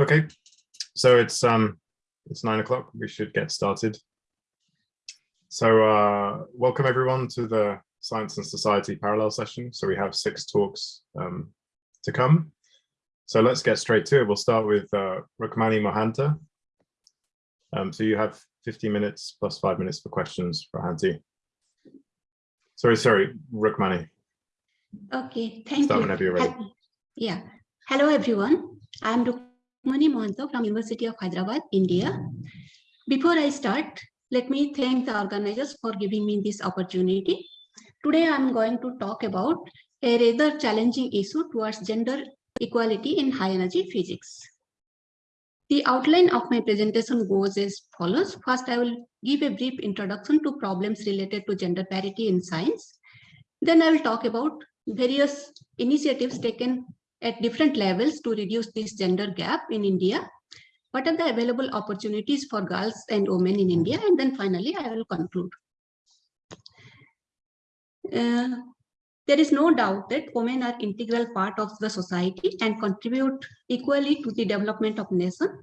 Okay, so it's um it's nine o'clock. We should get started. So uh, welcome everyone to the Science and Society parallel session. So we have six talks um, to come. So let's get straight to it. We'll start with uh, Rukmani Mohanta. Um, so you have 15 minutes plus five minutes for questions for Hanti. Sorry, sorry, Rukmani. Okay, thank Start you. whenever you're ready. Yeah. Hello, everyone. I'm Rukmani Mohanta from University of Hyderabad, India. Before I start, let me thank the organizers for giving me this opportunity. Today, I'm going to talk about a rather challenging issue towards gender equality in high energy physics. The outline of my presentation goes as follows. First, I will give a brief introduction to problems related to gender parity in science. Then I will talk about various initiatives taken at different levels to reduce this gender gap in India. What are the available opportunities for girls and women in India? And then finally, I will conclude. Uh, there is no doubt that women are integral part of the society and contribute equally to the development of nation.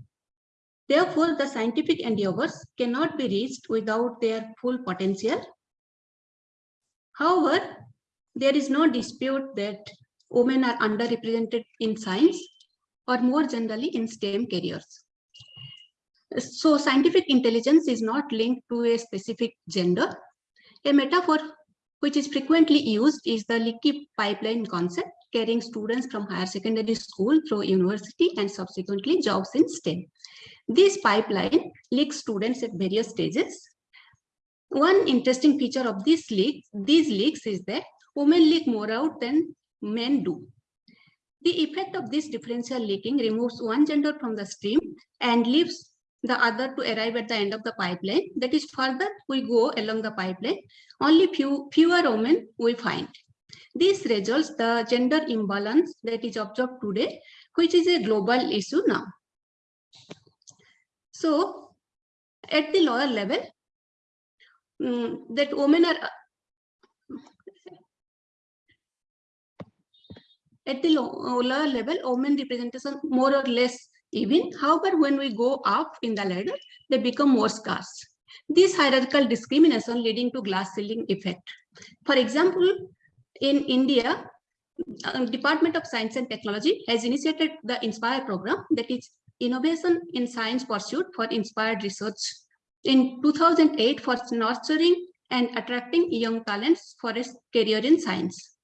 Therefore, the scientific endeavors cannot be reached without their full potential. However, there is no dispute that women are underrepresented in science or more generally in STEM careers. So scientific intelligence is not linked to a specific gender. A metaphor which is frequently used is the leaky pipeline concept, carrying students from higher secondary school through university and subsequently jobs in STEM. This pipeline leaks students at various stages. One interesting feature of this leak, these leaks is that women leak more out than men do. The effect of this differential leaking removes one gender from the stream and leaves the other to arrive at the end of the pipeline. That is further we go along the pipeline, only few fewer women we find. This results the gender imbalance that is observed today, which is a global issue now. So at the lower level, um, that women are at the lower level, women representation more or less even. However, when we go up in the ladder, they become more scarce. This hierarchical discrimination leading to glass ceiling effect. For example, in India, uh, Department of Science and Technology has initiated the INSPIRE program that is Innovation in Science Pursuit for Inspired Research in 2008 for nurturing and attracting young talents for a career in science.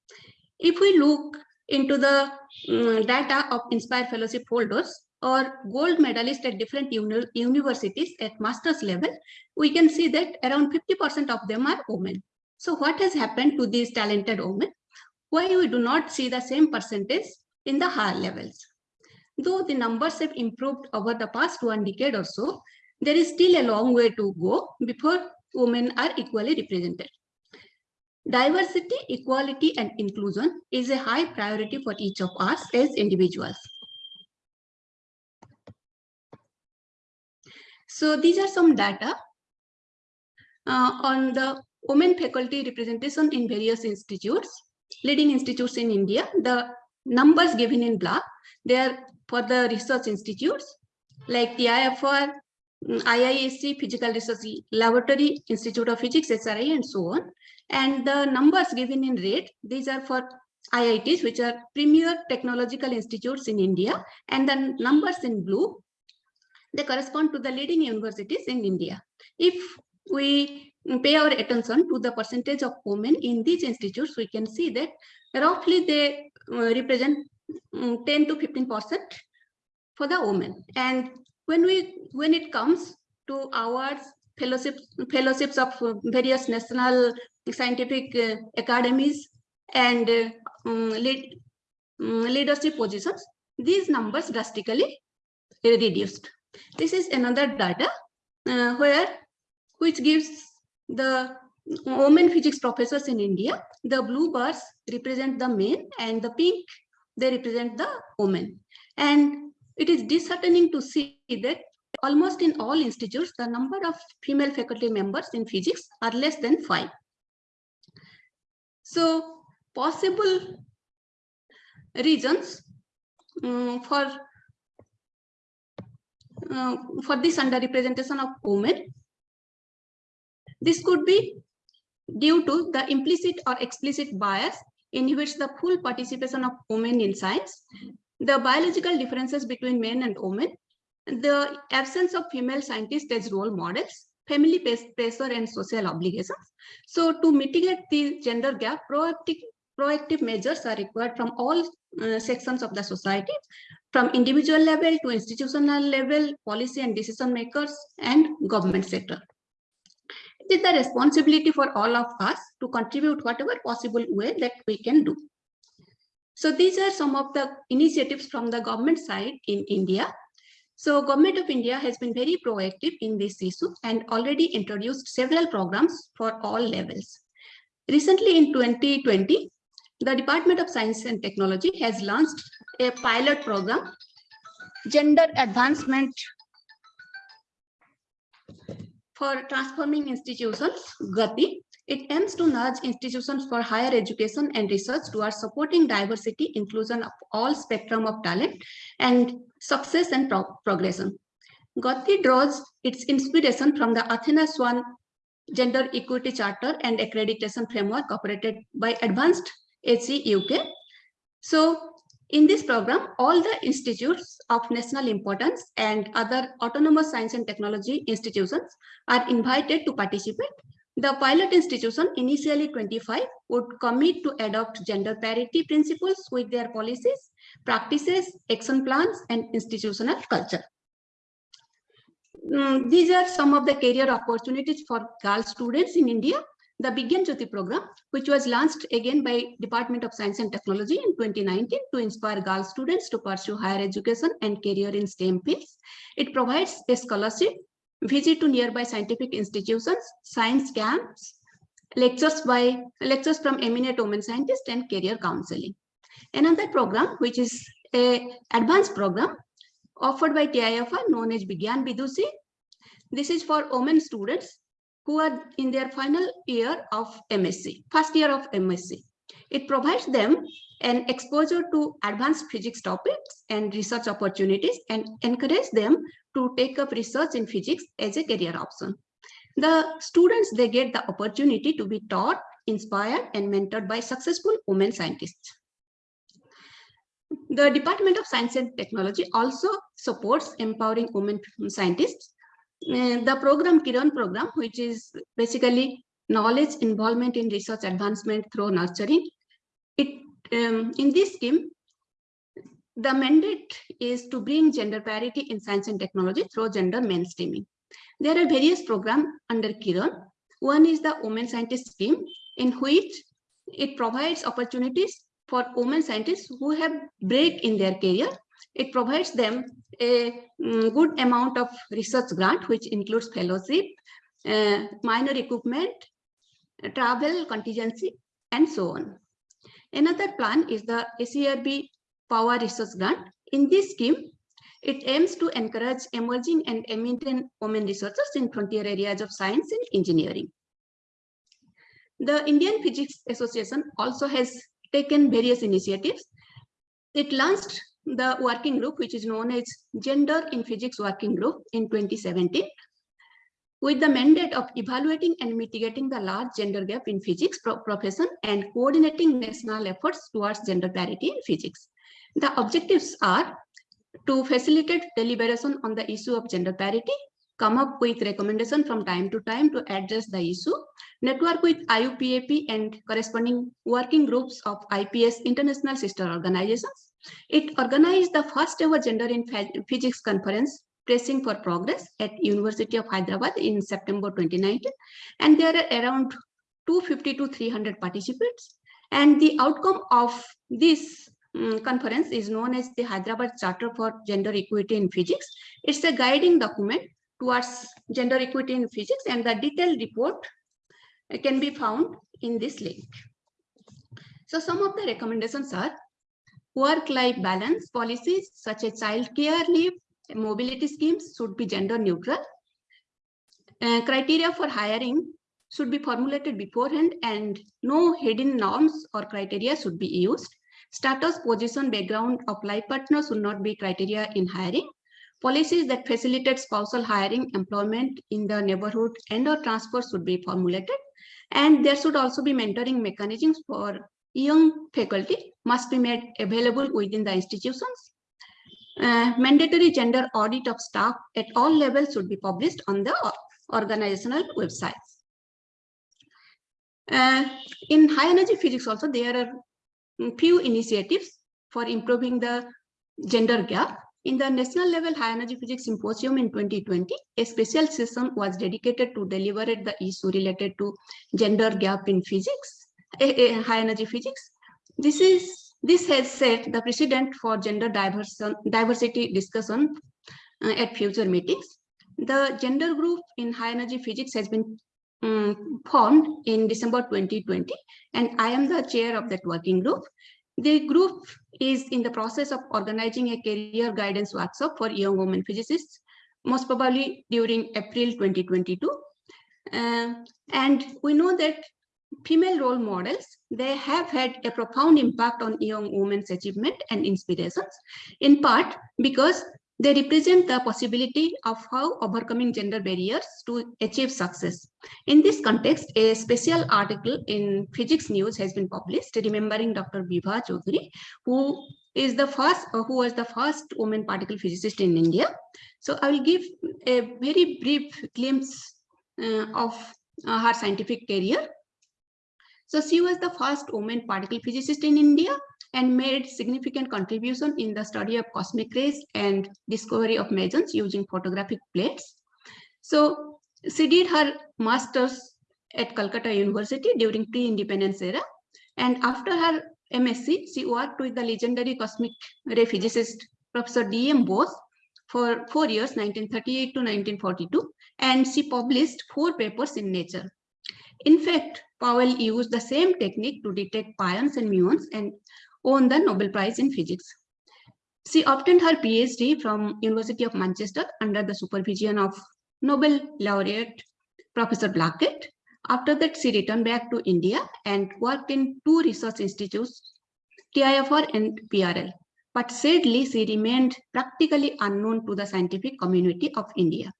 If we look into the um, data of Inspire Fellowship holders or gold medalists at different uni universities at master's level, we can see that around 50% of them are women. So what has happened to these talented women? Why we do not see the same percentage in the higher levels? Though the numbers have improved over the past one decade or so, there is still a long way to go before women are equally represented. Diversity, equality, and inclusion is a high priority for each of us as individuals. So these are some data uh, on the women faculty representation in various institutes, leading institutes in India. The numbers given in black, they are for the research institutes like the IFR, IISc, Physical Research Laboratory, Institute of Physics, SRI, and so on. And the numbers given in red, these are for IITs, which are premier technological institutes in India. And the numbers in blue, they correspond to the leading universities in India. If we pay our attention to the percentage of women in these institutes, we can see that roughly they uh, represent um, 10 to 15 percent for the women. And when we when it comes to our fellowships fellowships of various national scientific uh, academies and uh, um, lead, um, leadership positions, these numbers drastically reduced. This is another data uh, where which gives the women physics professors in India. The blue bars represent the men and the pink they represent the women. And it is disheartening to see that almost in all institutes, the number of female faculty members in physics are less than five. So possible reasons um, for uh, for this underrepresentation of women. This could be due to the implicit or explicit bias inhibits the full participation of women in science, the biological differences between men and women, the absence of female scientists as role models, family pressure and social obligations. So to mitigate the gender gap, proactive, proactive measures are required from all uh, sections of the society, from individual level to institutional level, policy and decision makers and government sector. It is the responsibility for all of us to contribute whatever possible way that we can do. So these are some of the initiatives from the government side in India. So government of India has been very proactive in this issue and already introduced several programs for all levels. Recently in 2020, the Department of Science and Technology has launched a pilot program, Gender Advancement for Transforming Institutions, GATI. It aims to nudge institutions for higher education and research towards supporting diversity, inclusion of all spectrum of talent, and success and pro progression. GATI draws its inspiration from the Athena Swan Gender Equity Charter and Accreditation Framework operated by Advanced HE UK. So in this program, all the institutes of national importance and other autonomous science and technology institutions are invited to participate. The pilot institution, initially 25, would commit to adopt gender parity principles with their policies, practices, action plans, and institutional culture. Mm, these are some of the career opportunities for girl students in India the Bigyan Jyoti program, which was launched again by Department of Science and Technology in 2019 to inspire girl students to pursue higher education and career in STEM fields. It provides a scholarship, visit to nearby scientific institutions, science camps, lectures by lectures from eminent women scientists and career counseling. Another program, which is a advanced program offered by TIFR known as Bigyan Vidushi. This is for women students who are in their final year of MSc, first year of MSc. It provides them an exposure to advanced physics topics and research opportunities and encourage them to take up research in physics as a career option. The students, they get the opportunity to be taught, inspired and mentored by successful women scientists. The Department of Science and Technology also supports empowering women scientists uh, the program Kiran program, which is basically knowledge involvement in research advancement through nurturing. It um, in this scheme, the mandate is to bring gender parity in science and technology through gender mainstreaming. There are various programs under Kiran. One is the Women Scientist Scheme, in which it provides opportunities for women scientists who have break in their career it provides them a um, good amount of research grant, which includes fellowship, uh, minor equipment, travel contingency, and so on. Another plan is the SERB Power Research Grant. In this scheme, it aims to encourage emerging and eminent women researchers in frontier areas of science and engineering. The Indian Physics Association also has taken various initiatives. It launched the working group, which is known as Gender in Physics Working Group in 2017, with the mandate of evaluating and mitigating the large gender gap in physics pro profession and coordinating national efforts towards gender parity in physics. The objectives are to facilitate deliberation on the issue of gender parity, come up with recommendation from time to time to address the issue, network with IUPAP and corresponding working groups of IPS international sister organizations, it organized the first ever gender in physics conference pressing for progress at University of Hyderabad in September 2019. And there are around 250 to 300 participants. And the outcome of this um, conference is known as the Hyderabad Charter for Gender Equity in Physics. It's a guiding document towards gender equity in physics and the detailed report can be found in this link. So some of the recommendations are Work-life balance policies such as child care leave, mobility schemes should be gender neutral. Uh, criteria for hiring should be formulated beforehand and no hidden norms or criteria should be used. Status, position, background of life partner should not be criteria in hiring. policies that facilitate spousal hiring, employment in the neighborhood and or transfers should be formulated. And there should also be mentoring mechanisms for young faculty must be made available within the institutions. Uh, mandatory gender audit of staff at all levels should be published on the organizational websites. Uh, in high energy physics also, there are few initiatives for improving the gender gap. In the national level high energy physics symposium in 2020, a special session was dedicated to deliberate the issue related to gender gap in physics, high energy physics. This is this has set the precedent for gender diversity discussion uh, at future meetings. The gender group in high energy physics has been um, formed in December 2020, and I am the chair of that working group. The group is in the process of organizing a career guidance workshop for young women physicists, most probably during April 2022. Uh, and we know that female role models, they have had a profound impact on young women's achievement and inspirations, in part because they represent the possibility of how overcoming gender barriers to achieve success. In this context, a special article in Physics News has been published, remembering Dr. Bibha Chowdhuri, who is the first, uh, who was the first woman particle physicist in India. So I will give a very brief glimpse uh, of uh, her scientific career. So she was the first woman particle physicist in India and made significant contribution in the study of cosmic rays and discovery of mesons using photographic plates. So she did her master's at Calcutta University during pre-independence era. And after her MSc, she worked with the legendary cosmic ray physicist, Professor D.M. Bose, for four years, 1938 to 1942, and she published four papers in Nature. In fact, Powell used the same technique to detect pions and muons and won the Nobel Prize in Physics. She obtained her PhD from University of Manchester under the supervision of Nobel laureate Professor Blackett. After that, she returned back to India and worked in two research institutes, TIFR and PRL. But sadly, she remained practically unknown to the scientific community of India.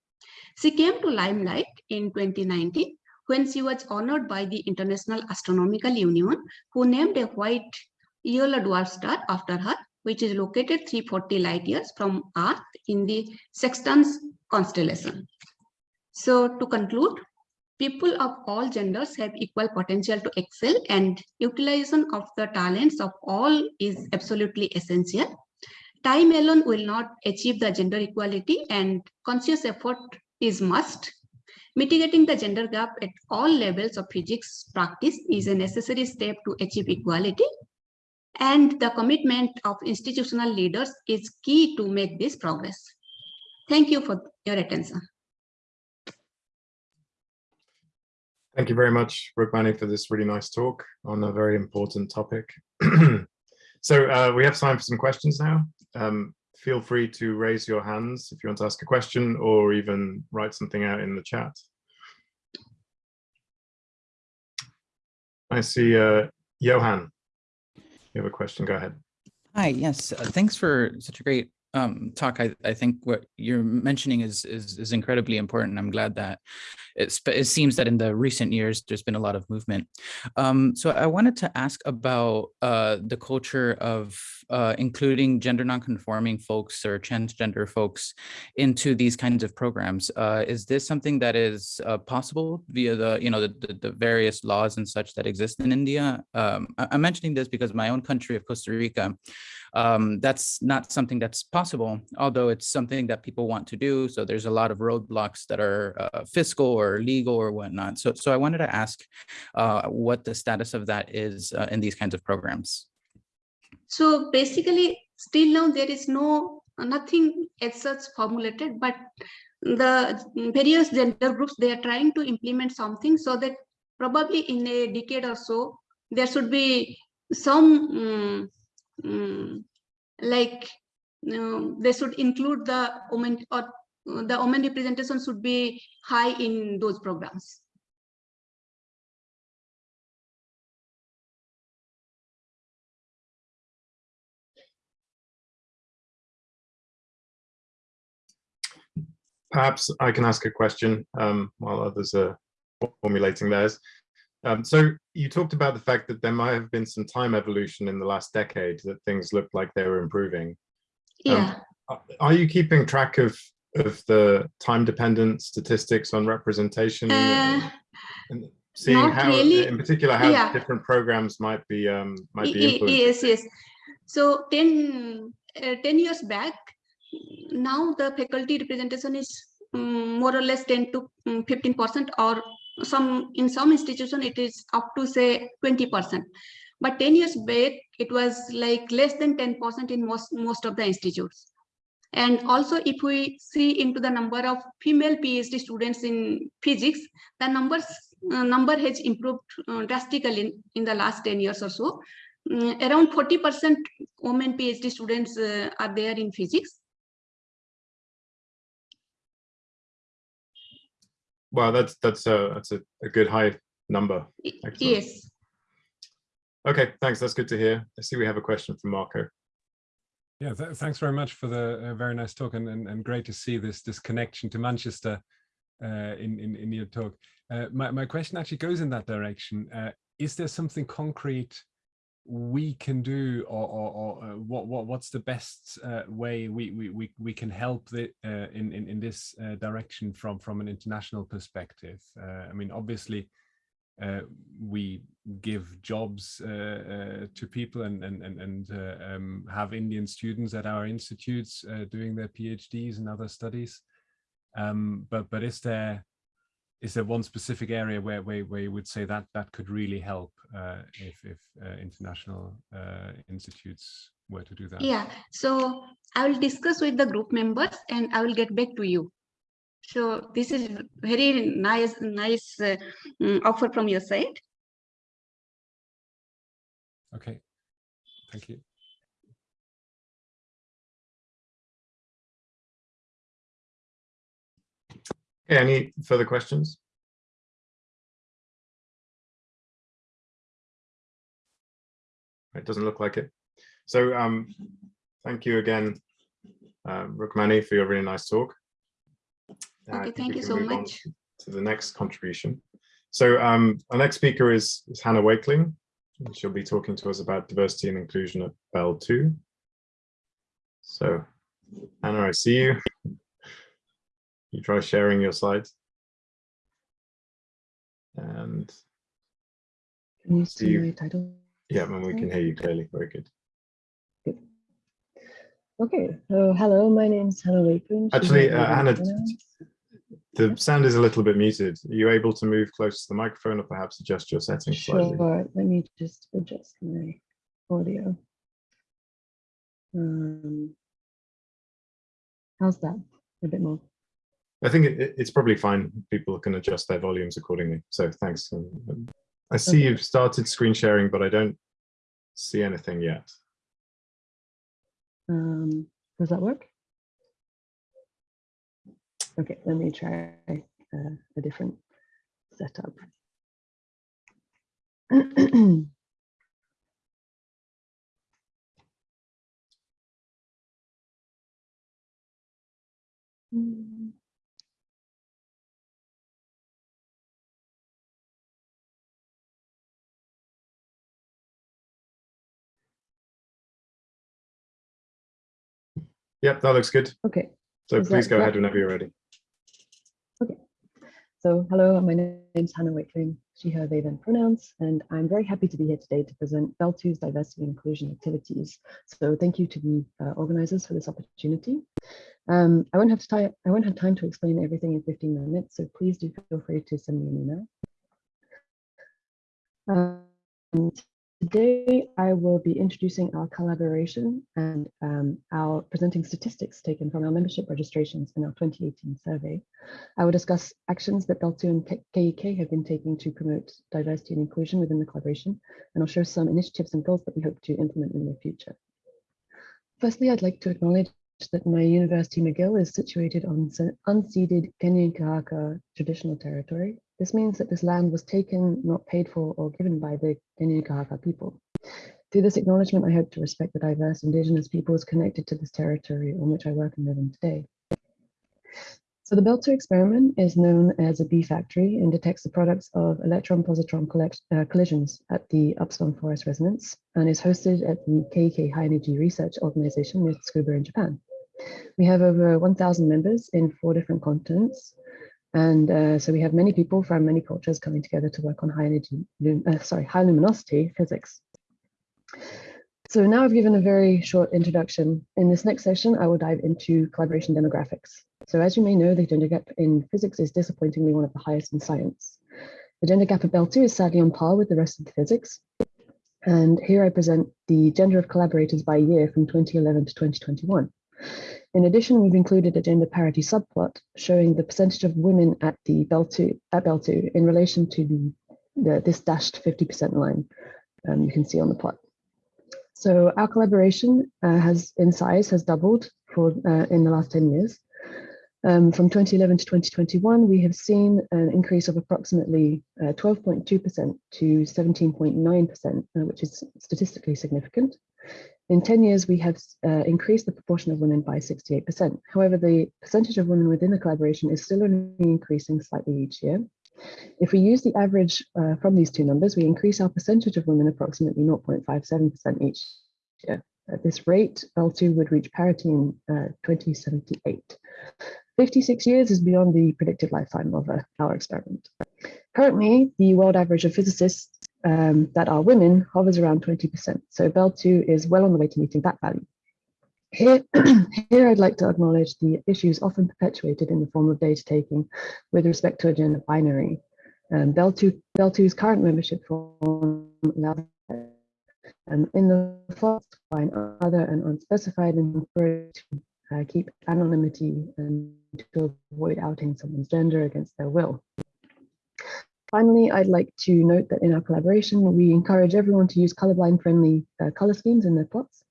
She came to limelight in 2019 when she was honored by the International Astronomical Union, who named a white yellow dwarf star after her, which is located 340 light years from Earth in the Sextans constellation. So to conclude, people of all genders have equal potential to excel and utilization of the talents of all is absolutely essential. Time alone will not achieve the gender equality and conscious effort is must. Mitigating the gender gap at all levels of physics practice is a necessary step to achieve equality and the commitment of institutional leaders is key to make this progress. Thank you for your attention. Thank you very much, Rukmani, for this really nice talk on a very important topic. so uh, we have time for some questions now. Um, feel free to raise your hands if you want to ask a question or even write something out in the chat. I see uh, Johan you have a question, go ahead. Hi, yes, uh, thanks for such a great um, talk. I, I think what you're mentioning is, is, is incredibly important. I'm glad that it's, it seems that in the recent years, there's been a lot of movement. Um, so I wanted to ask about uh, the culture of uh, including gender nonconforming folks or transgender folks into these kinds of programs. Uh, is this something that is uh, possible via the, you know, the, the, the, various laws and such that exist in India? Um, I'm mentioning this because my own country of Costa Rica, um, that's not something that's possible, although it's something that people want to do. So there's a lot of roadblocks that are uh, fiscal or legal or whatnot. So, so I wanted to ask uh, what the status of that is uh, in these kinds of programs. So basically, still now there is no nothing as such formulated, but the various gender groups, they are trying to implement something so that probably in a decade or so, there should be some um, um, like they should include the women or the women representation should be high in those programs. perhaps I can ask a question um, while others are formulating theirs. Um, so you talked about the fact that there might have been some time evolution in the last decade that things looked like they were improving. Um, Yeah, Are you keeping track of of the time dependent statistics on representation Uh, and seeing how, really. in particular, how Yeah. different programs might be um, might be Y- y- influenced? Yes, yes. So 10, uh, 10 years back, now the faculty representation is um, more or less 10 to um, 15% or some in some institution it is up to say 20%. But 10 years back, it was like less than 10% in most, most of the institutes. And also if we see into the number of female PhD students in physics, the numbers uh, number has improved uh, drastically in, in the last 10 years or so. Mm, around 40% women PhD students uh, are there in physics. Wow, that's that's a that's a, a good high number. Excellent. Yes. Okay, thanks. That's good to hear. I see we have a question from Marco. Yeah, th thanks very much for the uh, very nice talk and, and and great to see this this connection to Manchester uh, in, in in your talk. Uh, my my question actually goes in that direction. Uh, is there something concrete we can do, or or, or uh, what what what's the best uh, way we we we we can help the in in in this direction from from an international perspective? I mean, obviously we give jobs uh, uh, to people and and and, and uh, um, have Indian students at our institutes uh, doing their PhDs and other studies. Um, but but is there is there one specific area where where, where you would say that that could really help uh, if if uh, international uh, institutes were to do that? Yeah. So I will discuss with the group members and I will get back to you. So this is very nice, nice uh, mm, offer from your side. Okay. Thank you. Okay, any further questions? It doesn't look like it. So um, thank you again, uh, Rukmani, for your really nice talk. Uh, Okay, think thank you so much. To the next contribution. So um, our next speaker is, is Hannah Wakeling. and She'll be talking to us about diversity and inclusion at Belle II. So Hannah, I see you. You try sharing your slides. And Can you See see you. my title? yeah, and we can hear you clearly. Very good. good. Okay, so hello, my name is Hannah Wakeling. Actually, uh, Hannah, pronouns. The sound is a little bit muted. Are you able to move close to the microphone or perhaps adjust your settings slightly? Sure, let me just adjust my audio. Um, how's that? A bit more. I think it, it- it's probably fine. People can adjust their volumes accordingly. So thanks. Um, I see Okay. you've started screen sharing, but I don't see anything yet. Um, does that work? Okay, let me try uh, a different setup. Yep, that looks good. Okay, So Is please go ahead whenever you're ready. So hello, my name is Hannah Wakeling, she, her, they, them pronouns, and I'm very happy to be here today to present Belle II's diversity and inclusion activities. So thank you to the uh, organizers for this opportunity. Um, I won't have time. I won't have time to explain everything in 15 minutes, so please do feel free to send me an email. Um, Today, I will be introducing our collaboration and um, our presenting statistics taken from our membership registrations in our 2018 survey. I will discuss actions that Belle II and KEK have been taking to promote diversity and inclusion within the collaboration, and I'll show some initiatives and goals that we hope to implement in the future. Firstly, I'd like to acknowledge that my university, McGill, is situated on unceded Kanien'kehá:ka traditional territory. This means that this land was taken, not paid for or given by the Kanien'kehá:ka people. Through this acknowledgement, I hope to respect the diverse indigenous peoples connected to this territory on which I work and live in today. So the Belle II experiment is known as a B factory and detects the products of electron-positron uh, collisions at the Upsilon(4S) resonance and is hosted at the KEK High Energy Research Organization with Tsukuba in Japan. We have over 1,000 members in four different continents. And uh, so we have many people from many cultures coming together to work on high energy, uh, sorry, high luminosity physics. So now I've given a very short introduction. In this next session, I will dive into collaboration demographics. So as you may know, the gender gap in physics is disappointingly one of the highest in science. The gender gap at Belle II is sadly on par with the rest of the physics. And here I present the gender of collaborators by year from 2011 to 2021. In addition, we've included a gender parity subplot showing the percentage of women at the Belle II at Belle II in relation to the, the this dashed 50% line um, you can see on the plot. So our collaboration uh, has in size has doubled for uh, in the last 10 years. Um, from 2011 to 2021, we have seen an increase of approximately 12.2% uh, to 17.9%, uh, which is statistically significant. In 10 years, we have uh, increased the proportion of women by 68%. However, the percentage of women within the collaboration is still only increasing slightly each year. If we use the average uh, from these two numbers, we increase our percentage of women approximately 0.57% each year. At this rate, L2 would reach parity in uh, 2078. 56 years is beyond the predicted lifetime of uh, our experiment. Currently, the world average of physicists um, that are women hovers around 20%. So Belle II is well on the way to meeting that value. Here, here I'd like to acknowledge the issues often perpetuated in the form of data taking with respect to a gender binary. Um, Belle II, BEL2's current membership form allows um, in the first line other and unspecified and to uh, keep anonymity and to avoid outing someone's gender against their will. Finally, I'd like to note that in our collaboration, we encourage everyone to use colorblind friendly uh, color schemes in their plots.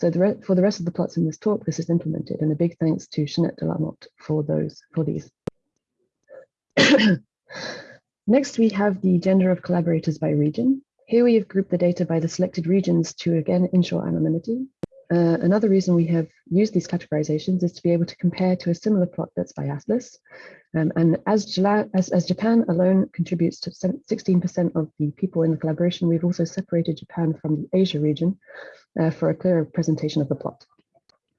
So the for the rest of the plots in this talk, this is implemented and a big thanks to Jeanette Delamotte for those, for these. Next, we have the gender of collaborators by region. Here we have grouped the data by the selected regions to again ensure anonymity. Uh, another reason we have used these categorizations is to be able to compare to a similar plot that's biasless. Um, and as, as, as, Japan alone contributes to 16% of the people in the collaboration, we've also separated Japan from the Asia region uh, for a clearer presentation of the plot.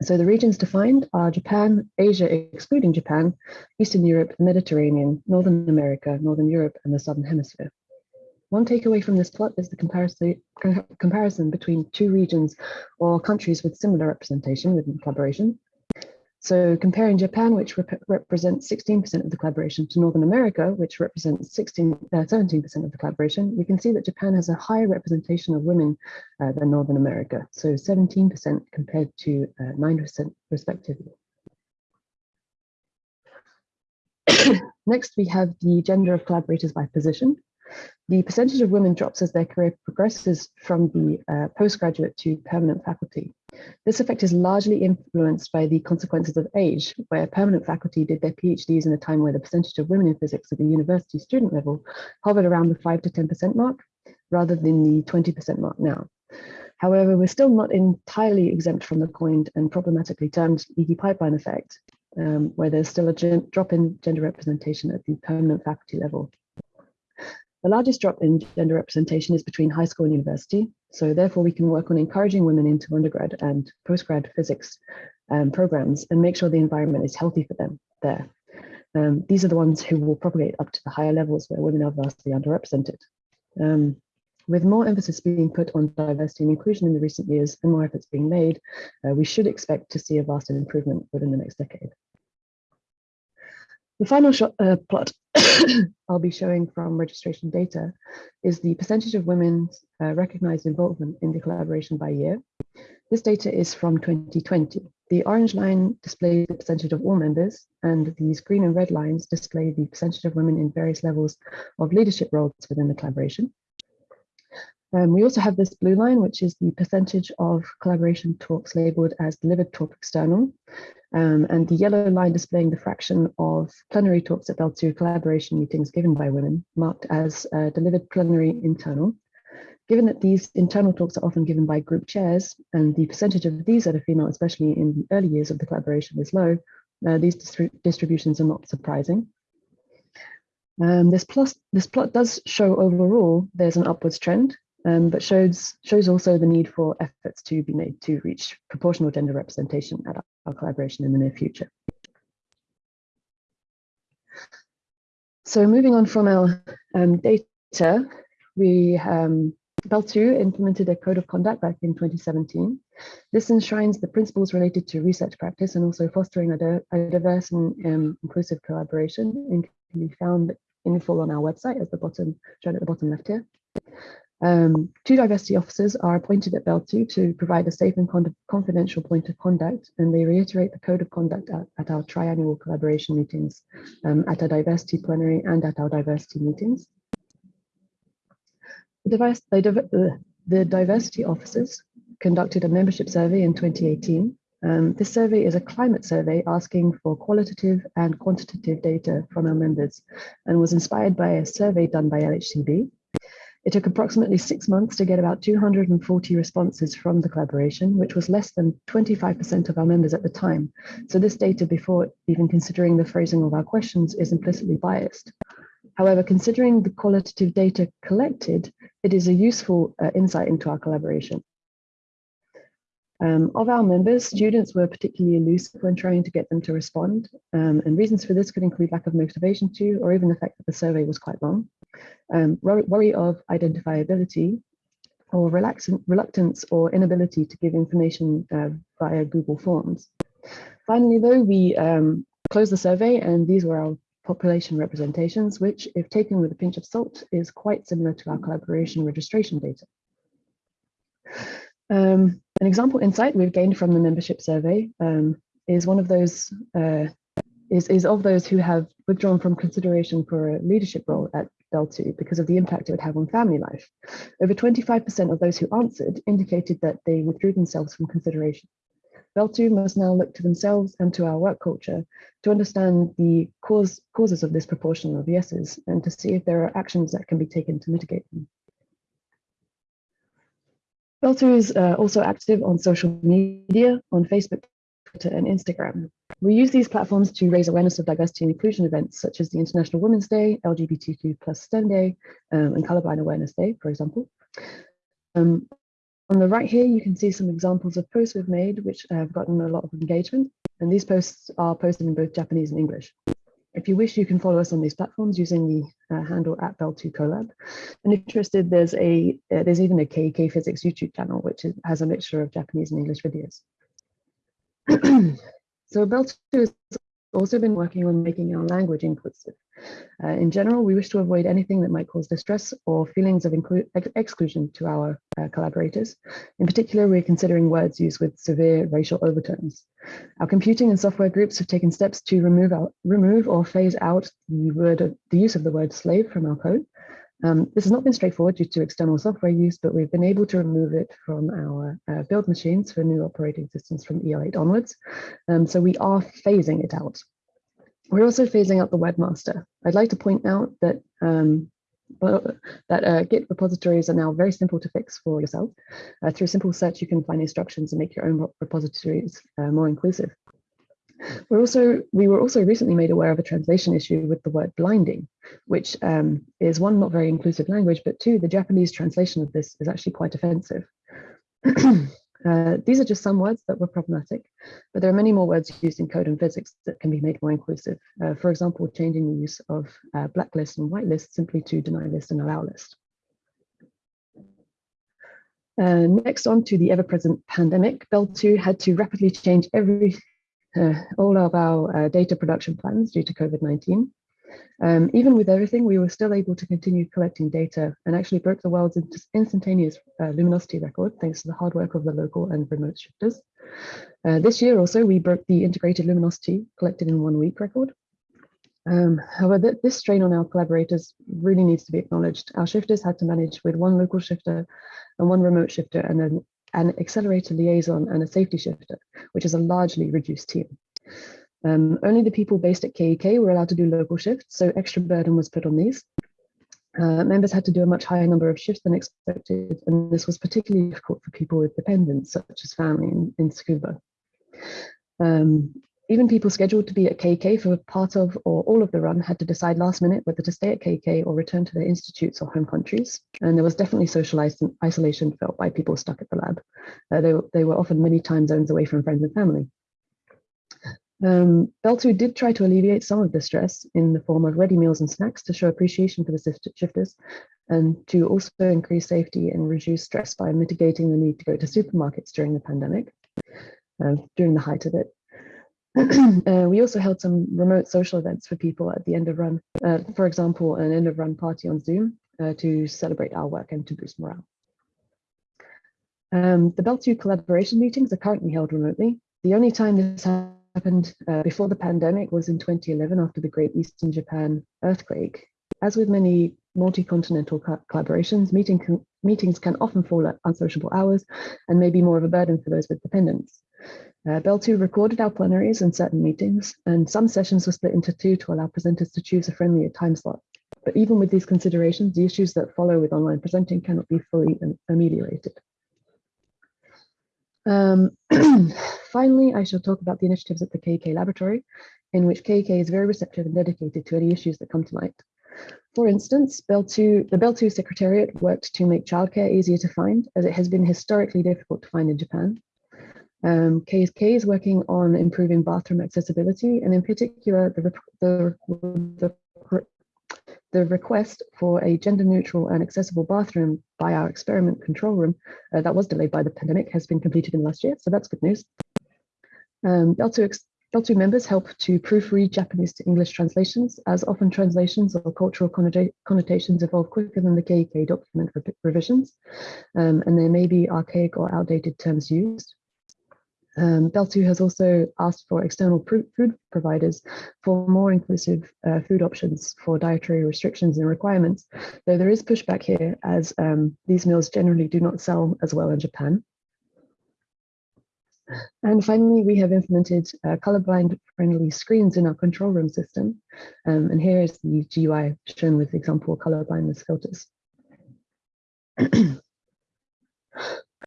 So the regions defined are Japan, Asia excluding Japan, Eastern Europe, the Mediterranean, Northern America, Northern Europe, and the Southern Hemisphere. One takeaway from this plot is the comparison, comparison between two regions or countries with similar representation within the collaboration. So comparing Japan, which rep represents 16% of the collaboration, to Northern America, which represents 16, 17% uh, of the collaboration, we can see that Japan has a higher representation of women uh, than Northern America, so 17% compared to 9% uh, respectively. Next, we have the gender of collaborators by position. The percentage of women drops as their career progresses from the uh, postgraduate to permanent faculty. This effect is largely influenced by the consequences of age, where permanent faculty did their PhDs in a time where the percentage of women in physics at the university student level hovered around the 5 to 10% mark, rather than the 20% mark now. However, we're still not entirely exempt from the coined and problematically termed leaky pipeline effect, um, where there's still a drop in gender representation at the permanent faculty level. The largest drop in gender representation is between high school and university. So therefore we can work on encouraging women into undergrad and postgrad physics um, programs and make sure the environment is healthy for them there. Um, these are the ones who will propagate up to the higher levels where women are vastly underrepresented. Um, with more emphasis being put on diversity and inclusion in the recent years and more efforts being made, uh, we should expect to see a vast improvement within the next decade. The final shot, uh, plot I'll be showing from registration data is the percentage of women's uh, recognized involvement in the collaboration by year. This data is from 2020. The orange line displays the percentage of all members, and these green and red lines display the percentage of women in various levels of leadership roles within the collaboration. Um, we also have this blue line, which is the percentage of collaboration talks labeled as delivered talk external. Um, and the yellow line displaying the fraction of plenary talks at Belle II collaboration meetings given by women, marked as uh, delivered plenary internal. Given that these internal talks are often given by group chairs, and the percentage of these that are female, especially in the early years of the collaboration, is low, Uh, these distri distributions are not surprising. Um, this, plus, this plot does show overall there's an upwards trend, um, but shows, shows also the need for efforts to be made to reach proportional gender representation at our, collaboration in the near future. So moving on from our um, data, we um, Belle II implemented a code of conduct back in 2017. This enshrines the principles related to research practice and also fostering a, a diverse and um, inclusive collaboration and can be found in full on our website at the bottom, shown at the bottom left here. Um, two diversity officers are appointed at Belle II to provide a safe and confidential point of conduct, and they reiterate the code of conduct at, at our triannual collaboration meetings, um, at our diversity plenary and at our diversity meetings. The, the diversity officers conducted a membership survey in 2018. Um, this survey is a climate survey asking for qualitative and quantitative data from our members and was inspired by a survey done by LHCb it took approximately six months to get about 240 responses from the collaboration, which was less than 25% of our members at the time. So this data before even considering the phrasing of our questions is implicitly biased. However, considering the qualitative data collected, it is a useful uh, insight into our collaboration. Um, of our members, students were particularly elusive when trying to get them to respond, um, and reasons for this could include lack of motivation to, or even the fact that the survey was quite long, um, worry of identifiability, or reluctance or inability to give information uh, via Google Forms. Finally, though, we um, closed the survey and these were our population representations, which, if taken with a pinch of salt, is quite similar to our collaboration registration data. Um, an example insight we've gained from the membership survey um, is one of those uh, is, is of those who have withdrawn from consideration for a leadership role at Belle II because of the impact it would have on family life. Over 25% of those who answered indicated that they withdrew themselves from consideration. Belle II must now look to themselves and to our work culture to understand the cause, causes of this proportion of yeses and to see if there are actions that can be taken to mitigate them. Belle II is uh, also active on social media, on Facebook, Twitter, and Instagram. We use these platforms to raise awareness of diversity and inclusion events such as the International Women's Day, LGBTQ plus STEM Day, um, and Colorblind Awareness Day, for example. Um, on the right here, you can see some examples of posts we've made, which have gotten a lot of engagement. And these posts are posted in both Japanese and English. If you wish, you can follow us on these platforms using the uh, handle at Belle2Collab. And if interested, there's a uh, there's even a KEK Physics YouTube channel, which is, has a mixture of Japanese and English videos. so Belle II has also been working on making our language inclusive. Uh, in general, we wish to avoid anything that might cause distress or feelings of ex exclusion to our uh, collaborators. In particular, we're considering words used with severe racial overtones. Our computing and software groups have taken steps to remove, out, remove or phase out the, word the use of the word slave from our code. Um, this has not been straightforward due to external software use, but we've been able to remove it from our uh, build machines for new operating systems from EL8 onwards. Um, so we are phasing it out. We're also phasing out the webmaster. I'd like to point out that um, that uh, Git repositories are now very simple to fix for yourself. Uh, through simple search, you can find instructions and make your own repositories uh, more inclusive. We're also, we were also recently made aware of a translation issue with the word blinding, which um, is one, not very inclusive language, but two, the Japanese translation of this is actually quite offensive. Uh, these are just some words that were problematic, but there are many more words used in code and physics that can be made more inclusive. Uh, for example, changing the use of uh, blacklist and whitelist simply to deny list and allow list. Uh, next on to the ever-present pandemic, Belle II had to rapidly change every uh, all of our uh, data production plans due to COVID-19. Um, even with everything, we were still able to continue collecting data and actually broke the world's instantaneous uh, luminosity record thanks to the hard work of the local and remote shifters. Uh, this year also, we broke the integrated luminosity collected in one week record. Um, however, th this strain on our collaborators really needs to be acknowledged. Our shifters had to manage with one local shifter and one remote shifter and an, an accelerator liaison and a safety shifter, which is a largely reduced team. Um, only the people based at KEK were allowed to do local shifts, so extra burden was put on these. Uh, members had to do a much higher number of shifts than expected, and this was particularly difficult for people with dependents, such as family in, in Tsukuba. Um, even people scheduled to be at KEK for part of or all of the run had to decide last minute whether to stay at KEK or return to their institutes or home countries. And there was definitely social isolation felt by people stuck at the lab. Uh, they, they were often many time zones away from friends and family. Um, Belle II did try to alleviate some of the stress in the form of ready meals and snacks to show appreciation for the shifters and to also increase safety and reduce stress by mitigating the need to go to supermarkets during the pandemic, uh, during the height of it. uh, we also held some remote social events for people at the end of run, uh, for example, an end of run party on Zoom uh, to celebrate our work and to boost morale. Um, the Belle II collaboration meetings are currently held remotely. The only time this happened uh, before the pandemic was in 2011 after the Great Eastern Japan earthquake. As with many multi-continental co collaborations, meeting meetings can often fall at unsociable hours and may be more of a burden for those with dependents. Uh, Belle II recorded our plenaries and certain meetings, and some sessions were split into two to allow presenters to choose a friendlier time slot. But even with these considerations, the issues that follow with online presenting cannot be fully ameliorated. Um, finally, I shall talk about the initiatives at the KEK Laboratory, in which KEK is very receptive and dedicated to any issues that come to light. For instance, Belle II, the Belle II Secretariat worked to make childcare easier to find, as it has been historically difficult to find in Japan. Um, is working on improving bathroom accessibility and in particular the, the, the, the request for a gender neutral and accessible bathroom by our experiment control room uh, that was delayed by the pandemic has been completed in the last year, so that's good news. Um, Belle II, Bell2 members help to proofread Japanese to English translations, as often translations or cultural connotations evolve quicker than the KEK document revisions, um, and there may be archaic or outdated terms used. Um, Belle II has also asked for external food providers for more inclusive uh, food options for dietary restrictions and requirements, though there is pushback here as um, these meals generally do not sell as well in Japan. And finally, we have implemented uh, colorblind friendly screens in our control room system. Um, and here is the GUI shown with example colorblindness filters.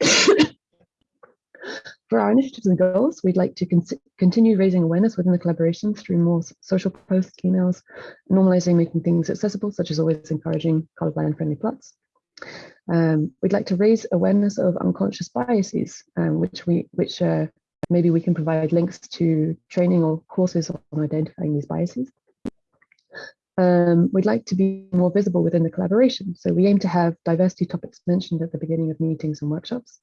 For our initiatives and goals, we'd like to con continue raising awareness within the collaboration through more social posts, emails, normalizing making things accessible, such as always encouraging colorblind friendly plots. Um, we'd like to raise awareness of unconscious biases, um, which we, which uh, maybe we can provide links to training or courses on identifying these biases. Um, we'd like to be more visible within the collaboration. So we aim to have diversity topics mentioned at the beginning of meetings and workshops.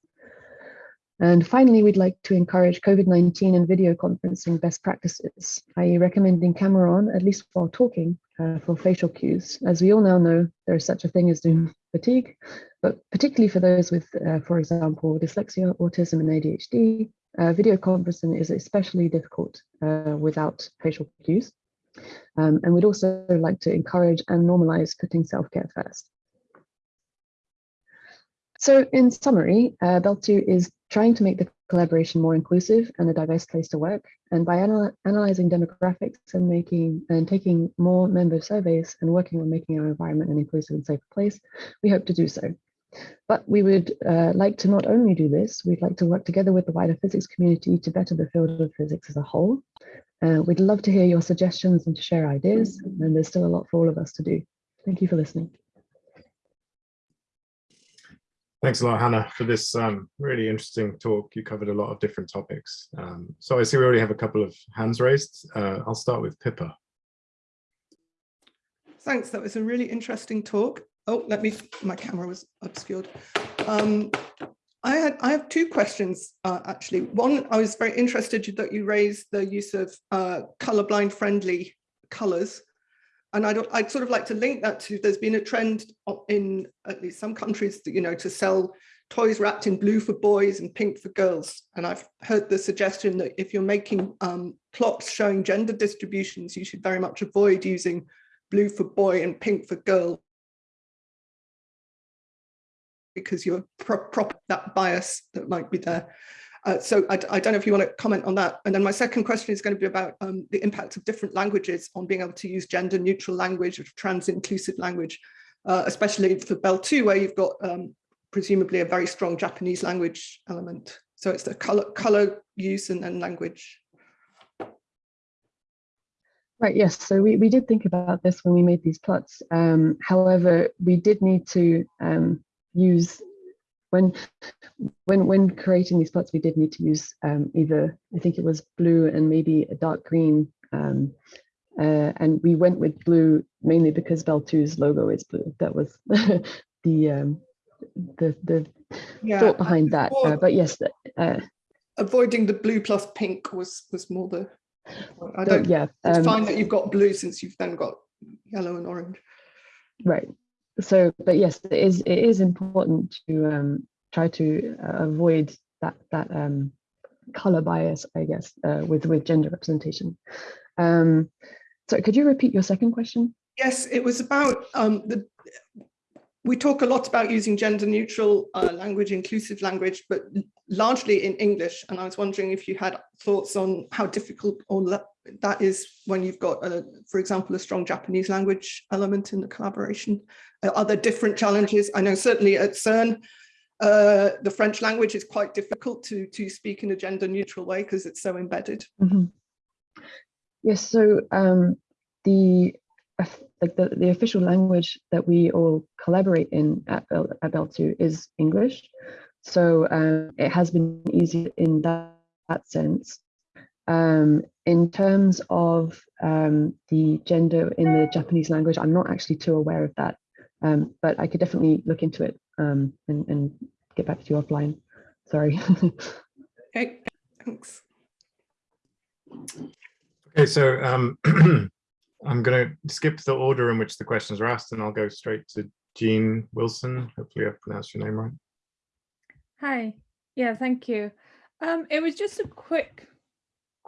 And finally, we'd like to encourage COVID-19 and video conferencing best practices, i.e. recommending camera on, at least while talking, uh, for facial cues. As we all now know, there is such a thing as Zoom fatigue, but particularly for those with, uh, for example, dyslexia, autism, and ADHD, uh, video conferencing is especially difficult uh, without facial cues. Um, and we'd also like to encourage and normalize putting self-care first. So in summary, uh, Belle II is trying to make the collaboration more inclusive and a diverse place to work. And by anal analyzing demographics and making and taking more member surveys and working on making our environment an inclusive and safer place, we hope to do so. But we would uh, like to not only do this, we'd like to work together with the wider physics community to better the field of physics as a whole. Uh, we'd love to hear your suggestions and to share ideas, and there's still a lot for all of us to do. Thank you for listening. Thanks a lot, Hannah, for this um, really interesting talk. You covered a lot of different topics. Um, so I see we already have a couple of hands raised. Uh, I'll start with Pippa. Thanks, that was a really interesting talk. Oh, let me, my camera was obscured. Um, I had I have two questions uh, actually. One, I was very interested that you raised the use of uh, colorblind friendly colors and I'd, I'd sort of like to link that to there's been a trend in at least some countries you know to sell toys wrapped in blue for boys and pink for girls. And I've heard the suggestion that if you're making um, plots showing gender distributions you should very much avoid using blue for boy and pink for girl. Because you're prop that bias that might be there uh, so I, I, don't know if you want to comment on that. And then my second question is going to be about um, the impact of different languages on being able to use gender neutral language or trans inclusive language, uh, especially for Belle II where you've got um, presumably a very strong Japanese language element. So it's the color, color use and, language. Right, yes, so we, we did think about this when we made these plots. Um, however, we did need to um, use, when, when, when creating these plots, we did need to use um, either, I think it was blue and maybe a dark green. Um, uh, and we went with blue mainly because Belle II's logo is blue. That was the, um, the, the Yeah, thought behind that. Uh, but yes, uh, avoiding the blue plus pink was was more the. I don't. yeah. It's um, fine that you've got blue since you've then got yellow and orange. Right. So, but yes, it is it is important to um, try to uh, avoid that that um, color bias, I guess, uh, with with gender representation. Um, so, could you repeat your second question? Yes, it was about um, the. We talk a lot about using gender neutral uh, language, inclusive language, but largely in English. And I was wondering if you had thoughts on how difficult or that is when you've got, a, for example, a strong Japanese language element in the collaboration. Are there different challenges? I know certainly at CERN, uh, the French language is quite difficult to, to speak in a gender neutral way because it's so embedded. Mhm. Yes. So um, the like the, the official language that we all collaborate in at Belle, at Belle II is English. So um, it has been easy in that, that sense. Um, in terms of um, the gender in the Japanese language, I'm not actually too aware of that, um, but I could definitely look into it um, and, and get back to you offline. Sorry. Okay, thanks. Okay, so um, I'm going to skip the order in which the questions are asked and I'll go straight to Jean Wilson. Hopefully I've pronounced your name right. Hi. Yeah, thank you. Um, it was just a quick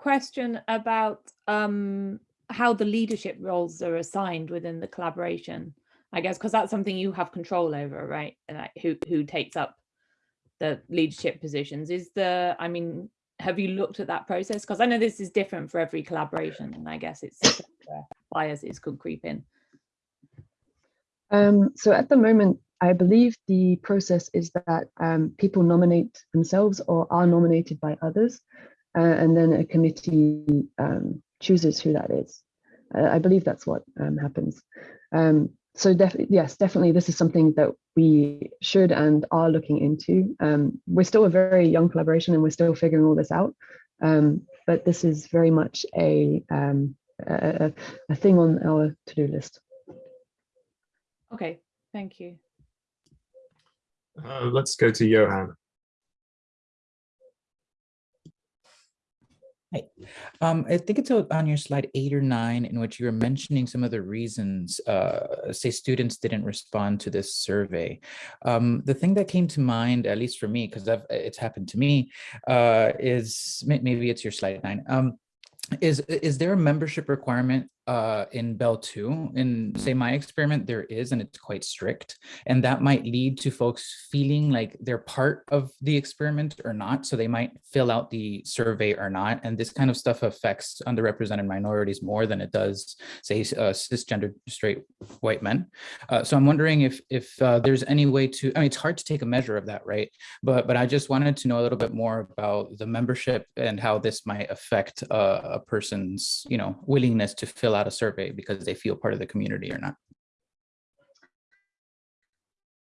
question about um, how the leadership roles are assigned within the collaboration. I guess because that's something you have control over, right? Like who who takes up the leadership positions? Is the I mean, have you looked at that process? Because I know this is different for every collaboration, and I guess it's biases could creep in. Um, so at the moment, I believe the process is that um, people nominate themselves or are nominated by others, uh, and then a committee um, chooses who that is. Uh, I believe that's what um, happens. Um, so def yes, definitely this is something that we should and are looking into. Um, we're still a very young collaboration and we're still figuring all this out. Um, but this is very much a, um, a, a- a thing on our to-do list. Okay, thank you. Uh, let's go to Johan. Um, I think it's on your slide eight or nine in which you were mentioning some of the reasons, uh, say students didn't respond to this survey. Um, the thing that came to mind, at least for me, because it's happened to me, uh, is maybe it's your slide nine. Um, is is there a membership requirement uh, in Belle II? In say my experiment, there is, and it's quite strict. And that might lead to folks feeling like they're part of the experiment or not. So they might fill out the survey or not. And this kind of stuff affects underrepresented minorities more than it does, say, uh, cisgender straight white men. Uh, so I'm wondering if if uh, there's any way to, I mean, it's hard to take a measure of that, right? But but I just wanted to know a little bit more about the membership and how this might affect uh, a person's, you know, willingness to fill out a survey because they feel part of the community or not.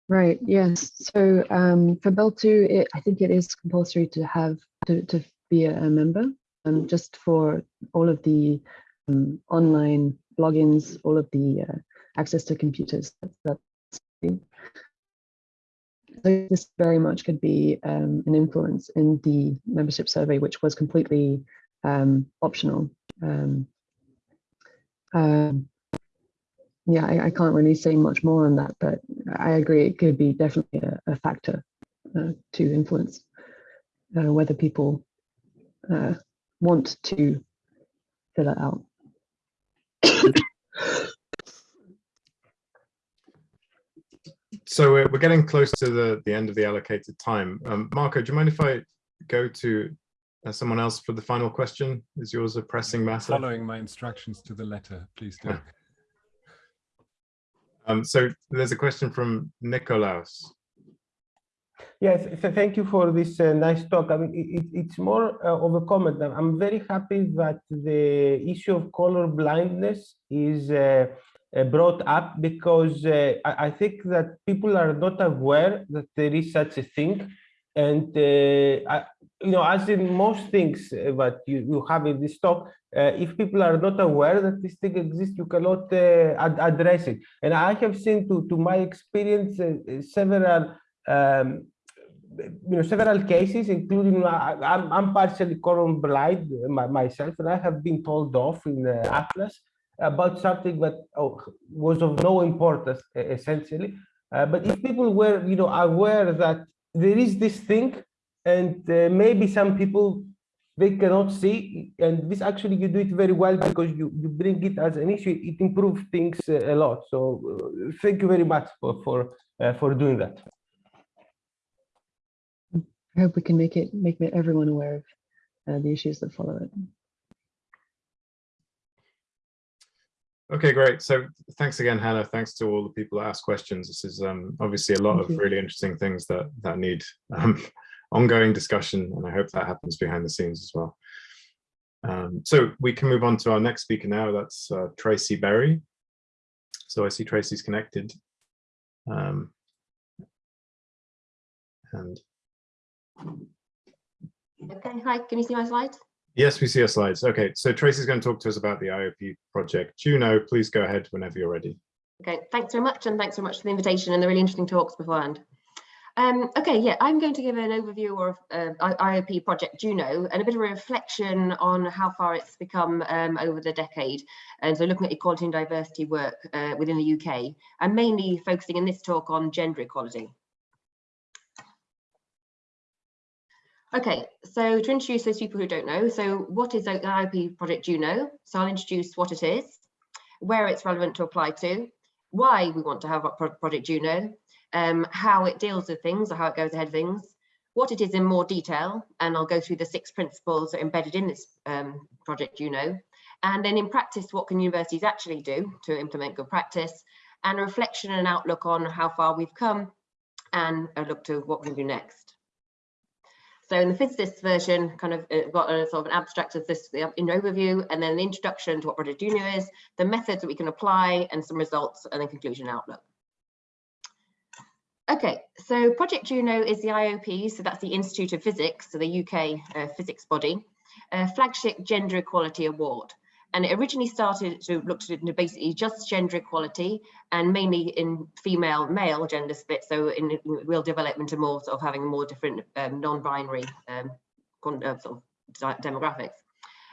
Right, yes. So um, for Belle II, it, I think it is compulsory to have to, to be a, member um, just for all of the um, online logins, all of the uh, access to computers. That's, so this very much could be um, an influence in the membership survey, which was completely um, optional. Um, um, yeah, I, I can't really say much more on that, but I agree it could be definitely a, a factor uh, to influence uh, whether people uh, want to fill it out. So we're, we're getting close to the, the end of the allocated time. Um, Marco, do you mind if I go to someone else for the final question? Is yours a pressing matter? Following my instructions to the letter, please do. Um, so there's a question from Nikolaus. Yes, th- thank you for this uh, nice talk. I mean, it, it- it's more uh, of a comment. I'm- I'm very happy that the issue of color blindness is uh, uh, brought up because uh, I, I think that people are not aware that there is such a thing. And, uh, I, you know, as in most things uh, that you, you have in this talk, uh, if people are not aware that this thing exists, you cannot uh, ad- address it. And I have seen, to, to my experience, uh, uh, several um, you know several cases including I, I'm, I'm partially color blind uh, my, myself and i have been told off in uh, ATLAS about something that oh, was of no importance uh, essentially uh, but if people were you know aware that there is this thing and uh, maybe some people they cannot see and this actually you do it very well because you you bring it as an issue it improves things uh, a lot so uh, thank you very much for for uh, for doing that I hope we can make it make everyone aware of uh, the issues that follow it. Okay, great. So thanks again, Hannah. Thanks to all the people that asked questions. This is um, obviously a lot Thank of you. really interesting things that that need um, ongoing discussion, and I hope that happens behind the scenes as well. Um, so we can move on to our next speaker now. That's uh, Tracy Berry. So I see Tracy's connected. Um, and Okay, hi, can you see my slides? yes, we see your slides. Okay, so Tracy's going to talk to us about the IOP project. Juno, please go ahead whenever you're ready. Okay, thanks very much, and thanks very much for the invitation and the really interesting talks beforehand. Um, okay, yeah, I'm going to give an overview of uh, IOP project Juno and a bit of a reflection on how far it's become um, over the decade. And so looking at equality and diversity work uh, within the UK, and mainly focusing in this talk on gender equality. Okay, so to introduce those people who don't know, so what is the IOP project Juno? So I'll introduce what it is, where it's relevant to apply to, why we want to have project Juno, um, how it deals with things or how it goes ahead of things, what it is in more detail, and I'll go through the six principles embedded in this um, project Juno, and then in practice, what can universities actually do to implement good practice, and a reflection and outlook on how far we've come, and a look to what we can do next. So in the physicist version, kind of uh, got a sort of an abstract of this in overview, and then the introduction to what Project Juno is, the methods that we can apply, and some results, and then conclusion outlook. Okay, so Project Juno is the IOP, so that's the Institute of Physics, so the UK uh, physics body, uh, flagship gender equality award. And it originally started to look at basically just gender equality and mainly in female male gender split. So in real development and more sort of having more different um, non-binary um, uh, sort of demographics.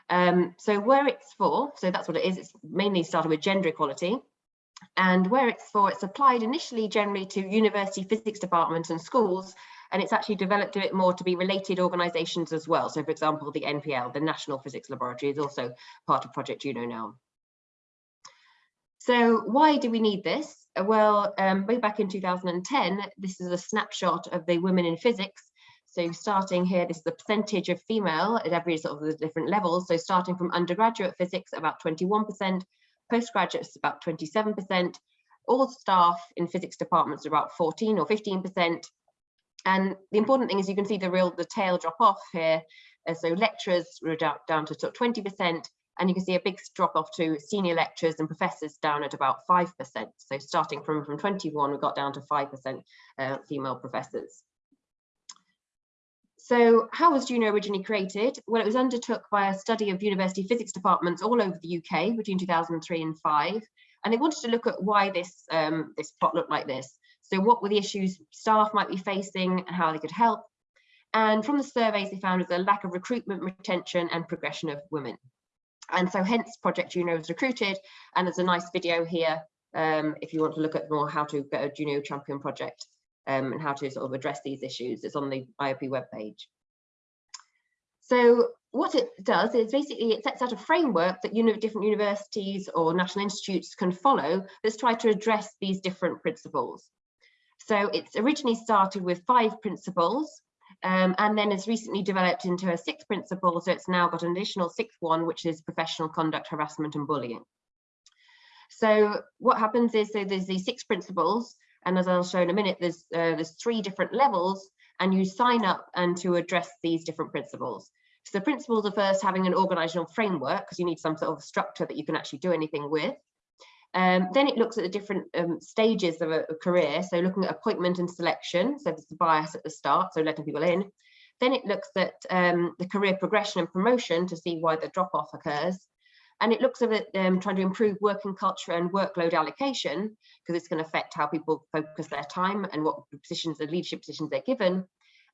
Um, so where it's for, so that's what it is. It's mainly started with gender equality. And where it's for, it's applied initially generally to university physics departments and schools, and it's actually developed a bit more to be related organisations as well. So for example, the NPL, the National Physics Laboratory, is also part of Project Juno now. So why do we need this? Well, um, way back in 2010, this is a snapshot of the women in physics. So starting here, this is the percentage of female at every sort of the different levels. So starting from undergraduate physics, about 21%, postgraduates about 27%, all staff in physics departments are about 14 or 15%. And the important thing is you can see the real, the tail drop off here. So lecturers were down, to sort of 20%, and you can see a big drop off to senior lecturers and professors down at about 5%. So starting from, from 21, we got down to 5% uh, female professors. So how was Juno originally created? Well, it was undertook by a study of university physics departments all over the UK between 2003 and 5. And they wanted to look at why this, um, this plot looked like this. So what were the issues staff might be facing and how they could help. And from the surveys, they found was a lack of recruitment, retention and progression of women. And so hence Project Juno was recruited. And there's a nice video here um, if you want to look at more how to get a Juno champion project um, and how to sort of address these issues. It's on the IOP webpage. So what it does is basically it sets out a framework that different universities or national institutes can follow that's tried to address these different principles. So it's originally started with five principles um, and then it's recently developed into a sixth principle. So it's now got an additional sixth one, which is professional conduct, harassment and bullying. So what happens is so there's these six principles And as I'll show in a minute, there's uh, there's three different levels and you sign up and to address these different principles. So the principles are first having an organizational framework because you need some sort of structure that you can actually do anything with. Um, then it looks at the different um, stages of a, a, career. So looking at appointment and selection. So there's the bias at the start, so letting people in. Then it looks at um, the career progression and promotion to see why the drop off occurs. And it looks at um, trying to improve working culture and workload allocation because it's going to affect how people focus their time and what positions, and leadership positions they're given.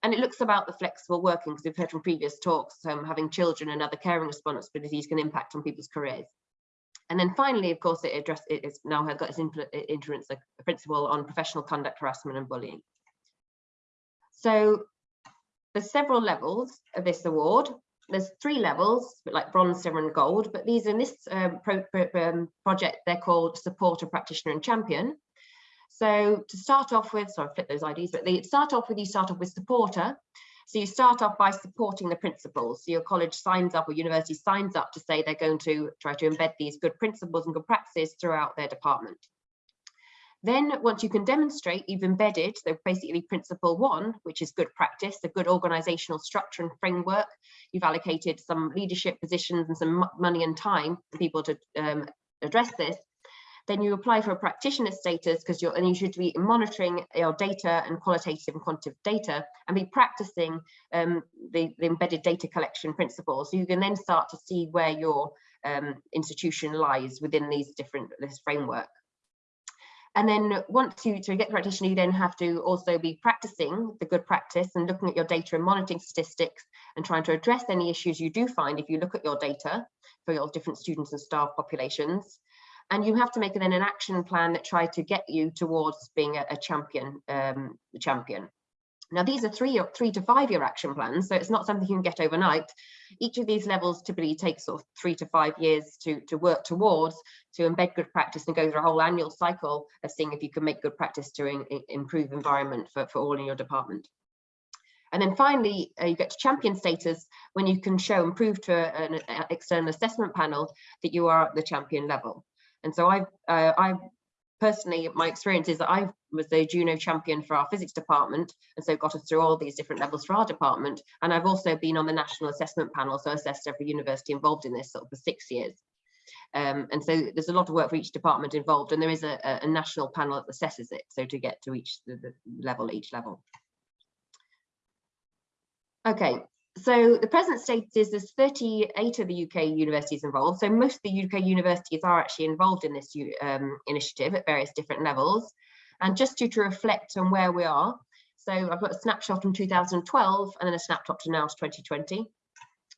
And it looks about the flexible working because we've heard from previous talks, um, having children and other caring responsibilities can impact on people's careers. And then finally, of course, it addressed it is now got its influence a principle on professional conduct, harassment and bullying. So there's several levels of this award. There's three levels, like bronze, silver and gold, but these in this um, pro, pro, um, project, they're called supporter, practitioner and champion. So to start off with, sorry, flip those IDs, but they start off with, you start off with supporter. So you start off by supporting the principles. So your college signs up or university signs up to say they're going to try to embed these good principles and good practices throughout their department. Then once you can demonstrate you've embedded, so basically principle one, which is good practice, a good organizational structure and framework, you've allocated some leadership positions and some money and time for people to um, address this, then you apply for a practitioner status because you're and you should be monitoring your data and qualitative and quantitative data and be practicing um, the, the, embedded data collection principles. So you can then start to see where your um, institution lies within these different this framework. And then once you to get practitioner, you then have to also be practicing the good practice and looking at your data and monitoring statistics and trying to address any issues you do find if you look at your data for your different students and staff populations. And you have to make then an action plan that try to get you towards being a, a champion um, champion now these are three or three to five year action plans so it's not something you can get overnight each of these levels typically takes sort of three to five years to to work towards to embed good practice and go through a whole annual cycle of seeing if you can make good practice to in, improve environment for, for all in your department and then finally, uh, you get to champion status when you can show and prove to an external assessment panel that you are at the champion level. And so I've, uh, I've personally, my experience is that I was the Juno champion for our physics department, and so got us through all these different levels for our department. And I've also been on the national assessment panel, so assessed every university involved in this sort of for six years. Um, and so there's a lot of work for each department involved, and there is a, a national panel that assesses it, so to get to each the, the level, each level. Okay, so the present state is there's 38 of the UK universities involved. So most of the UK universities are actually involved in this um, initiative at various different levels. And just to, to reflect on where we are, so I've got a snapshot from 2012 and then a snapshot to now to 2020.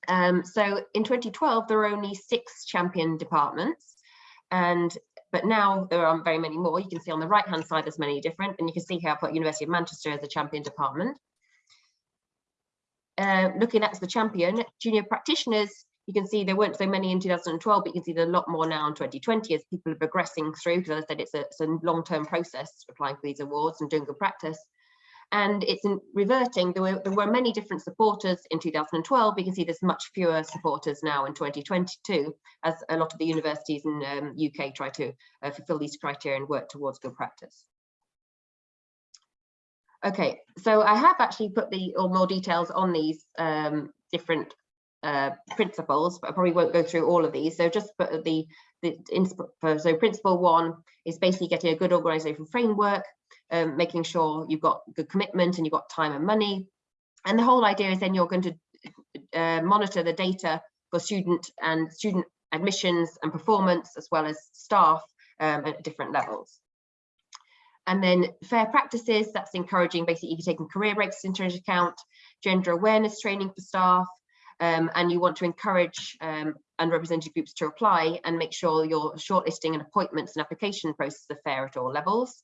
Um, so in 2012, there were only six champion departments. And but now there aren't very many more. You can see on the right hand side, there's many different, and you can see here I've got University of Manchester as a champion department. Uh, looking at the champion, Juno practitioners, you can see there weren't so many in 2012, but you can see there's a lot more now in 2020 as people are progressing through, because as I said, it's a, it's a long-term process applying for these awards and doing good practice. And it's in reverting, there were, there were many different supporters in 2012, you can see there's much fewer supporters now in 2022, as a lot of the universities in um, UK try to uh, fulfill these criteria and work towards good practice. Okay, so I have actually put the or more details on these um, different uh, principles, but I probably won't go through all of these. So just put the, the so principle one is basically getting a good organization framework, um, making sure you've got good commitment and you've got time and money. And the whole idea is then you're going to uh, monitor the data for student and student admissions and performance, as well as staff um, at different levels. And then fair practices, that's encouraging basically you taking career breaks into account, gender awareness training for staff, um, and you want to encourage um, underrepresented groups to apply and make sure your shortlisting and appointments and application process are fair at all levels.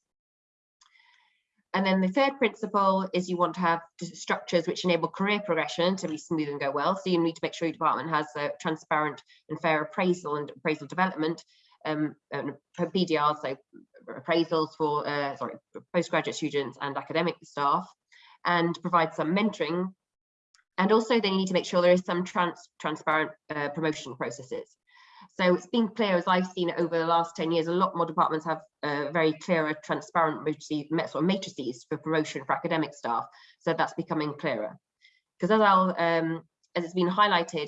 And then the third principle is you want to have structures which enable career progression to be smooth and go well. So you need to make sure your department has a transparent and fair appraisal and appraisal development um, PDRs, so appraisals for uh, sorry postgraduate students and academic staff, and provide some mentoring. And also they need to make sure there is some trans transparent uh, promotion processes. So it's been clear as I've seen over the last 10 years, a lot more departments have uh, very clearer, transparent matrices for promotion for academic staff. So that's becoming clearer. Because as I'll, um, as it's been highlighted,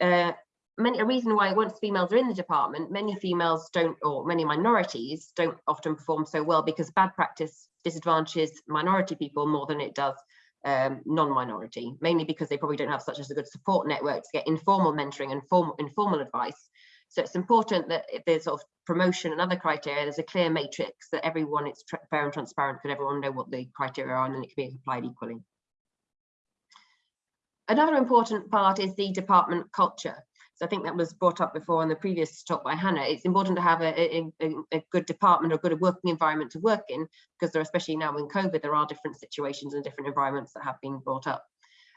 uh, many, a reason why once females are in the department, many females don't, or many minorities don't often perform so well because bad practice disadvantages minority people more than it does um, non-minority, mainly because they probably don't have such as a good support network to get informal mentoring and formal, informal advice. So it's important that if there's sort of promotion and other criteria, there's a clear matrix that everyone is fair and transparent, can everyone know what the criteria are and then it can be applied equally. Another important part is the department culture. So I think that was brought up before in the previous talk by Hannah. It's important to have a, a, a good department or good working environment to work in, because there, especially now in COVID, there are different situations and different environments that have been brought up.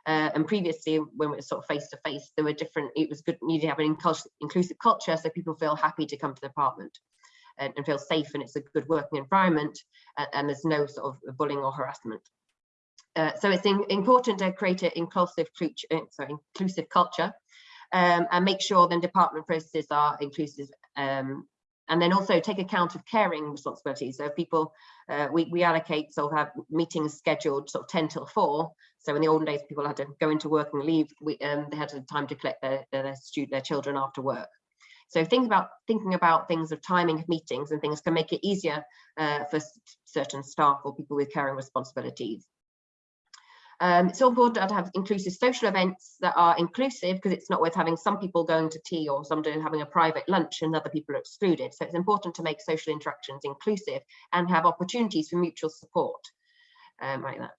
Uh, and previously, when we were sort of face to face, there were different. It was good. You to have an inclusive culture, so people feel happy to come to the department and, and feel safe, and it's a good working environment, and, and there's no sort of bullying or harassment. Uh, so it's in, important to create an inclusive, uh, sorry, inclusive culture um, and make sure then department processes are inclusive um, and then also take account of caring responsibilities. So if people, uh, we, we allocate, so have meetings scheduled sort of 10 till 4. So in the olden days, people had to go into work and leave. We, um, they had time to collect their, their, student, their children after work. So think about thinking about things of timing of meetings and things can make it easier uh, for certain staff or people with caring responsibilities. Um, it's important to have inclusive social events that are inclusive because it's not worth having some people going to tea or some doing having a private lunch and other people are excluded. So it's important to make social interactions inclusive and have opportunities for mutual support um, like that.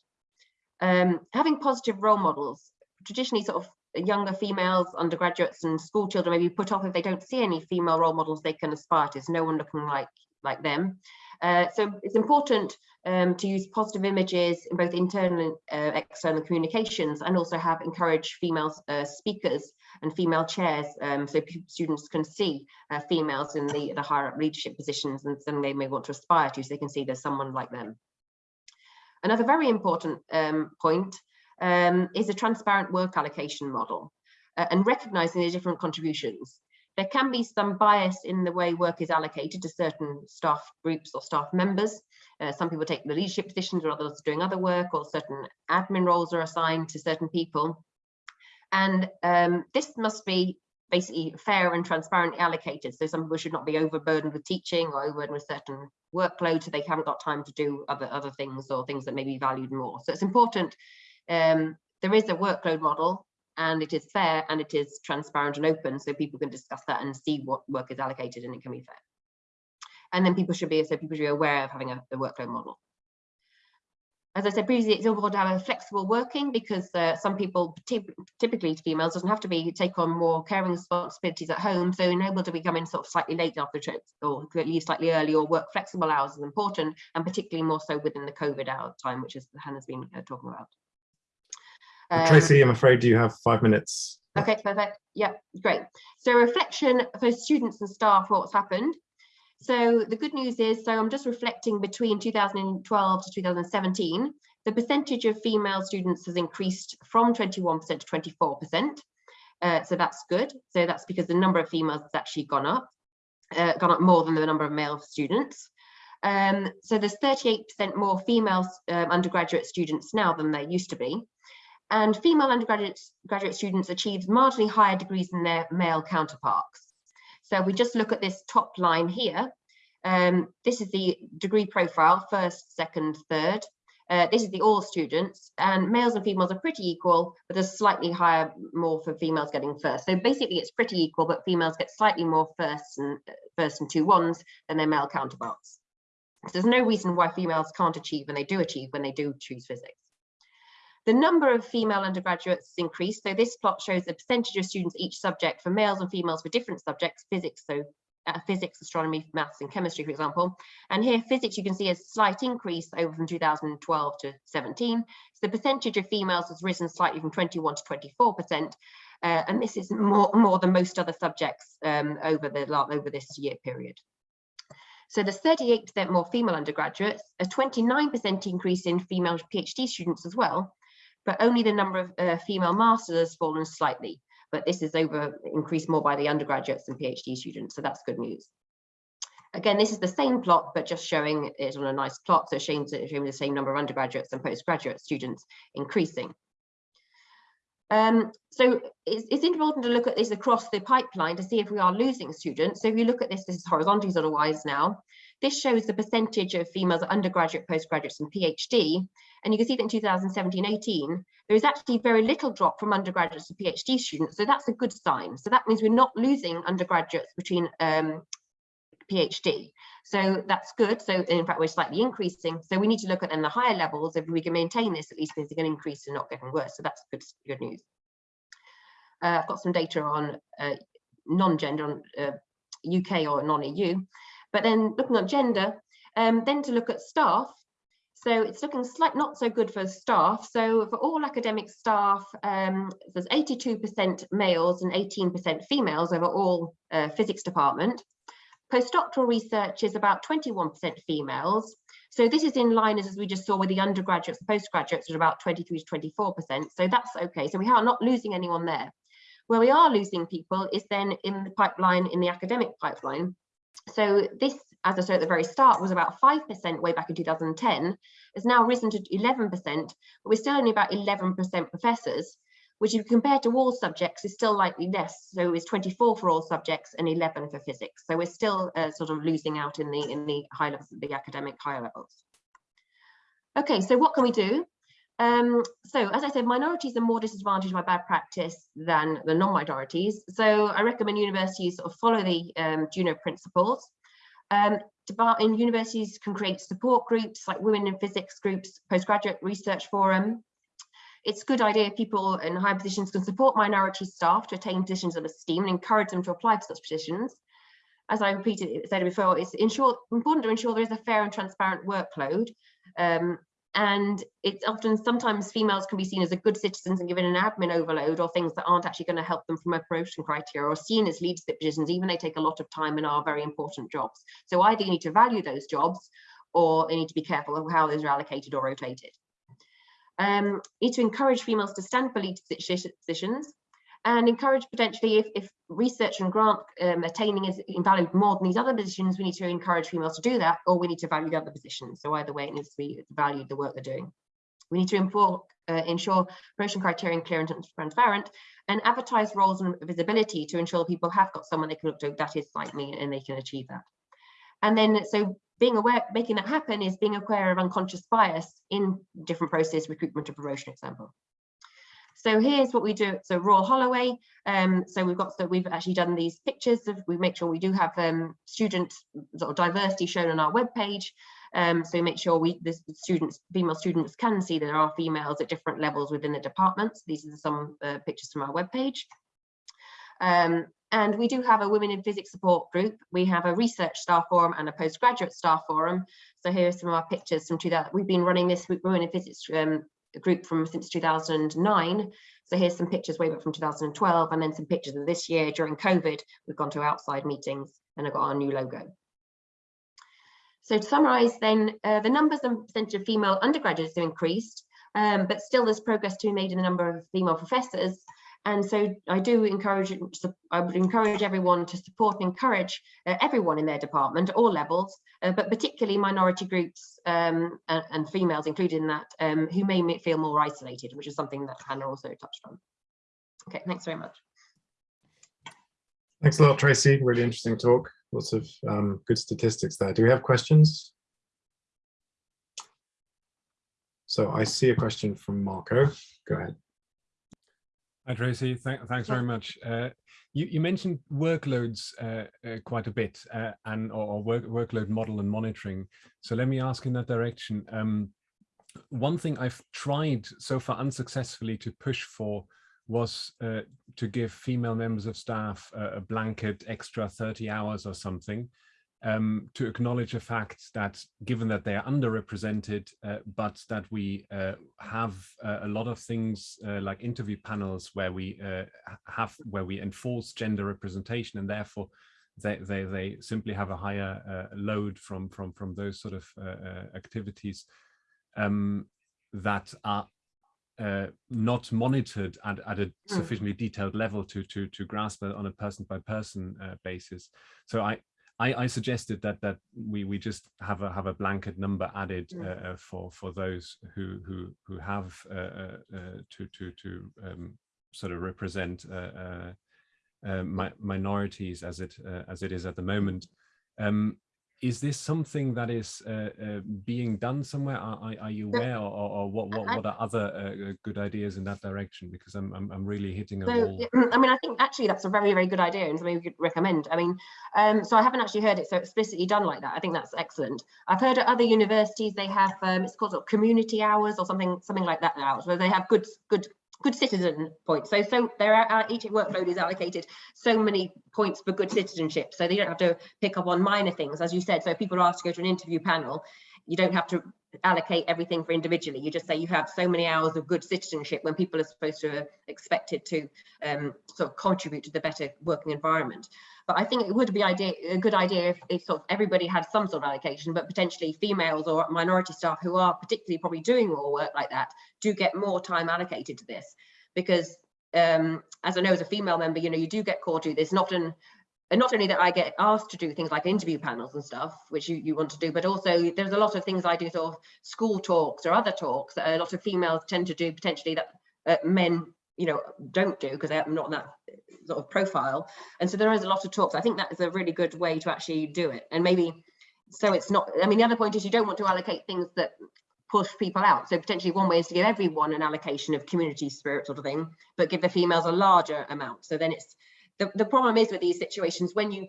Um, having positive role models, traditionally sort of younger females, undergraduates and school children maybe put off if they don't see any female role models they can aspire to. There's no one looking like, like them. Uh, so it's important um, to use positive images in both internal and uh, external communications and also have encouraged female uh, speakers and female chairs um, so students can see uh, females in the, the higher up leadership positions and something they may want to aspire to so they can see there's someone like them. Another very important um, point um, is a transparent work allocation model uh, and recognizing the different contributions. There can be some bias in the way work is allocated to certain staff groups or staff members. Uh, some people take the leadership positions or others doing other work or certain admin roles are assigned to certain people. And um, this must be basically fair and transparently allocated. So some people should not be overburdened with teaching or overburdened with certain workload so they haven't got time to do other, other things or things that may be valued more. So it's important. Um, there is a workload model and it is fair and it is transparent and open so people can discuss that and see what work is allocated and it can be fair. And then people should be so people should be aware of having a, a workload model. As I said previously, it's important to have a flexible working because uh, some people, typically females, doesn't have to be take on more caring responsibilities at home. So being able to be coming sort of slightly late after trips or leave slightly early or work flexible hours is important, and particularly more so within the COVID hour time, which is Hannah's been uh, talking about. Um, Tracy, I'm afraid you have five minutes. Okay, perfect. Yeah, great. So reflection for students and staff, what's happened. So the good news is, so I'm just reflecting between 2012 to 2017, the percentage of female students has increased from 21% to 24%. Uh, so that's good. So that's because the number of females has actually gone up, uh, gone up more than the number of male students. Um, so there's 38% more female um, undergraduate students now than there used to be and female undergraduate graduate students achieved marginally higher degrees than their male counterparts. So we just look at this top line here. Um, this is the degree profile, first, second, third. Uh, this is the all students and males and females are pretty equal, but there's slightly higher, more for females getting first. So basically it's pretty equal, but females get slightly more first and first and two ones than their male counterparts. So there's no reason why females can't achieve when they do achieve when they do choose physics. The number of female undergraduates increased. So this plot shows the percentage of students each subject for males and females for different subjects, physics, so uh, physics, astronomy, maths and chemistry, for example. And here physics, you can see a slight increase over from 2012 to 17. So the percentage of females has risen slightly from 21 to 24%. Uh, and this is more, more than most other subjects um, over, the, over this year period. So there's 38% more female undergraduates, a 29% increase in female PhD students as well, but only the number of uh, female masters has fallen slightly. but this is over increased more by the undergraduates and PhD students, so that's good news. Again, this is the same plot, but just showing it on a nice plot, so showing, showing the same number of undergraduates and postgraduate students increasing. Um, so it's, it's, important to look at this across the pipeline to see if we are losing students. So if you look at this, this is horizontally sort of wise now. This shows the percentage of females undergraduate, postgraduates and PhD. And you can see that in 2017-18, there is actually very little drop from undergraduates to PhD students. So that's a good sign. So that means we're not losing undergraduates between um, PhD. So that's good. So in fact, we're slightly increasing. So we need to look at then the higher levels. If we can maintain this, at least going to increase and not getting worse. So that's good, good news. Uh, I've got some data on uh, non-gender on uh, UK or non-EU. But then looking at gender, um, then to look at staff. So it's looking slight, not so good for staff. So for all academic staff, um, there's 82% males and 18% females over all uh, physics department. Postdoctoral research is about 21% females. So this is in line as we just saw with the undergraduates postgraduates at about 23 to 24%. So that's okay. So we are not losing anyone there. Where we are losing people is then in the pipeline, in the academic pipeline. So this, as I said at the very start, was about 5% way back in 2010, has now risen to 11%, but we're still only about 11% professors which if compared to all subjects is still likely less. So it's 24 for all subjects and 11 for physics. So we're still uh, sort of losing out in the in the high levels, the academic higher levels. Okay, so what can we do? Um, so as I said, minorities are more disadvantaged by bad practice than the non-minorities. So I recommend universities sort of follow the um, Juno principles. Um, in universities can create support groups like women in physics groups, postgraduate research forum, it's a good idea if people in high positions can support minority staff to attain positions of esteem and encourage them to apply for such positions. As I repeated said before, it's ensure, important to ensure there is a fair and transparent workload. Um, and it's often sometimes females can be seen as a good citizens and given an admin overload or things that aren't actually going to help them from a promotion criteria or seen as leadership positions even they take a lot of time and are very important jobs. So either you need to value those jobs or you need to be careful of how those are allocated or rotated. Um, need to encourage females to stand for leadership positions and encourage potentially if, if research and grant um, attaining is valued more than these other positions, we need to encourage females to do that, or we need to value the other positions. So either way, it needs to be valued the work they're doing. We need to inform, uh, ensure promotion criterion clear and transparent and advertise roles and visibility to ensure people have got someone they can look to that is like me and they can achieve that. And then so being aware, making that happen is being aware of unconscious bias in different process, recruitment and promotion example. So here's what we do. So Royal Holloway. Um, so we've got so we've actually done these pictures of we make sure we do have um, student sort of diversity shown on our web page. Um, so we make sure we the students, female students can see there are females at different levels within the departments. These are some uh, pictures from our web page. Um, and we do have a women in physics support group. We have a research staff forum and a postgraduate staff forum. So here are some of our pictures from 2000. We've been running this women in physics um, group from since 2009. So here's some pictures way back from 2012 and then some pictures of this year during COVID. We've gone to outside meetings and I've got our new logo. So to summarize then, uh, the numbers and percentage of female undergraduates have increased, um, but still there's progress to be made in the number of female professors and so I do encourage, I would encourage everyone to support and encourage uh, everyone in their department all levels, uh, but particularly minority groups um, and, and, females included in that, um, who may feel more isolated, which is something that Hannah also touched on. Okay, thanks very much. Thanks a lot, Tracy. Really interesting talk. Lots of um, good statistics there. Do we have questions? So I see a question from Marco. Go ahead. Hi, Tracy. Th thanks very much. Uh, you, you, mentioned workloads uh, uh, quite a bit uh, and or, or work, workload model and monitoring. So let me ask in that direction. Um, one thing I've tried so far unsuccessfully to push for was uh, to give female members of staff a blanket extra 30 hours or something um, to acknowledge the fact that given that they are underrepresented, uh, but that we uh, have uh, a lot of things uh, like interview panels where we uh, have where we enforce gender representation and therefore they, they, they simply have a higher uh, load from, from, from those sort of activities um, that are uh, not monitored at, at a Mm. sufficiently detailed level to to to grasp it on a person by person uh, basis. So I, I I suggested that that we we just have a have a blanket number added Mm. uh, uh, for for those who who who have uh, uh, uh, to to to um, sort of represent uh, uh, uh, mi minorities as it uh, as it is at the moment. Um, is this something that is uh, uh, being done somewhere? Are, are, are you aware, or, or, or what, what I- what are other uh, uh, good ideas in that direction? Because I'm I'm, I'm really hitting a So, wall. I mean, I think actually that's a very, very good idea and something we could recommend. I mean, um, so I haven't actually heard it so explicitly done like that. I think that's excellent. I've heard at other universities they have um, it's called sort of community hours or something, something like that now, where they have good, good, good citizen points. So, so there are uh, each workload is allocated so many points for good citizenship. So they don't have to pick up on minor things, as you said. So if people are asked to go to an interview panel, you don't have to allocate everything for individually. You just say you have so many hours of good citizenship when people are supposed to expected to um, sort of contribute to the better working environment. But I think it would be idea, a good idea if, if sort of everybody had some sort of allocation, but potentially females or minority staff who are particularly probably doing more work like that do get more time allocated to this. Because um, as I know as a female member, you know, you do get called to this, not often and not only that I get asked to do things like interview panels and stuff, which you, you want to do, but also there's a lot of things I do sort of school talks or other talks that a lot of females tend to do potentially that uh, men, you know, don't do because they're not that sort of profile. And so there is a lot of talks. I think that is a really good way to actually do it. And maybe, so it's not, I mean, the other point is you don't want to allocate things that push people out. So potentially one way is to give everyone an allocation of community spirit sort of thing, but give the females a larger amount. So then it's, the, the problem is with these situations when you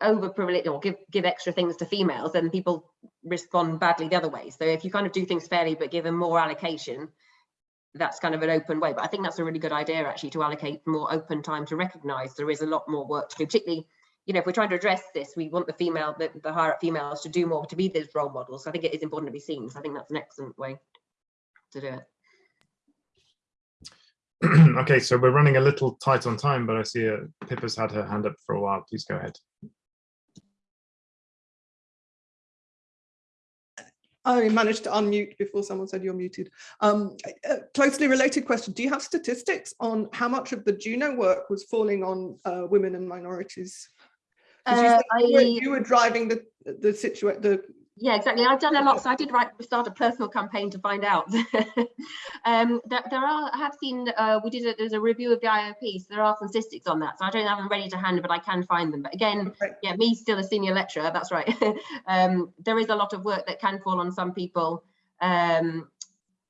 over privilege or give give extra things to females then people respond badly the other way. So if you kind of do things fairly but give them more allocation that's kind of an open way. But i think that's a really good idea actually to allocate more open time to recognize there is a lot more work to do particularly you know if we're trying to address this we want the female the, the higher up females to do more to be those role models. So i think it is important to be seen. So i think that's an excellent way to do it okay, so we're running a little tight on time, but I see uh, Pippa's had her hand up for a while. Please go ahead. I managed to unmute before someone said you're muted. Um, a closely related question. Do you have statistics on how much of the Juno work was falling on uh, women and minorities? 'Cause you, Uh, you, were, I- you were driving the the situation. The Yeah, exactly. I've done a lot. So I did write start a personal campaign to find out. um, there, there are. I have seen. Uh, we did. A, there's a review of the IOP. So there are some statistics on that. So I don't have them ready to hand, but I can find them. But again, Okay. yeah, me still a senior lecturer. That's right. um, there is a lot of work that can fall on some people. Um,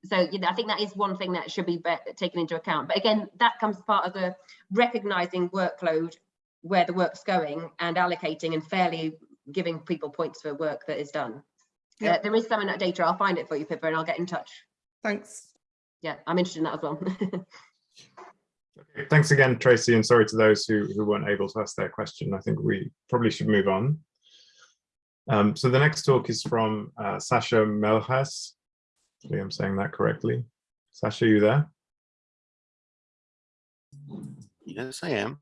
so you know, I think that is one thing that should be, be taken into account. But again, that comes part of the recognizing workload where the work's going and allocating and fairly giving people points for work that is done. Yeah. Uh, there is some in that data. I'll find it for you, Pippa, and I'll get in touch. thanks. Yeah, I'm interested in that as well. Okay, Thanks again, Tracy, and sorry to those who, who weren't able to ask their question. I think we probably should move on. Um, so the next talk is from uh, Sasha Mehlhase. Hopefully I'm saying that correctly. Sasha, you there? Yes, I am.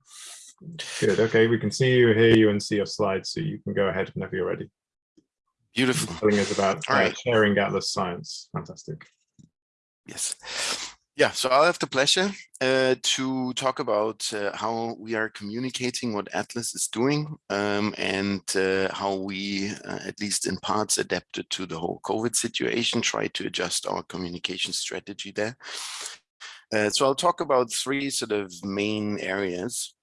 Good. Okay, we can see you, hear you, and see your slides, so you can go ahead whenever you're ready. Beautiful. Telling us about All uh, right. sharing Atlas science. Fantastic. Yes. Yeah, so I'll have the pleasure uh, to talk about uh, how we are communicating what Atlas is doing um, and uh, how we, uh, at least in parts, adapted to the whole COVID situation, try to adjust our communication strategy there. Uh, so I'll talk about three sort of main areas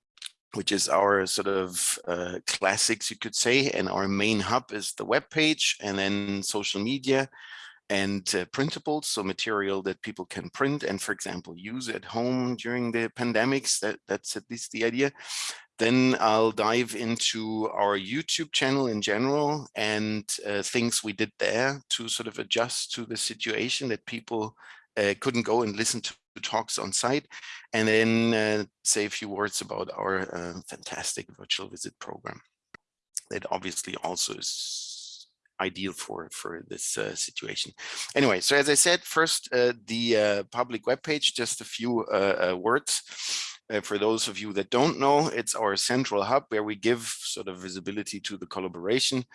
which is our sort of uh, classics, you could say, and our main hub is the web page, and then social media and uh, printables, so material that people can print and, for example, use at home during the pandemics. That, that's at least the idea. Then I'll dive into our YouTube channel in general and uh, things we did there to sort of adjust to the situation that people uh, couldn't go and listen to talks on site and then uh, say a few words about our uh, fantastic virtual visit program. That obviously also is ideal for for this uh, situation. Anyway so as i said first uh, the uh, public webpage just a few uh, words. For those of you that don't know it's our central hub where we give sort of visibility to the collaboration.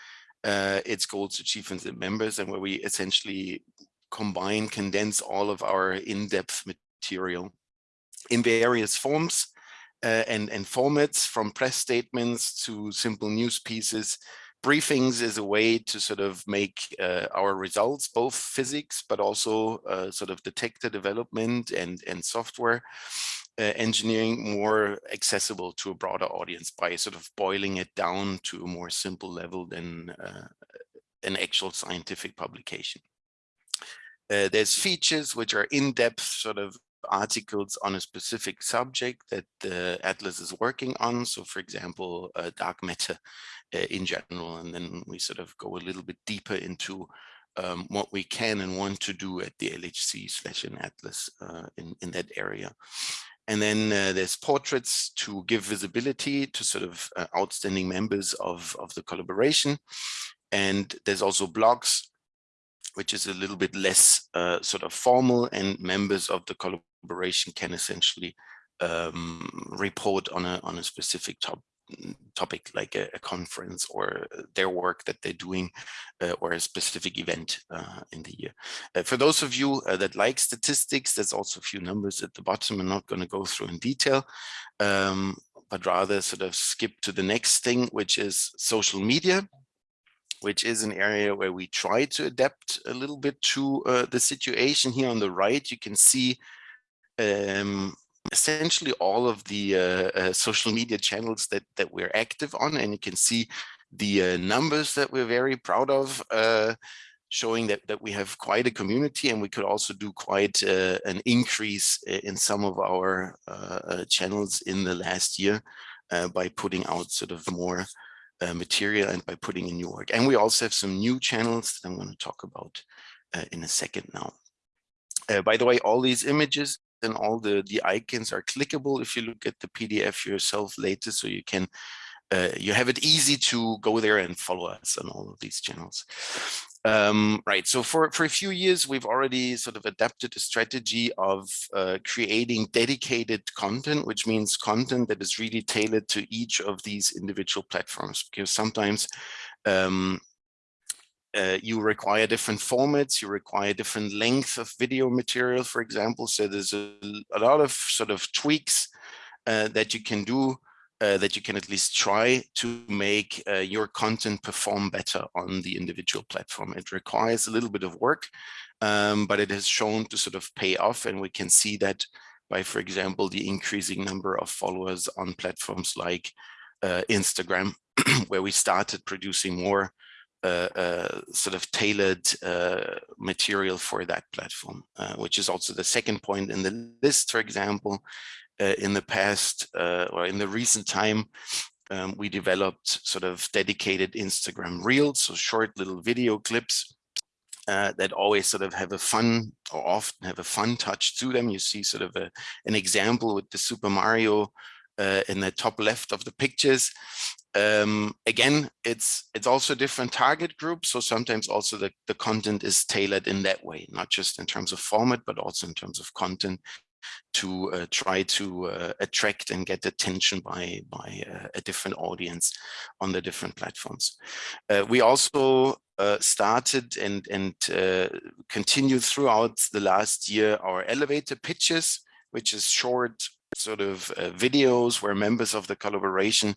Its goals achievements and members and where we essentially combine, condense all of our in-depth material in various forms uh, and, and formats from press statements to simple news pieces. Briefings is a way to sort of make uh, our results, both physics, but also uh, sort of detector development and, and software uh, engineering more accessible to a broader audience by sort of boiling it down to a more simple level than uh, an actual scientific publication. Uh, there's features which are in-depth sort of articles on a specific subject that the Atlas is working on. So for example, uh, dark matter uh, in general, and then we sort of go a little bit deeper into um, what we can and want to do at the LHC slash Atlas uh, in, in that area. And then uh, there's portraits to give visibility to sort of uh, outstanding members of, of the collaboration. And there's also blogs, which is a little bit less uh, sort of formal and members of the collaboration can essentially um, report on a, on a specific top, topic like a, a, conference or their work that they're doing uh, or a specific event uh, in the year. Uh, for those of you uh, that like statistics, there's also a few numbers at the bottom. I'm not going to go through in detail, um, but rather sort of skip to the next thing, which is social media which is an area where we try to adapt a little bit to uh, the situation here on the right. You can see um, essentially all of the uh, uh, social media channels that that we're active on and you can see the uh, numbers that we're very proud of uh, showing that that we have quite a community and we could also do quite uh, an increase in some of our uh, channels in the last year by putting out sort of more material and by putting in new work. And we also have some new channels that I'm going to talk about in a second now. By the way all these images then all the, the icons are clickable if you look at the PDF yourself later, so you can uh, you have it easy to go there and follow us on all of these channels. Um, right, so for, for a few years, we've already sort of adapted a strategy of uh, creating dedicated content, which means content that is really tailored to each of these individual platforms, because sometimes um, uh, you require different formats, you require different length of video material, for example. So there's a, a lot of sort of tweaks uh, that you can do, uh, that you can at least try to make uh, your content perform better on the individual platform. It requires a little bit of work, um, but it has shown to sort of pay off. And we can see that by, for example, the increasing number of followers on platforms like uh, Instagram, where we started producing more sort of tailored uh, material for that platform, uh, which is also the second point in the list, for example, uh, in the past uh, or in the recent time, um, we developed sort of dedicated Instagram reels, so short little video clips that always sort of have a fun or often have a fun touch to them. You see sort of a, an example with the Super Mario uh, in the top left of the pictures. Um, again, it's it's also different target group. So sometimes also the, the content is tailored in that way, not just in terms of format, but also in terms of content to uh, try to uh, attract and get attention by by uh, a different audience on the different platforms. Uh, we also uh, started and and uh, continued throughout the last year our elevator pitches, which is short sort of videos where members of the collaboration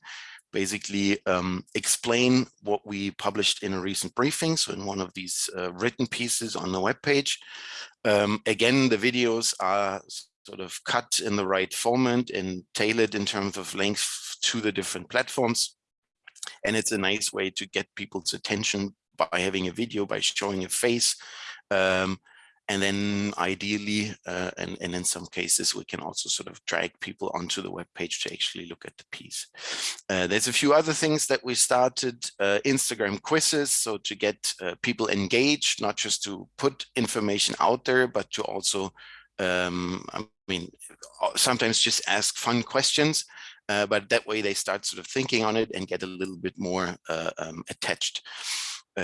basically um, explain what we published in a recent briefing. So in one of these uh, written pieces on the web page. Um, again, the videos are sort of cut in the right format and tailored in terms of length to the different platforms. And it's a nice way to get people's attention by having a video, by showing a face, um, and then ideally, uh, and, and in some cases, we can also sort of drag people onto the web page to actually look at the piece. Uh, there's a few other things that we started, uh, Instagram quizzes, so to get uh, people engaged, not just to put information out there, but to also, um, I mean, uh, sometimes just ask fun questions, uh, but that way they start sort of thinking on it and get a little bit more um, attached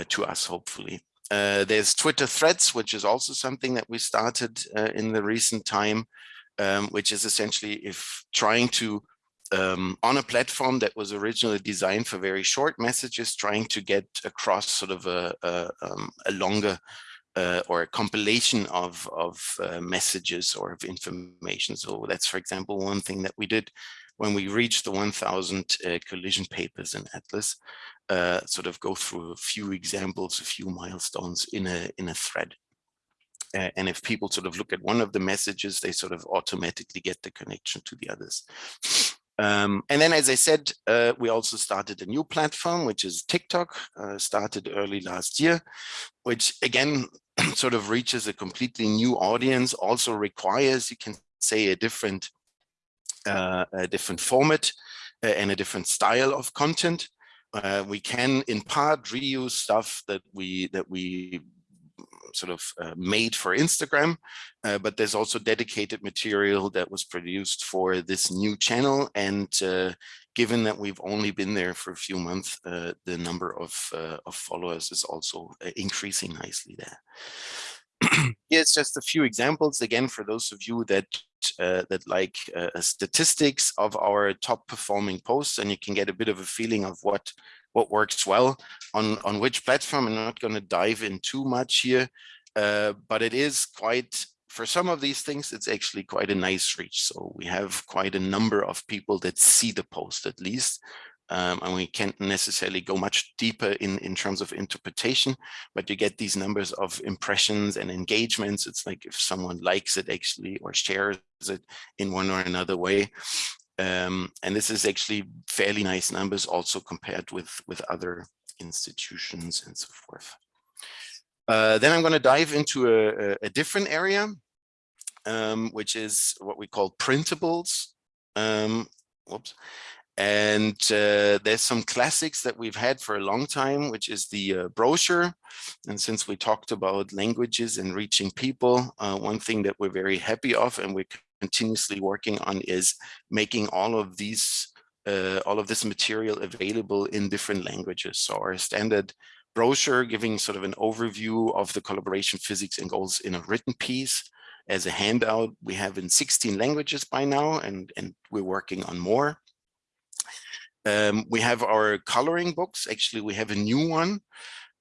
to us, hopefully. Uh, there's Twitter threads, which is also something that we started uh, in the recent time, um, which is essentially if trying to, um, on a platform that was originally designed for very short messages, trying to get across sort of a, a, um, a longer uh, or a compilation of, of uh, messages or of information. So that's, for example, one thing that we did when we reach the 1000 uh, collision papers in Atlas, uh, sort of go through a few examples, a few milestones in a, in a thread. Uh, and if people sort of look at one of the messages, they sort of automatically get the connection to the others. Um, and then, as I said, uh, we also started a new platform, which is TikTok, uh, started early last year, which again, sort of reaches a completely new audience, also requires, you can say, a different, a different format uh, and a different style of content. Uh, we can, in part, reuse stuff that we that we sort of uh, made for Instagram, uh, but there's also dedicated material that was produced for this new channel. And uh, given that we've only been there for a few months, uh, the number of, uh, of followers is also uh, increasing nicely there. Here's just a few examples again for those of you that uh, that like uh, statistics of our top performing posts and you can get a bit of a feeling of what what works well on, on which platform. I'm not going to dive in too much here, uh, but it is quite, for some of these things, it's actually quite a nice reach. So we have quite a number of people that see the post at least. Um, and we can't necessarily go much deeper in, in terms of interpretation, but you get these numbers of impressions and engagements. It's like if someone likes it actually or shares it in one or another way. Um, and this is actually fairly nice numbers also compared with, with other institutions and so forth. Uh, then I'm going to dive into a, a different area, um, which is what we call printables. Um, whoops. And uh, there's some classics that we've had for a long time, which is the uh, brochure. And since we talked about languages and reaching people, uh, one thing that we're very happy of and we're continuously working on is making all of these, uh, all of this material available in different languages. So our standard brochure giving sort of an overview of the collaboration physics and goals in a written piece as a handout we have in 16 languages by now and and we're working on more um, we have our coloring books. Actually we have a new one.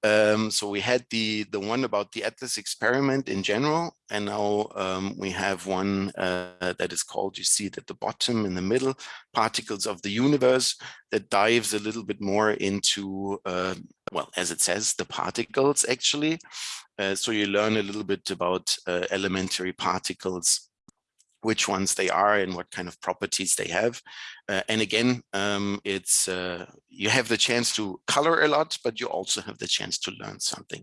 Um, so we had the the one about the Atlas experiment in general, and now um, we have one uh, that is called, you see it at the bottom in the middle, Particles of the Universe, that dives a little bit more into, uh, well, as it says, the particles actually. Uh, so you learn a little bit about uh, elementary particles which ones they are and what kind of properties they have. Uh, and again, um, it's uh, you have the chance to color a lot, but you also have the chance to learn something.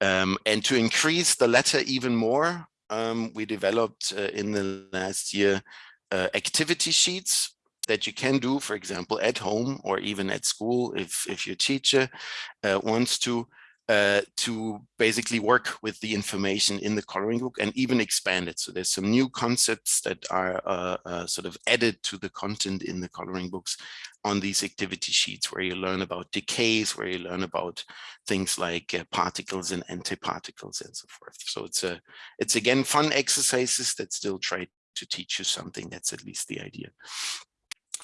Um, and to increase the latter even more, um, we developed uh, in the last year uh, activity sheets that you can do, for example, at home or even at school if, if your teacher uh, wants to uh, to basically work with the information in the coloring book and even expand it. So there's some new concepts that are uh, uh, sort of added to the content in the coloring books on these activity sheets where you learn about decays, where you learn about things like uh, particles and antiparticles and so forth. So it's a, it's again fun exercises that still try to teach you something. That's at least the idea.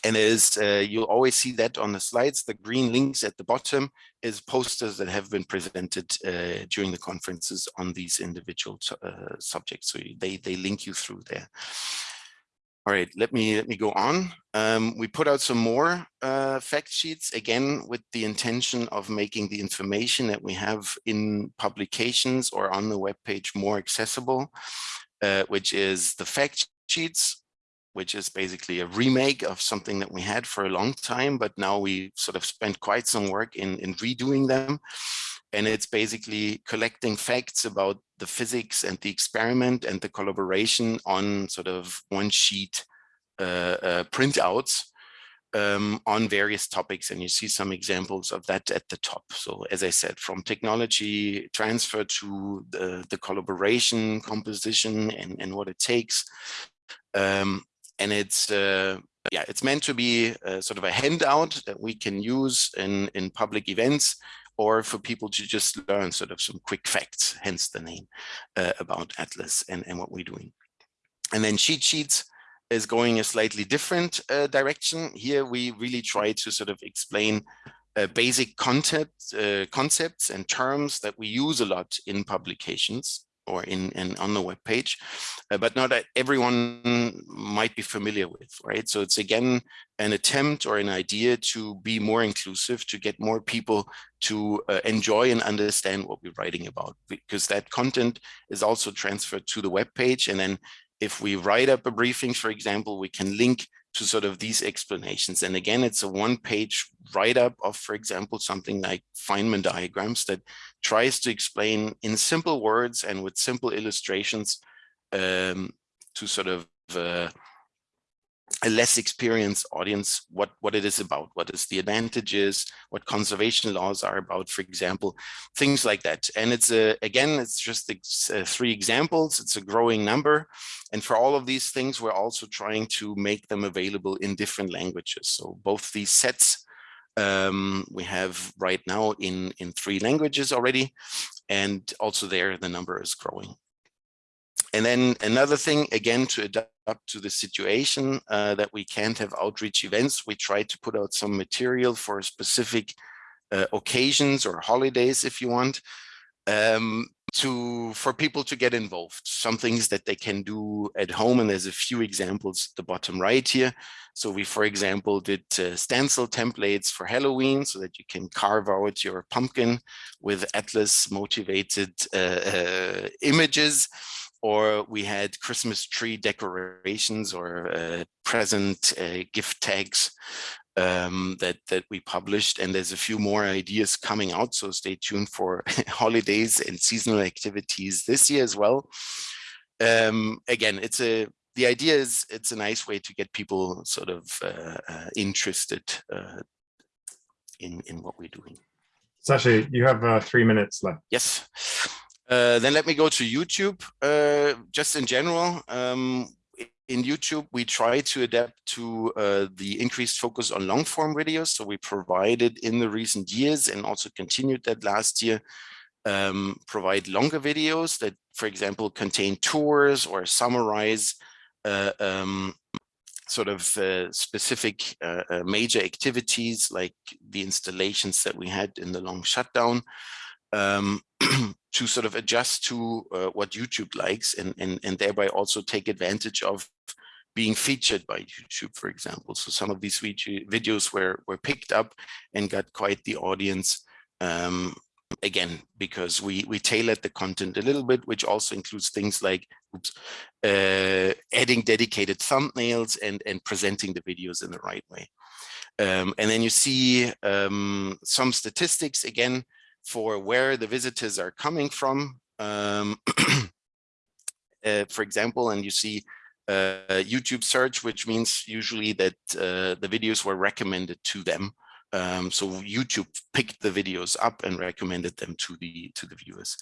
And as uh, you'll always see that on the slides, the green links at the bottom is posters that have been presented uh, during the conferences on these individual uh, subjects. So they, they link you through there. All right, let me let me go on. Um, we put out some more uh, fact sheets, again, with the intention of making the information that we have in publications or on the web page more accessible, uh, which is the fact sheets which is basically a remake of something that we had for a long time, but now we sort of spent quite some work in, in redoing them. And it's basically collecting facts about the physics and the experiment and the collaboration on sort of one sheet uh, uh, printouts um, on various topics. And you see some examples of that at the top. So as I said, from technology transfer to the, the collaboration composition and, and what it takes, um, and it's uh, yeah it's meant to be a, sort of a handout that we can use in in public events or for people to just learn sort of some quick facts hence the name uh, about atlas and and what we're doing. And then cheat sheets is going a slightly different uh, direction. Here we really try to sort of explain uh, basic content, uh, concepts and terms that we use a lot in publications or in, in on the web page, uh, but not that everyone might be familiar with, right? So it's again an attempt or an idea to be more inclusive, to get more people to uh, enjoy and understand what we're writing about, because that content is also transferred to the web page. And then if we write up a briefing, for example, we can link to sort of these explanations. And again, it's a one page write-up of, for example, something like Feynman diagrams that tries to explain in simple words and with simple illustrations um, to sort of uh, a less experienced audience what what it is about what is the advantages what conservation laws are about for example things like that. And it's a again it's just uh, three examples. It's a growing number. And for all of these things we're also trying to make them available in different languages. So both these sets um, we have right now in in three languages already. And also there the number is growing and then another thing, again, to adapt to the situation uh, that we can't have outreach events, we try to put out some material for specific uh, occasions or holidays, if you want, um, to for people to get involved. Some things that they can do at home, and there's a few examples at the bottom right here. So we, for example, did uh, stencil templates for Halloween so that you can carve out your pumpkin with Atlas motivated uh, uh, images or we had Christmas tree decorations or uh, present uh, gift tags um, that that we published, and there's a few more ideas coming out. So stay tuned for holidays and seasonal activities this year as well. Um, again, it's a the idea is it's a nice way to get people sort of uh, uh interested uh, in in what we're doing. Sasha, you have uh, three minutes left. Yes. Uh, then let me go to YouTube. Uh, just in general, um, in YouTube, we try to adapt to uh, the increased focus on long form videos. So we provided in the recent years and also continued that last year, um, provide longer videos that, for example, contain tours or summarize uh, um, sort of uh, specific major activities like the installations that we had in the long shutdown um, to sort of adjust to uh, what YouTube likes and, and, and thereby also take advantage of being featured by YouTube, for example. So some of these videos were, were picked up and got quite the audience um, again, because we, we tailored the content a little bit, which also includes things like oops, uh, adding dedicated thumbnails and, and presenting the videos in the right way. Um, and then you see um, some statistics again, for where the visitors are coming from. Um, uh, for example, and you see uh, YouTube search, which means usually that uh, the videos were recommended to them. Um, so YouTube picked the videos up and recommended them to the to the viewers.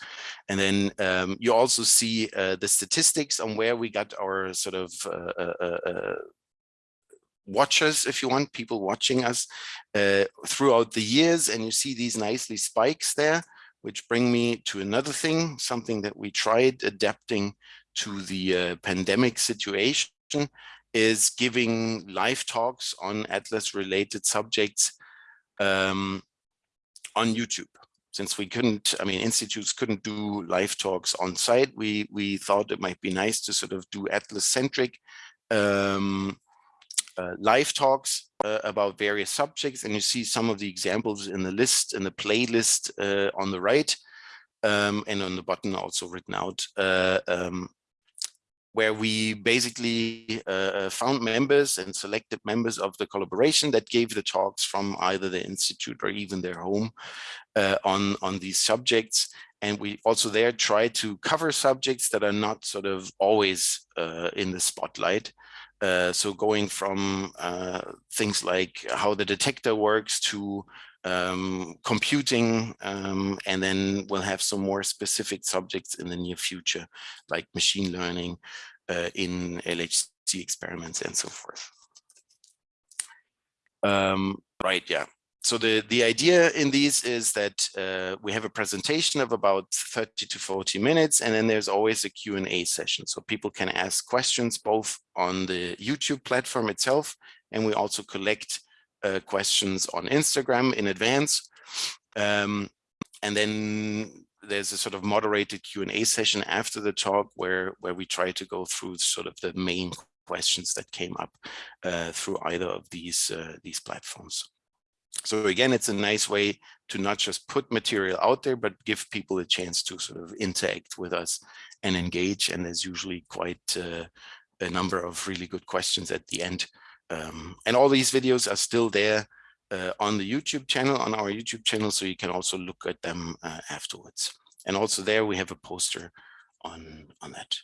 And then um, you also see uh, the statistics on where we got our sort of uh, uh, uh watchers, if you want, people watching us uh, throughout the years. And you see these nicely spikes there, which bring me to another thing, something that we tried adapting to the uh, pandemic situation is giving live talks on Atlas related subjects um, on YouTube. Since we couldn't, I mean, institutes couldn't do live talks on site, we, we thought it might be nice to sort of do Atlas centric um, live talks uh, about various subjects and you see some of the examples in the list in the playlist uh, on the right um, and on the button also written out uh, um, where we basically uh, uh, found members and selected members of the collaboration that gave the talks from either the institute or even their home on on these subjects. And we also there try to cover subjects that are not sort of always in the spotlight uh, so going from uh, things like how the detector works to um, computing, um, and then we'll have some more specific subjects in the near future, like machine learning uh, in LHC experiments and so forth. Um, right, yeah so the, the idea in these is that uh, we have a presentation of about 30 to 40 minutes, and then there's always a Q&A session. So people can ask questions both on the YouTube platform itself, and we also collect uh, questions on Instagram in advance. Um, and then there's a sort of moderated Q&A session after the talk where, where we try to go through sort of the main questions that came up uh, through either of these, uh, these platforms. So again, it's a nice way to not just put material out there, but give people a chance to sort of interact with us and engage. And there's usually quite uh, a number of really good questions at the end. Um, and all these videos are still there uh, on the YouTube channel, on our YouTube channel, so you can also look at them uh, afterwards. And also there we have a poster on, on that.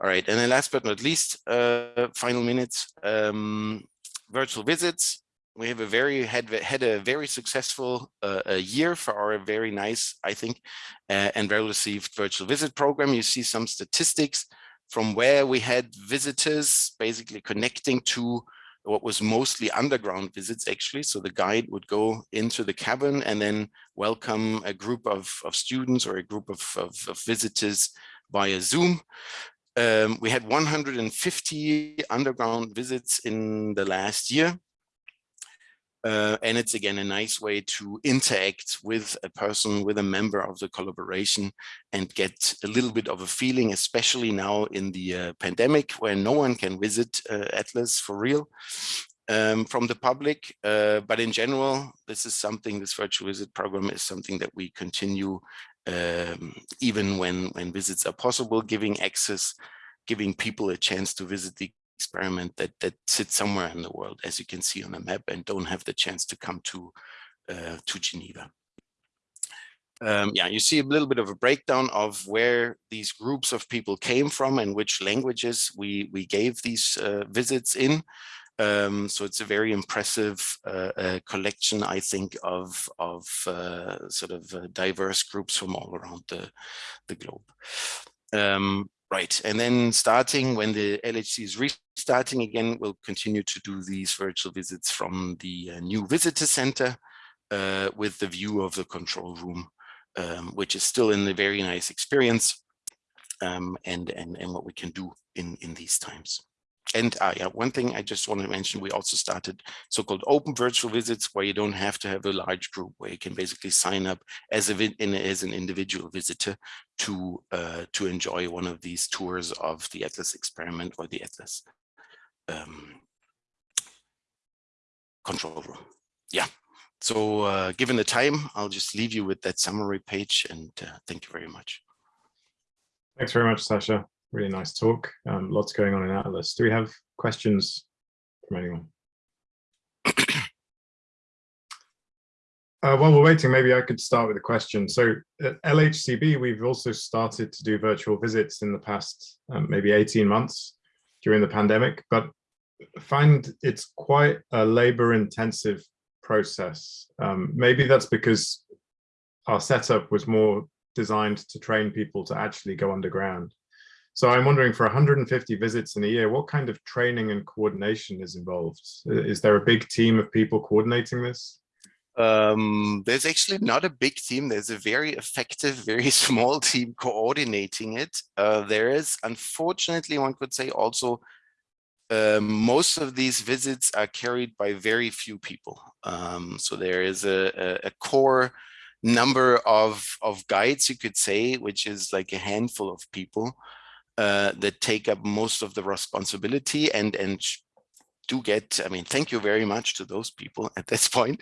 All right, and then last but not least, uh, final minutes, um, virtual visits. We have a very had had a very successful uh, a year for our very nice, I think, uh, and well received virtual visit program. You see some statistics from where we had visitors basically connecting to what was mostly underground visits actually. So the guide would go into the cabin and then welcome a group of, of students or a group of, of, of visitors via Zoom. Um, we had 150 underground visits in the last year. Uh, and it's again a nice way to interact with a person, with a member of the collaboration and get a little bit of a feeling, especially now in the uh, pandemic where no one can visit uh, Atlas for real um, from the public. Uh, but in general, this is something, this virtual visit program is something that we continue um, even when, when visits are possible, giving access, giving people a chance to visit the experiment that that sits somewhere in the world, as you can see on the map, and don't have the chance to come to uh, to Geneva. Um, yeah, you see a little bit of a breakdown of where these groups of people came from and which languages we we gave these uh, visits in. Um, so it's a very impressive uh, uh, collection, I think, of of uh, sort of uh, diverse groups from all around the the globe. Um, Right, and then starting when the LHC is restarting again, we'll continue to do these virtual visits from the uh, new visitor center uh, with the view of the control room, um, which is still in a very nice experience um, and, and, and what we can do in, in these times. And uh, yeah, one thing I just want to mention, we also started so-called open virtual visits where you don't have to have a large group, where you can basically sign up as, a, as an individual visitor to, uh, to enjoy one of these tours of the Atlas experiment or the Atlas um, control room. Yeah, so uh, given the time, I'll just leave you with that summary page and uh, thank you very much. Thanks very much, Sasha really nice talk. Um, lots going on in Atlas. Do we have questions from anyone? Uh, while we're waiting, maybe I could start with a question. So at LHCb, we've also started to do virtual visits in the past um, maybe 18 months during the pandemic, but find it's quite a labor intensive process. Um, maybe that's because our setup was more designed to train people to actually go underground. So I'm wondering for 150 visits in a year, what kind of training and coordination is involved? Is there a big team of people coordinating this? Um, there's actually not a big team. There's a very effective, very small team coordinating it. Uh, there is, unfortunately, one could say also, uh, most of these visits are carried by very few people. Um, so there is a, a, a core number of, of guides, you could say, which is like a handful of people uh, that take up most of the responsibility and and do get i mean thank you very much to those people at this point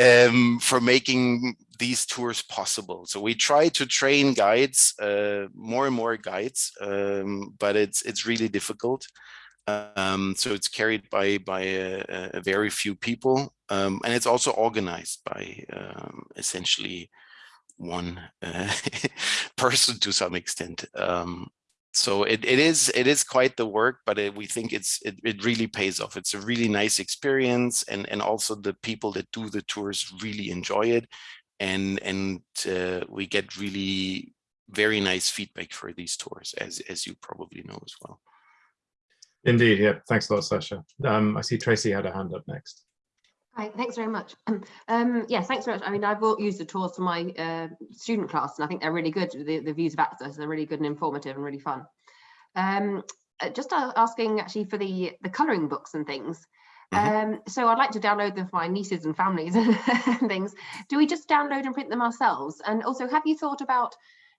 um, for making these tours possible. So we try to train guides uh, more and more guides um, but it's it's really difficult. Um, so it's carried by by a, a very few people um, and it's also organized by um, essentially one uh, person to some extent. Um, so it, it is it is quite the work but it, we think it's it, it really pays off. It's a really nice experience and and also the people that do the tours really enjoy it and and uh, we get really very nice feedback for these tours as as you probably know as well. Indeed yeah. Thanks a lot sasha. Um i see tracy had a hand up next Hi, thanks very much. Um, yeah, thanks very much. I mean, I've used the tours for my uh, student class, and I think they're really good. The, the views of access are really good and informative and really fun. Um, uh, just asking actually for the the colouring books and things. Um, so I'd like to download them for my nieces and families and things. Do we just download and print them ourselves? And also, have you thought about,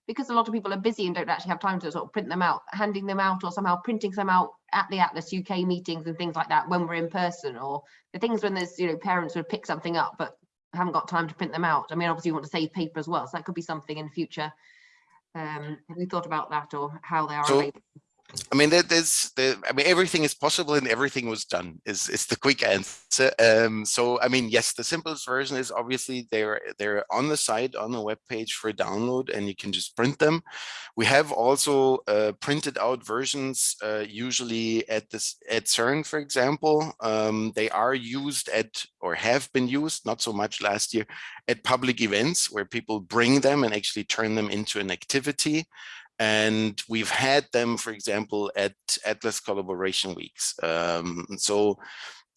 because a lot of people are busy and don't actually have time to sort of print them out, handing them out or somehow printing them out at the Atlas UK meetings and things like that when we're in person or the things when there's, you know, parents would pick something up but haven't got time to print them out. I mean, obviously you want to save paper as well. So that could be something in future. Um, have you thought about that or how they are So- available? I mean, there, there's the, I mean, everything is possible and everything was done is, is the quick answer. Um, so, I mean, yes, the simplest version is obviously they're, they're on the site, on the web page for download and you can just print them. We have also uh, printed out versions, uh, usually at this, at CERN, for example. Um, they are used at, or have been used, not so much last year, at public events where people bring them and actually turn them into an activity. And we've had them, for example, at Atlas Collaboration Weeks. Um, so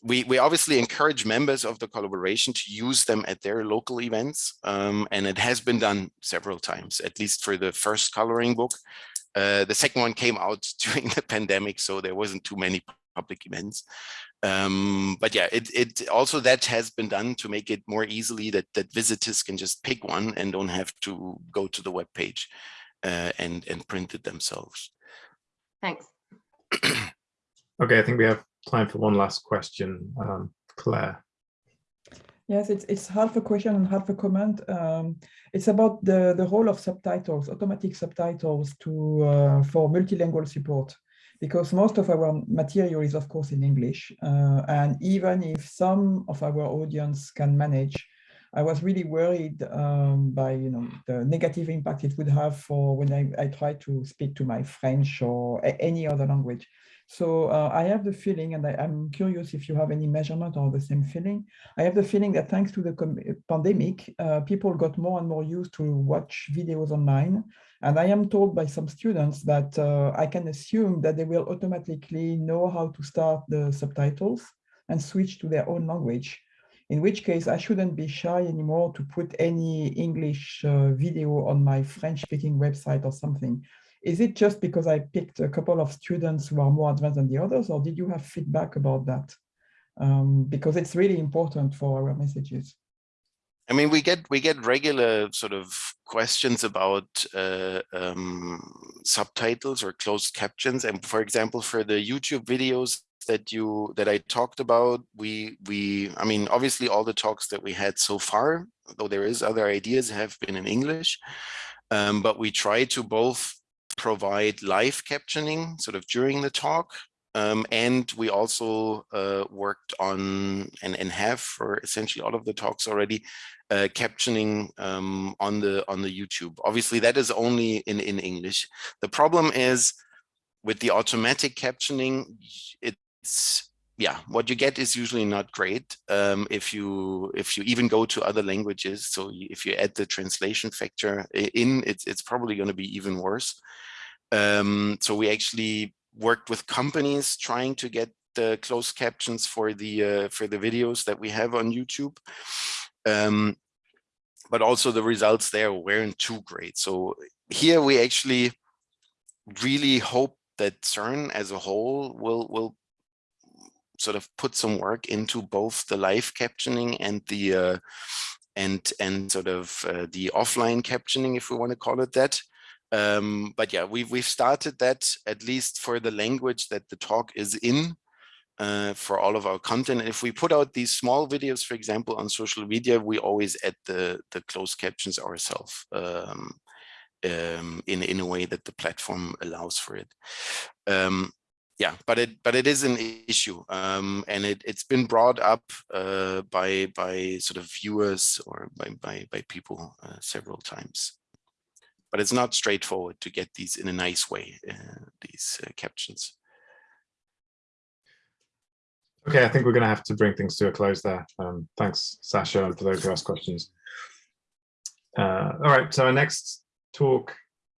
we, we obviously encourage members of the collaboration to use them at their local events. Um, and it has been done several times, at least for the first coloring book. Uh, the second one came out during the pandemic, so there wasn't too many public events. Um, but yeah, it, it also that has been done to make it more easily that, that visitors can just pick one and don't have to go to the web page uh, and, and print it themselves. Thanks. Okay, I think we have time for one last question. Um, Claire. Yes, it's it's half a question and half a comment. Um, it's about the the role of subtitles, automatic subtitles to uh, for multilingual support, because most of our material is of course in English, uh, and even if some of our audience can manage, I was really worried um, by you know the negative impact it would have for when I, I try to speak to my French or any other language. So uh, I have the feeling, and I, I'm curious if you have any measurement or the same feeling. I have the feeling that thanks to the pandemic, uh, people got more and more used to watch videos online. And I am told by some students that uh, I can assume that they will automatically know how to start the subtitles and switch to their own language. In which case, I shouldn't be shy anymore to put any English uh, video on my French speaking website or something. Is it just because I picked a couple of students who are more advanced than the others, or did you have feedback about that? Um, because it's really important for our messages. I mean, we get we get regular sort of questions about uh, um, subtitles or closed captions, and for example, for the YouTube videos that you that I talked about, we we I mean, obviously, all the talks that we had so far, though there is other ideas, have been in English, um, but we try to both provide live captioning sort of during the talk um, and we also uh, worked on and, and have for essentially all of the talks already uh, captioning um, on the on the YouTube. Obviously, that is only in in English. The problem is with the automatic captioning, it's yeah, what you get is usually not great um, if you if you even go to other languages. So if you add the translation factor in, it's it's probably going to be even worse. Um, so we actually worked with companies trying to get the closed captions for the uh, for the videos that we have on YouTube. Um, but also the results there weren't too great. So here we actually really hope that CERN as a whole will will sort of put some work into both the live captioning and the uh, and and sort of uh, the offline captioning, if we want to call it that. Um, but yeah, we've we've started that at least for the language that the talk is in uh, for all of our content. And if we put out these small videos, for example, on social media, we always add the the closed captions ourselves um, um, in in a way that the platform allows for it. Um, yeah, but it but it is an issue, um, and it it's been brought up uh, by by sort of viewers or by by by people uh, several times but it's not straightforward to get these in a nice way, uh, these uh, captions. Okay, I think we're going to have to bring things to a close there. Um, thanks, Sasha, and for those who asked questions. Uh, all right, so our next talk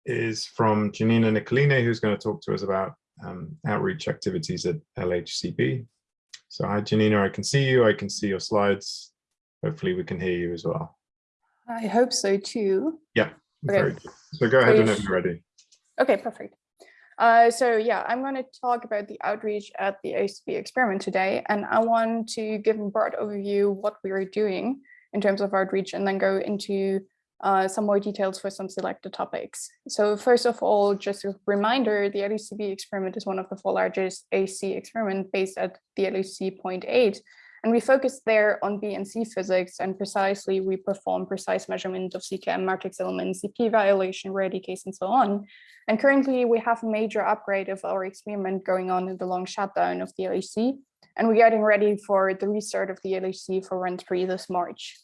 is from Janina Nicoline, who's going to talk to us about um, outreach activities at LHCB. So hi, Janina, I can see you, I can see your slides. Hopefully we can hear you as well. I hope so too. Yeah, Okay. very good. So go ahead whenever you you're ready. Okay, perfect. Uh, so yeah, I'm going to talk about the outreach at the LHCb experiment today, and I want to give a broad overview what we are doing in terms of outreach and then go into uh, some more details for some selected topics. So first of all, just a reminder, the LHCb experiment is one of the four largest AC experiment based at the LHC point eight. And we focused there on B and C physics and precisely we perform precise measurement of CKM matrix elements, CP violation, rare decays, and so on. And currently we have a major upgrade of our experiment going on in the long shutdown of the LHC. And we're getting ready for the restart of the LHC for run three this March.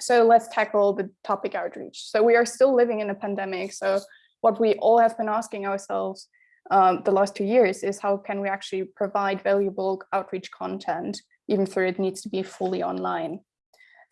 So let's tackle the topic outreach. So we are still living in a pandemic. So what we all have been asking ourselves um, the last two years is how can we actually provide valuable outreach content, even though it needs to be fully online.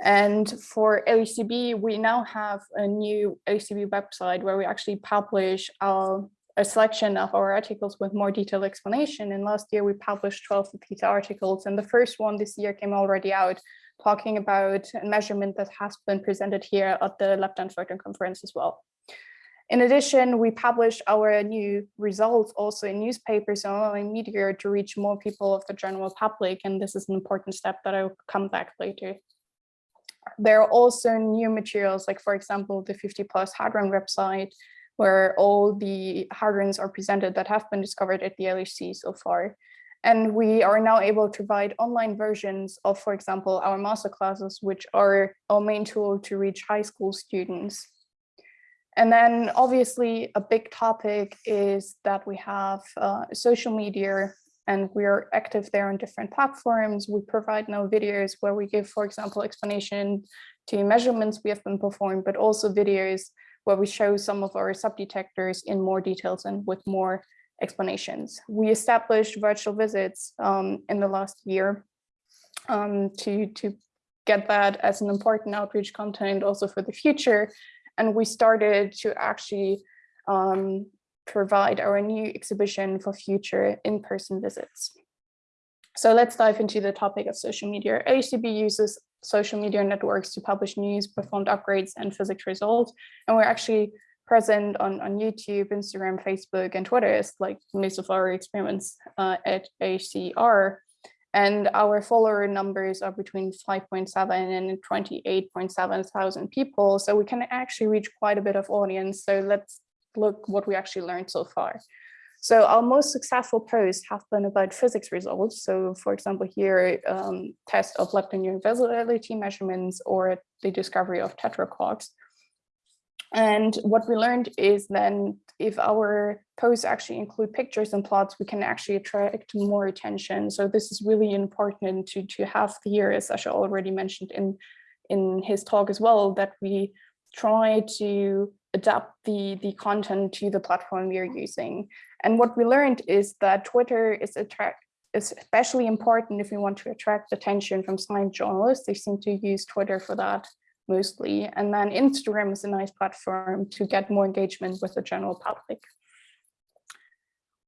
And for LHCb, we now have a new LHCb website where we actually publish our, a selection of our articles with more detailed explanation. And last year we published 12 of these articles and the first one this year came already out talking about a measurement that has been presented here at the Lepton Photon Conference as well. In addition, we publish our new results also in newspapers and online media to reach more people of the general public, and this is an important step that I'll come back later. There are also new materials, like for example, the 50 plus hadron website, where all the hadrons are presented that have been discovered at the LHC so far. And we are now able to provide online versions of, for example, our master classes, which are our main tool to reach high school students. And then obviously a big topic is that we have uh, social media and we're active there on different platforms. We provide now videos where we give, for example, explanation to measurements we have been performed, but also videos where we show some of our subdetectors in more details and with more explanations. We established virtual visits um, in the last year um, to, to get that as an important outreach content also for the future. And we started to actually um, provide our new exhibition for future in-person visits. So let's dive into the topic of social media. LHCb uses social media networks to publish news, performed upgrades, and physics results. And we're actually present on, on YouTube, Instagram, Facebook, and Twitter is like most of our experiments uh, at ACR. And our follower numbers are between 5.7 and 28.7 thousand people. So we can actually reach quite a bit of audience. So let's look what we actually learned so far. So our most successful posts have been about physics results. So for example, here, um, test of lepton universality measurements or the discovery of tetraquarks. And what we learned is then if our posts actually include pictures and plots, we can actually attract more attention. So this is really important to, to have here, as Sasha already mentioned in, in his talk as well, that we try to adapt the, the content to the platform we are using. And what we learned is that Twitter is attract is especially important if we want to attract attention from science journalists. They seem to use Twitter for that mostly. And then Instagram is a nice platform to get more engagement with the general public.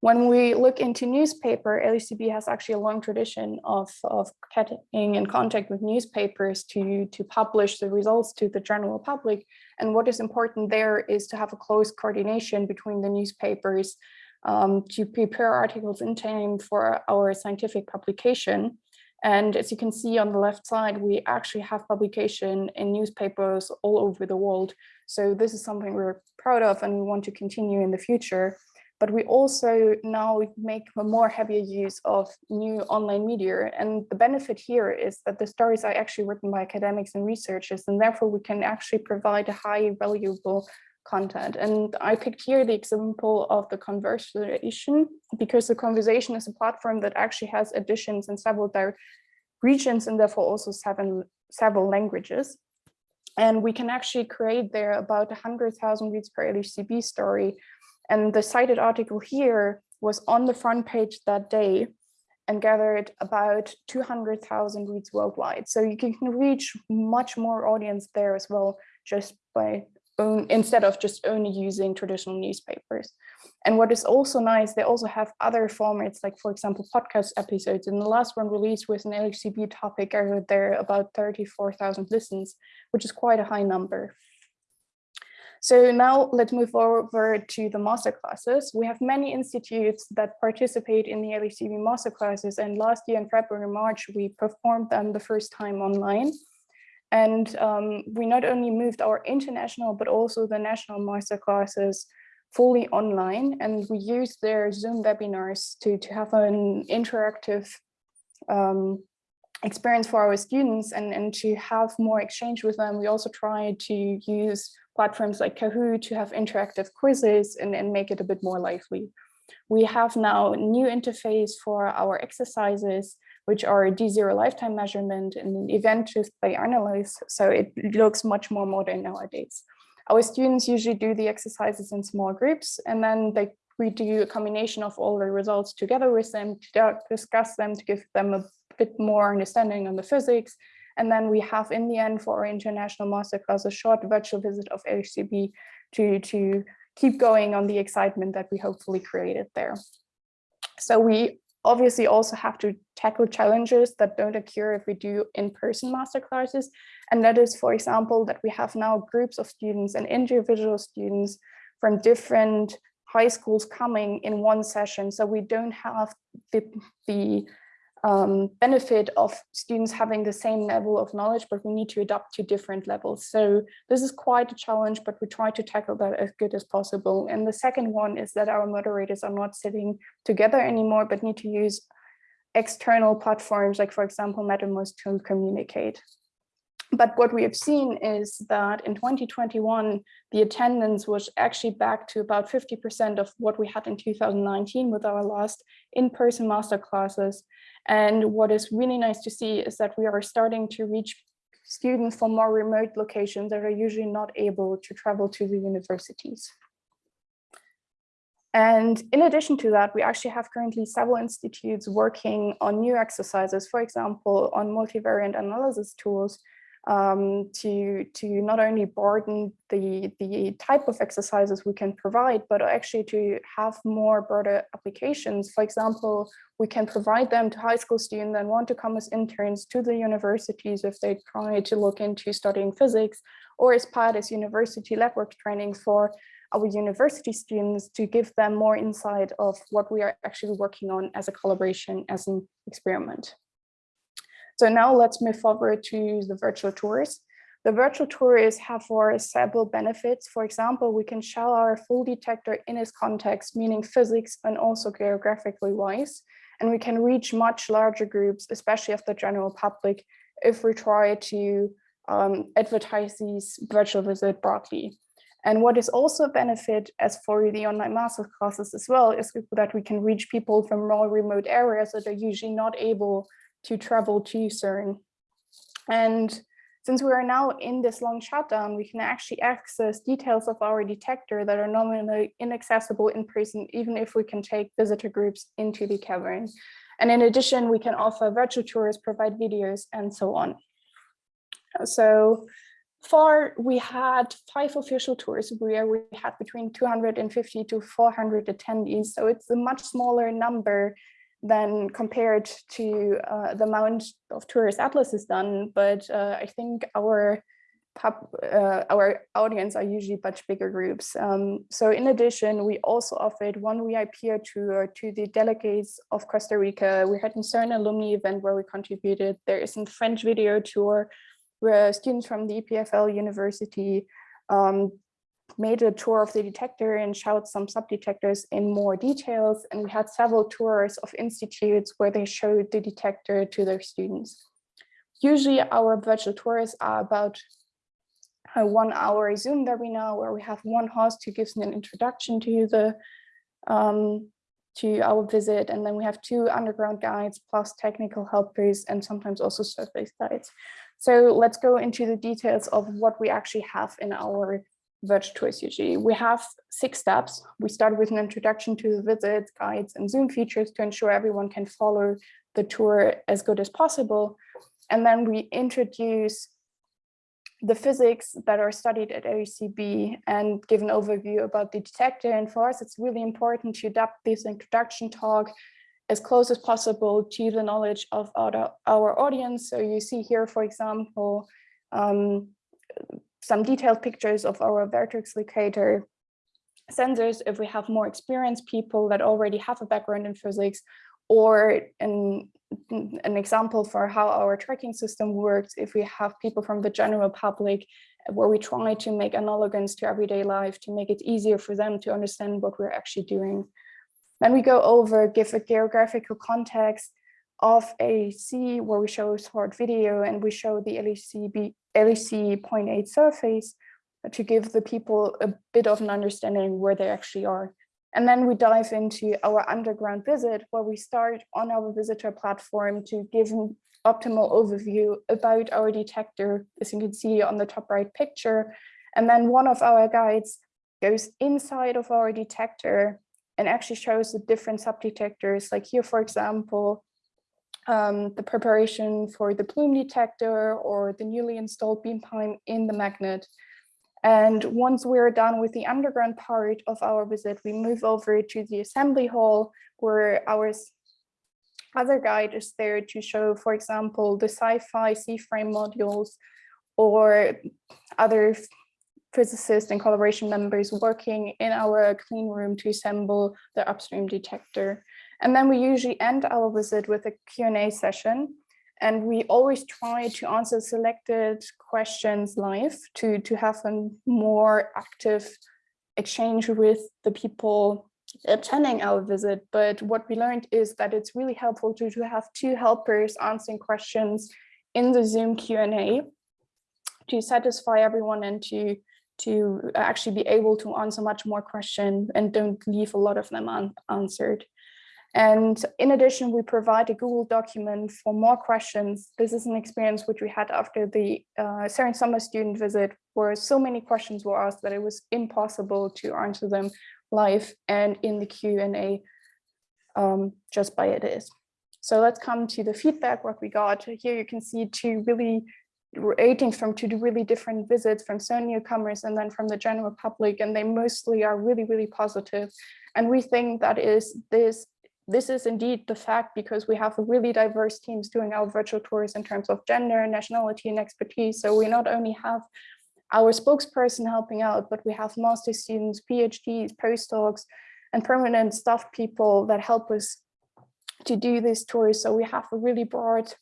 When we look into newspaper, LHCb has actually a long tradition of, of getting in contact with newspapers to, to publish the results to the general public. And what is important there is to have a close coordination between the newspapers um, to prepare articles in time for our scientific publication. And as you can see on the left side, we actually have publication in newspapers all over the world. So this is something we're proud of and we want to continue in the future. But we also now make a more heavier use of new online media. And the benefit here is that the stories are actually written by academics and researchers, and therefore we can actually provide a high valuable content. And I picked here the example of the conversation because the conversation is a platform that actually has editions in several regions and therefore also seven, several languages. And we can actually create there about 100,000 reads per LHCb story. And the cited article here was on the front page that day and gathered about 200,000 reads worldwide. So you can reach much more audience there as well, just by own, instead of just only using traditional newspapers. And what is also nice, they also have other formats, like for example, podcast episodes. And the last one released with an LHCb topic, heard there about 34,000 listens, which is quite a high number. So now let's move over to the master classes. We have many institutes that participate in the LHCb master classes and last year in February, March, we performed them the first time online. And um, we not only moved our international, but also the national master classes fully online. And we used their Zoom webinars to, to have an interactive um, experience for our students and, and to have more exchange with them. We also tried to use platforms like Kahoot to have interactive quizzes and, and make it a bit more lively. We have now a new interface for our exercises, which are a D0 lifetime measurement and an event truth by analyze. So it looks much more modern nowadays. Our students usually do the exercises in small groups and then they we do a combination of all the results together with them to discuss them to give them a bit more understanding on the physics and then we have in the end for our international masterclass a short virtual visit of LHCb to, to keep going on the excitement that we hopefully created there. So we obviously also have to tackle challenges that don't occur if we do in-person masterclasses. And that is, for example, that we have now groups of students and individual students from different high schools coming in one session. So we don't have the, the um, benefit of students having the same level of knowledge, but we need to adapt to different levels. So this is quite a challenge, but we try to tackle that as good as possible. And the second one is that our moderators are not sitting together anymore, but need to use external platforms, like for example, Mattermost to communicate. But what we have seen is that in 2021, the attendance was actually back to about 50% of what we had in 2019 with our last in-person master classes. And what is really nice to see is that we are starting to reach students from more remote locations that are usually not able to travel to the universities. And in addition to that, we actually have currently several institutes working on new exercises, for example, on multivariate analysis tools um, to, to not only broaden the, the type of exercises we can provide, but actually to have more broader applications. For example, we can provide them to high school students that want to come as interns to the universities if they try to look into studying physics, or as part as university lab work training for our university students to give them more insight of what we are actually working on as a collaboration, as an experiment. So now let's move forward to the virtual tours. The virtual tours have for several benefits. For example, we can show our full detector in its context, meaning physics and also geographically wise. And we can reach much larger groups, especially of the general public, if we try to um, advertise these virtual visit broadly. And what is also a benefit as for the online master classes as well is that we can reach people from more remote areas that are usually not able to travel to CERN. And since we are now in this long shutdown, we can actually access details of our detector that are normally inaccessible in person, even if we can take visitor groups into the cavern. And in addition, we can offer virtual tours, provide videos, and so on. So far, we had five official tours where we had between 250 to 400 attendees. So it's a much smaller number than compared to uh, the amount of tourist atlas is done. But uh, I think our pub, uh, our audience are usually much bigger groups. Um, so in addition, we also offered one VIP tour to the delegates of Costa Rica. We had a CERN alumni event where we contributed. There is a French video tour where students from the EPFL University um, made a tour of the detector and showed some subdetectors in more details. And we had several tours of institutes where they showed the detector to their students. Usually our virtual tours are about a one hour Zoom webinar where we have one host who gives an introduction to the um, to our visit. And then we have two underground guides plus technical helpers and sometimes also surface guides. So let's go into the details of what we actually have in our virtual UG. We have six steps. We start with an introduction to the visits, guides, and Zoom features to ensure everyone can follow the tour as good as possible. And then we introduce the physics that are studied at LHCb and give an overview about the detector. And for us, it's really important to adapt this introduction talk as close as possible to the knowledge of our, our audience. So you see here, for example, um, some detailed pictures of our vertex locator sensors if we have more experienced people that already have a background in physics or an, an example for how our tracking system works if we have people from the general public where we try to make analogous to everyday life to make it easier for them to understand what we're actually doing. Then we go over, give a geographical context of AEC where we show short video and we show the LEC, LEC 0.8 surface to give the people a bit of an understanding where they actually are. And then we dive into our underground visit where we start on our visitor platform to give an optimal overview about our detector, as you can see on the top right picture. And then one of our guides goes inside of our detector and actually shows the different sub-detectors. Like here, for example, um, the preparation for the plume detector or the newly installed beam time in the magnet. And once we're done with the underground part of our visit, we move over to the assembly hall where our other guide is there to show, for example, the SciFi C-frame modules or other physicists and collaboration members working in our clean room to assemble the upstream detector. And then we usually end our visit with a Q&A session and we always try to answer selected questions live to, to have a more active exchange with the people attending our visit. But what we learned is that it's really helpful to, to have two helpers answering questions in the Zoom Q&A to satisfy everyone and to to actually be able to answer much more questions and don't leave a lot of them unanswered. And in addition, we provide a Google document for more questions. This is an experience which we had after the uh, summer student visit, where so many questions were asked that it was impossible to answer them live and in the Q&A um, just by it is. So let's come to the feedback, what we got. Here you can see two really ratings from two really different visits from CERN newcomers and then from the general public, and they mostly are really, really positive. And we think that is this this is indeed the fact because we have really diverse teams doing our virtual tours in terms of gender, nationality, and expertise. So we not only have our spokesperson helping out, but we have master students, PhDs, postdocs, and permanent staff people that help us to do these tours. So we have a really broad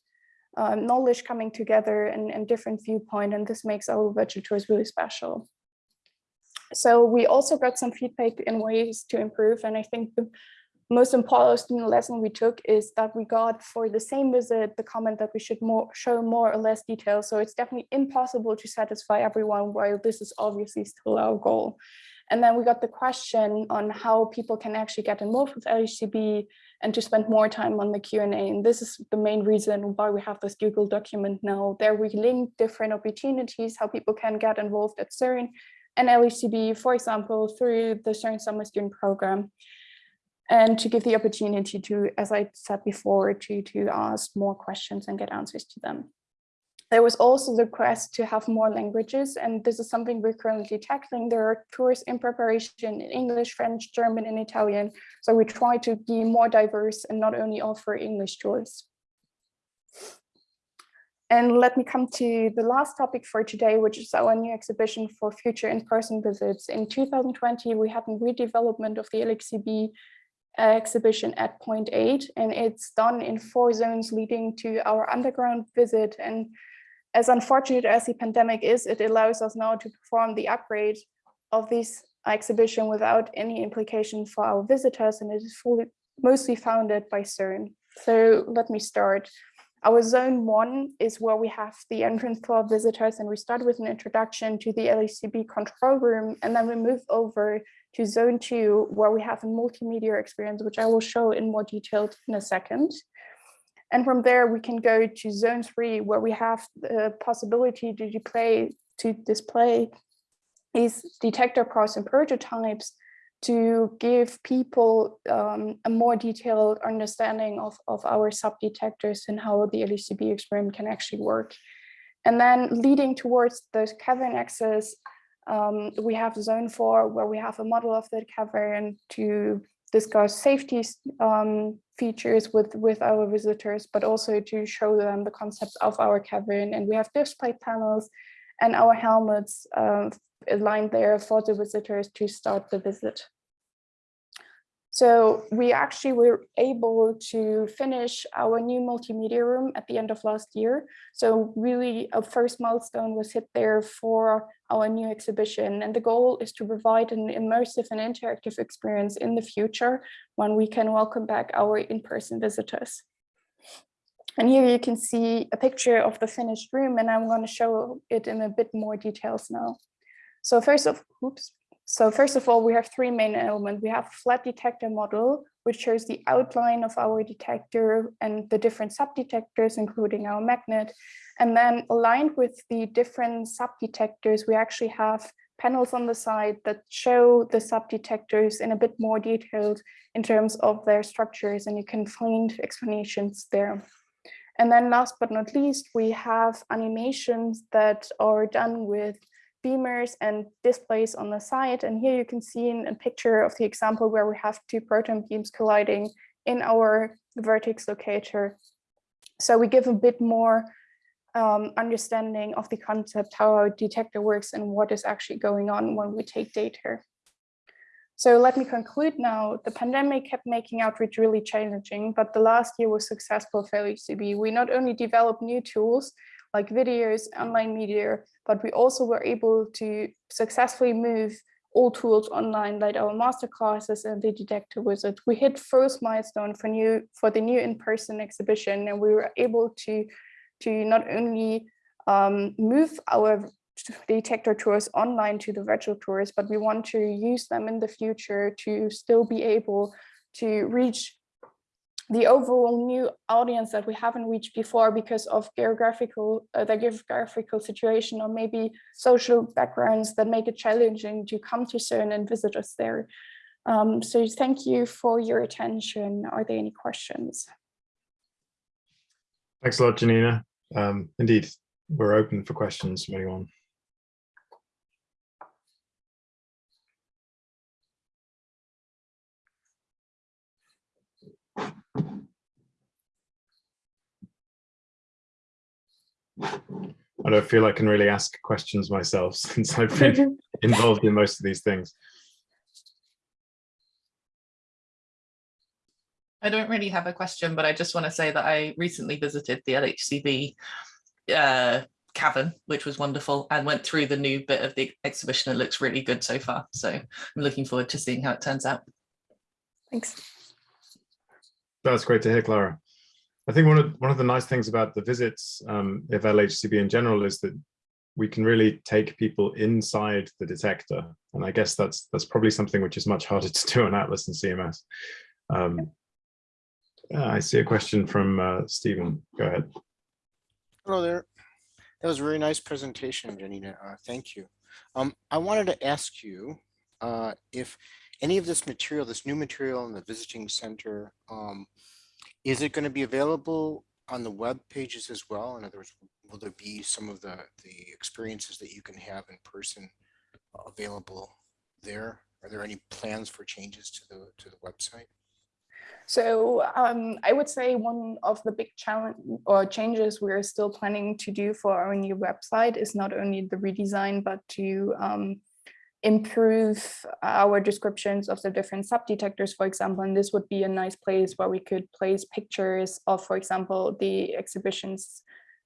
uh, knowledge coming together and, and different viewpoint, and this makes our virtual tours really special. So we also got some feedback in ways to improve, and I think the most important lesson we took is that we got for the same visit the comment that we should more show more or less detail. So it's definitely impossible to satisfy everyone while this is obviously still our goal. And then we got the question on how people can actually get involved with LHCb and to spend more time on the Q&A. And this is the main reason why we have this Google document now. There we link different opportunities, how people can get involved at CERN and LHCb, for example, through the CERN Summer Student Program and to give the opportunity to, as I said before, to, to ask more questions and get answers to them. There was also the quest to have more languages, and this is something we're currently tackling. There are tours in preparation in English, French, German, and Italian. So we try to be more diverse and not only offer English tours. And let me come to the last topic for today, which is our new exhibition for future in-person visits. In 2020, we had a redevelopment of the LHCb exhibition at point eight, and it's done in four zones leading to our underground visit. And as unfortunate as the pandemic is, it allows us now to perform the upgrade of this exhibition without any implication for our visitors, and it is fully mostly founded by CERN. So let me start. Our zone one is where we have the entrance for visitors, and we start with an introduction to the LHCb control room, and then we move over to zone two, where we have a multimedia experience, which I will show in more detail in a second. And from there, we can go to zone three, where we have the possibility to display, to display these detector parts and prototypes to give people um, a more detailed understanding of, of our sub-detectors and how the LHCb experiment can actually work. And then leading towards the cavern access, um, we have zone four where we have a model of the cavern to discuss safety um, features with, with our visitors, but also to show them the concept of our cavern. And we have display panels and our helmets uh, aligned there for the visitors to start the visit. So we actually were able to finish our new multimedia room at the end of last year. So really a first milestone was hit there for our new exhibition. And the goal is to provide an immersive and interactive experience in the future when we can welcome back our in-person visitors. And here you can see a picture of the finished room and I'm going to show it in a bit more details now. So first of, oops, so first of all, we have three main elements. We have flat detector model, which shows the outline of our detector and the different sub-detectors, including our magnet. And then aligned with the different sub-detectors, we actually have panels on the side that show the sub-detectors in a bit more detailed in terms of their structures, and you can find explanations there. And then last but not least, we have animations that are done with beamers and displays on the side. And here you can see in a picture of the example where we have two proton beams colliding in our vertex locator. So we give a bit more um, understanding of the concept, how our detector works and what is actually going on when we take data. So let me conclude now. The pandemic kept making outreach really challenging, but the last year was successful for LHCb. We not only developed new tools like videos, online media, but we also were able to successfully move all tools online, like our master classes and the detector wizard. We hit first milestone for new for the new in-person exhibition, and we were able to to not only um, move our detector tours online to the virtual tours, but we want to use them in the future to still be able to reach the overall new audience that we haven't reached before because of geographical uh, the geographical situation or maybe social backgrounds that make it challenging to come to CERN and visit us there. Um, so thank you for your attention. Are there any questions? Thanks a lot, Janina. Um, indeed, we're open for questions from anyone. I don't feel I can really ask questions myself since I've been involved in most of these things. I don't really have a question, but I just want to say that I recently visited the LHCb uh, cavern, which was wonderful, and went through the new bit of the exhibition. It looks really good so far. So I'm looking forward to seeing how it turns out. Thanks. That's great to hear, Clara. I think one of one of the nice things about the visits um, of LHCb in general is that we can really take people inside the detector, and I guess that's that's probably something which is much harder to do on ATLAS and CMS. Um, I see a question from uh, Stephen. Go ahead. Hello there. That was a very nice presentation, Janina. Uh, thank you. Um, I wanted to ask you uh, if any of this material, this new material in the visiting center, um, is it going to be available on the web pages as well? In other words, will there be some of the, the experiences that you can have in person available there? Are there any plans for changes to the to the website? So um, I would say one of the big challenge or changes we're still planning to do for our new website is not only the redesign, but to um, improve our descriptions of the different sub-detectors, for example, and this would be a nice place where we could place pictures of, for example, the exhibitions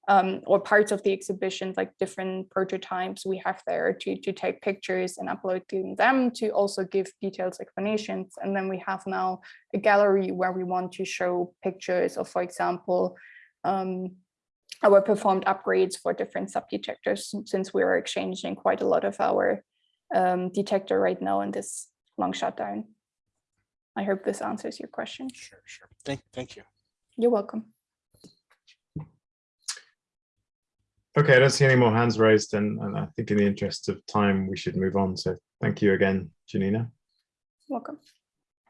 um, or parts of the exhibitions, like different prototypes we have there to, to take pictures and uploading them to also give detailed explanations. And then we have now a gallery where we want to show pictures of, for example, um, our performed upgrades for different sub-detectors since we are exchanging quite a lot of our um, detector right now in this long shutdown. I hope this answers your question. Sure, sure. Thank, thank you. You're welcome. Okay, I don't see any more hands raised, and, and I think in the interest of time, we should move on. So thank you again, Janina. Welcome.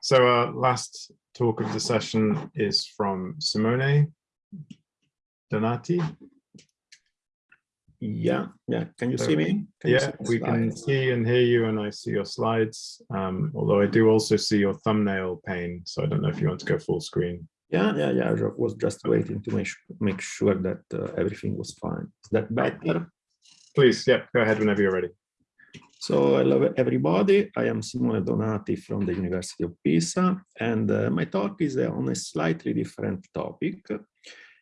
So uh, last talk of the session is from Simone Donati. Yeah, yeah. Can you see me? Can yeah, see we can see and hear you, and I see your slides. Um, although I do also see your thumbnail pane, so I don't know if you want to go full screen. Yeah, yeah, yeah. I was just waiting to make make sure that uh, everything was fine. Is that better? Please, yeah, go ahead whenever you're ready. So hello everybody, I am Simone Donati from the University of Pisa and uh, my talk is uh, on a slightly different topic.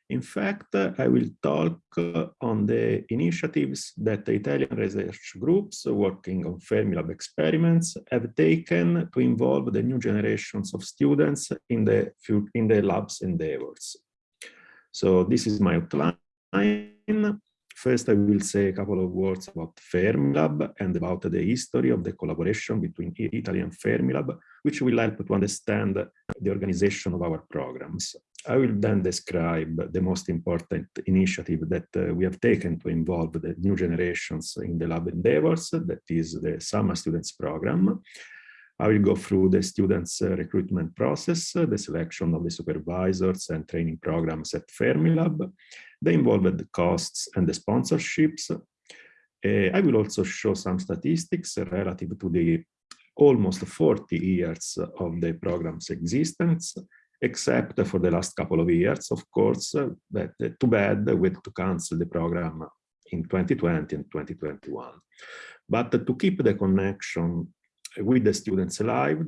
In fact, I will talk uh, on the initiatives that the Italian research groups working on Fermilab experiments have taken to involve the new generations of students in the, in the lab's endeavors. So this is my outline. First, I will say a couple of words about Fermilab and about the history of the collaboration between Italy and Fermilab, which will help to understand the organization of our programs. I will then describe the most important initiative that uh, we have taken to involve the new generations in the lab endeavors, that is the Summer Students Program. I will go through the students uh, recruitment process, uh, the selection of the supervisors and training programs at Fermilab, the involved costs and the sponsorships. Uh, I will also show some statistics relative to the almost 40 years of the program's existence, except for the last couple of years, of course, that uh, too bad we had to cancel the program in 2020 and 2021. But to keep the connection with the students alive,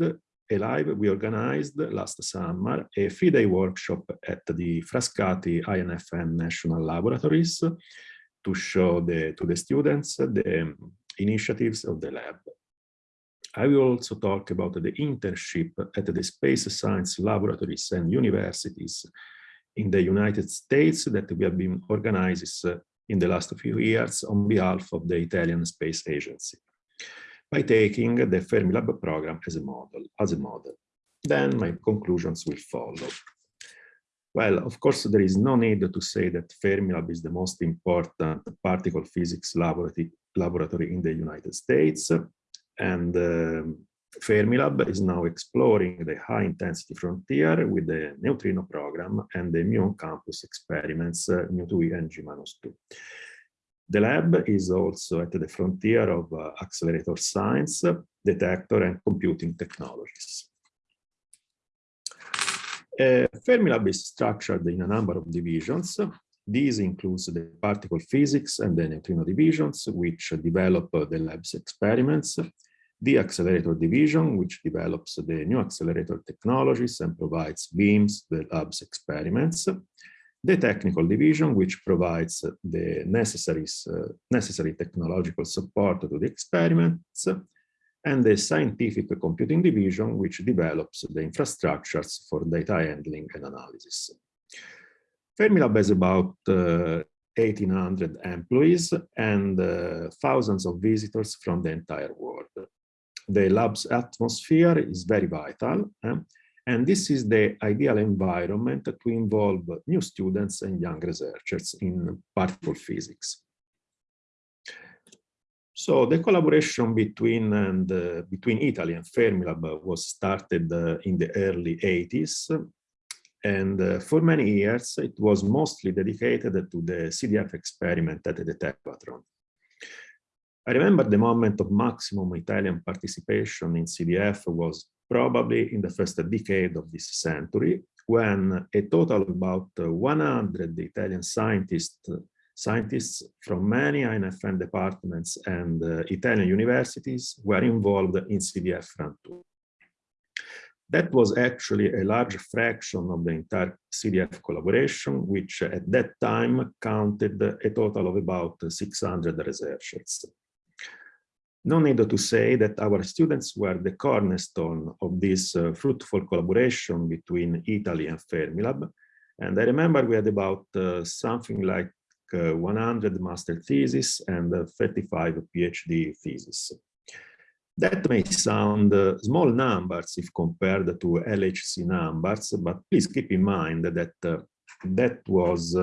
alive, we organized last summer a three-day workshop at the Frascati INFN National Laboratories to show the, to the students the initiatives of the lab. I will also talk about the internship at the space science laboratories and universities in the United States that we have been organizing uh, in the last few years on behalf of the Italian Space Agency by taking the Fermilab program as a model. As a model. Then my conclusions will follow. Well, of course, there is no need to say that Fermilab is the most important particle physics laboratory, laboratory in the United States. And uh, Fermilab is now exploring the high intensity frontier with the neutrino program and the muon campus experiments, uh, Mu2e and G-2. The lab is also at the frontier of uh, accelerator science, detector and computing technologies. Uh, Fermilab is structured in a number of divisions. These includes the particle physics and the neutrino divisions, which develop uh, the lab's experiments, the accelerator division, which develops the new accelerator technologies and provides beams the lab's experiments, the technical division, which provides the necessary, uh, necessary technological support to the experiments, and the scientific computing division, which develops the infrastructures for data handling and analysis. Fermilab has about uh, 1,800 employees and uh, thousands of visitors from the entire world. The lab's atmosphere is very vital. Eh? And this is the ideal environment to involve new students and young researchers in particle physics. So the collaboration between and uh, between Italy and Fermilab was started uh, in the early 80s. And uh, for many years, it was mostly dedicated to the CDF experiment at the Tevatron. I remember the moment of maximum Italian participation in CDF was probably in the first decade of this century, when a total of about 100 Italian scientists, scientists from many INFN departments and uh, Italian universities were involved in CDF Run 2. That was actually a large fraction of the entire CDF collaboration, which at that time counted a total of about 600 researchers. No need to say that our students were the cornerstone of this uh, fruitful collaboration between Italy and Fermilab. And I remember we had about uh, something like uh, 100 master theses and uh, 35 PhD theses. That may sound uh, small numbers if compared to LHC numbers, but please keep in mind that uh, that was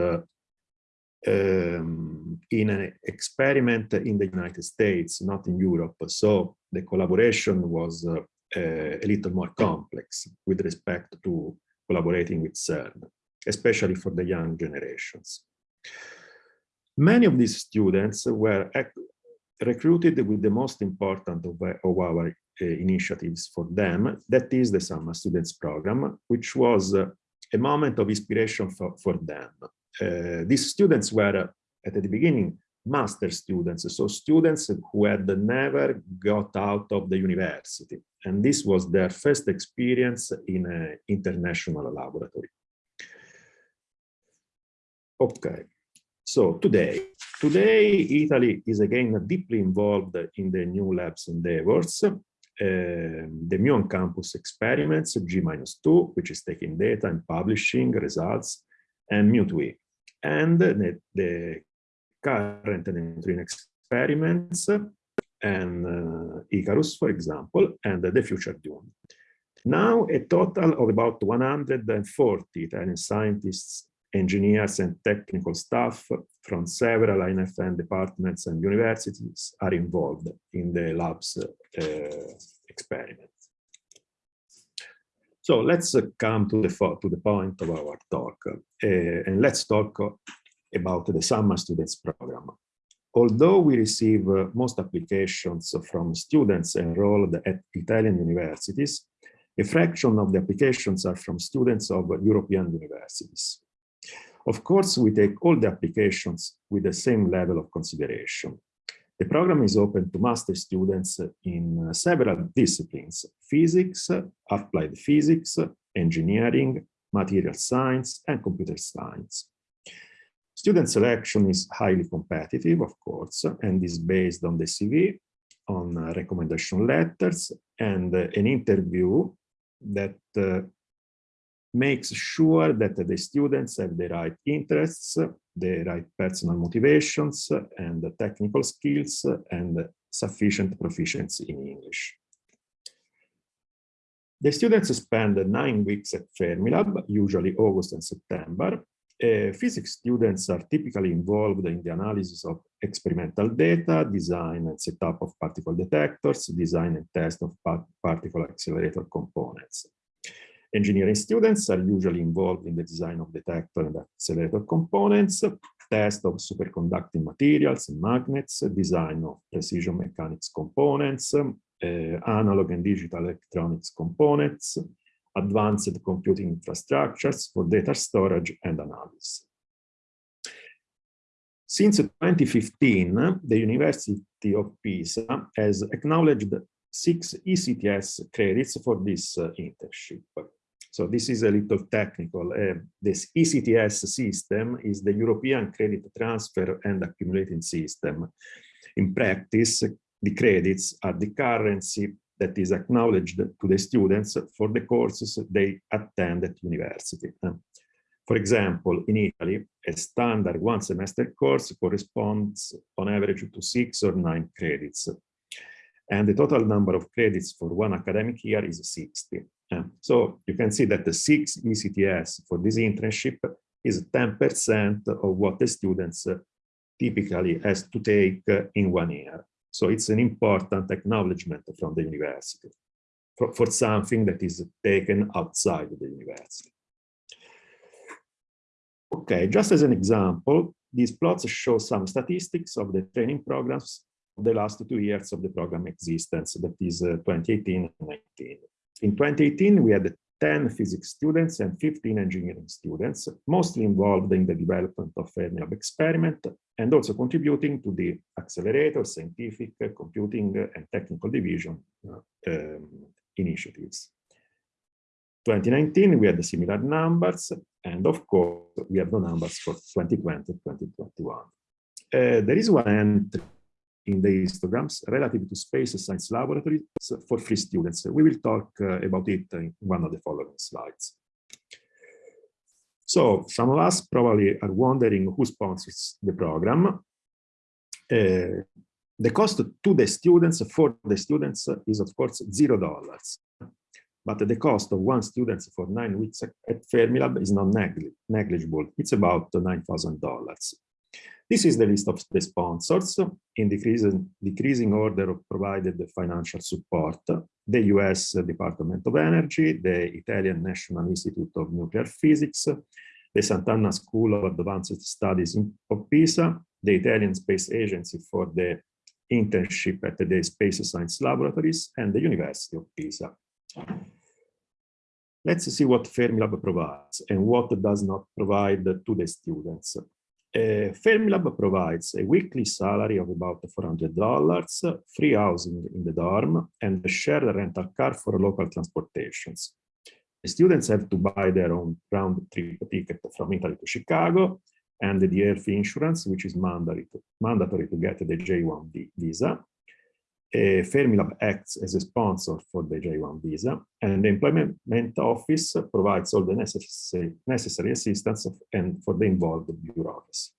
um, in an experiment in the United States, not in Europe. So the collaboration was uh, a little more complex with respect to collaborating with CERN, especially for the young generations. Many of these students were recruited with the most important of, of our uh, initiatives for them, that is the Summer Students Program, which was uh, a moment of inspiration for, for them uh, these students were at the beginning master students, so students who had never got out of the university. And this was their first experience in an international laboratory. Okay, so today, today Italy is again deeply involved in the new labs endeavors. Uh, the muon campus experiments G-2, which is taking data and publishing results, and mu2e. And the, the current neutrino experiments and uh, Icarus, for example, and the future Dune. Now, a total of about 140 Italian scientists, engineers, and technical staff from several INFN departments and universities are involved in the lab's uh, experiment. So let's uh, come to the, to the point of our talk, uh, and let's talk about the summer students program. Although we receive uh, most applications from students enrolled at Italian universities, a fraction of the applications are from students of European universities. Of course, we take all the applications with the same level of consideration. The program is open to master students in several disciplines, physics, applied physics, engineering, material science, and computer science. Student selection is highly competitive, of course, and is based on the CV, on recommendation letters, and an interview that uh, makes sure that the students have the right interests, the right personal motivations, and the technical skills, and sufficient proficiency in English. The students spend nine weeks at Fermilab, usually August and September, uh, physics students are typically involved in the analysis of experimental data, design and setup of particle detectors, design and test of particle accelerator components. Engineering students are usually involved in the design of detector and accelerator components, test of superconducting materials and magnets, design of precision mechanics components, uh, analog and digital electronics components, advanced computing infrastructures for data storage and analysis. Since 2015, the University of Pisa has acknowledged six ECTS credits for this uh, internship. So this is a little technical. Uh, this ECTS system is the European Credit Transfer and Accumulating System. In practice, the credits are the currency that is acknowledged to the students for the courses they attend at university. For example, in Italy, a standard one semester course corresponds on average to six or nine credits. And the total number of credits for one academic year is 60. So you can see that the six ECTS for this internship is 10% of what the students typically has to take in one year. So it's an important acknowledgement from the university for, for something that is taken outside the university. Okay, just as an example, these plots show some statistics of the training programs of the last two years of the program existence, that is uh, 2018 and 19. In 2018, we had 10 physics students and 15 engineering students, mostly involved in the development of Fermilab experiment and also contributing to the accelerator, scientific, computing, and technical division uh, um, initiatives. 2019, we had similar numbers, and of course, we have no numbers for 2020 2021. Uh, there is one entry in the histograms relative to space science laboratories for free students. We will talk uh, about it in one of the following slides. So some of us probably are wondering who sponsors the program. Uh, the cost to the students, for the students, is of course zero dollars. But the cost of one student for nine weeks at Fermilab is not negligible. It's about $9,000. This is the list of the sponsors in decreasing, decreasing order of provided financial support. The US Department of Energy, the Italian National Institute of Nuclear Physics, the Sant'Anna School of Advanced Studies of Pisa, the Italian Space Agency for the internship at the Space Science Laboratories, and the University of Pisa. Let's see what Fermilab provides and what does not provide to the students. Uh, Fermilab provides a weekly salary of about $400, free housing in the dorm, and a shared rental car for local transportations. The students have to buy their own round trip ticket from Italy to Chicago, and the health insurance, which is mandatory to, mandatory to get the J1 visa. Uh, Fermilab acts as a sponsor for the J1 visa, and the Employment Office provides all the necessary, necessary assistance of, and for the involved bureaucracy.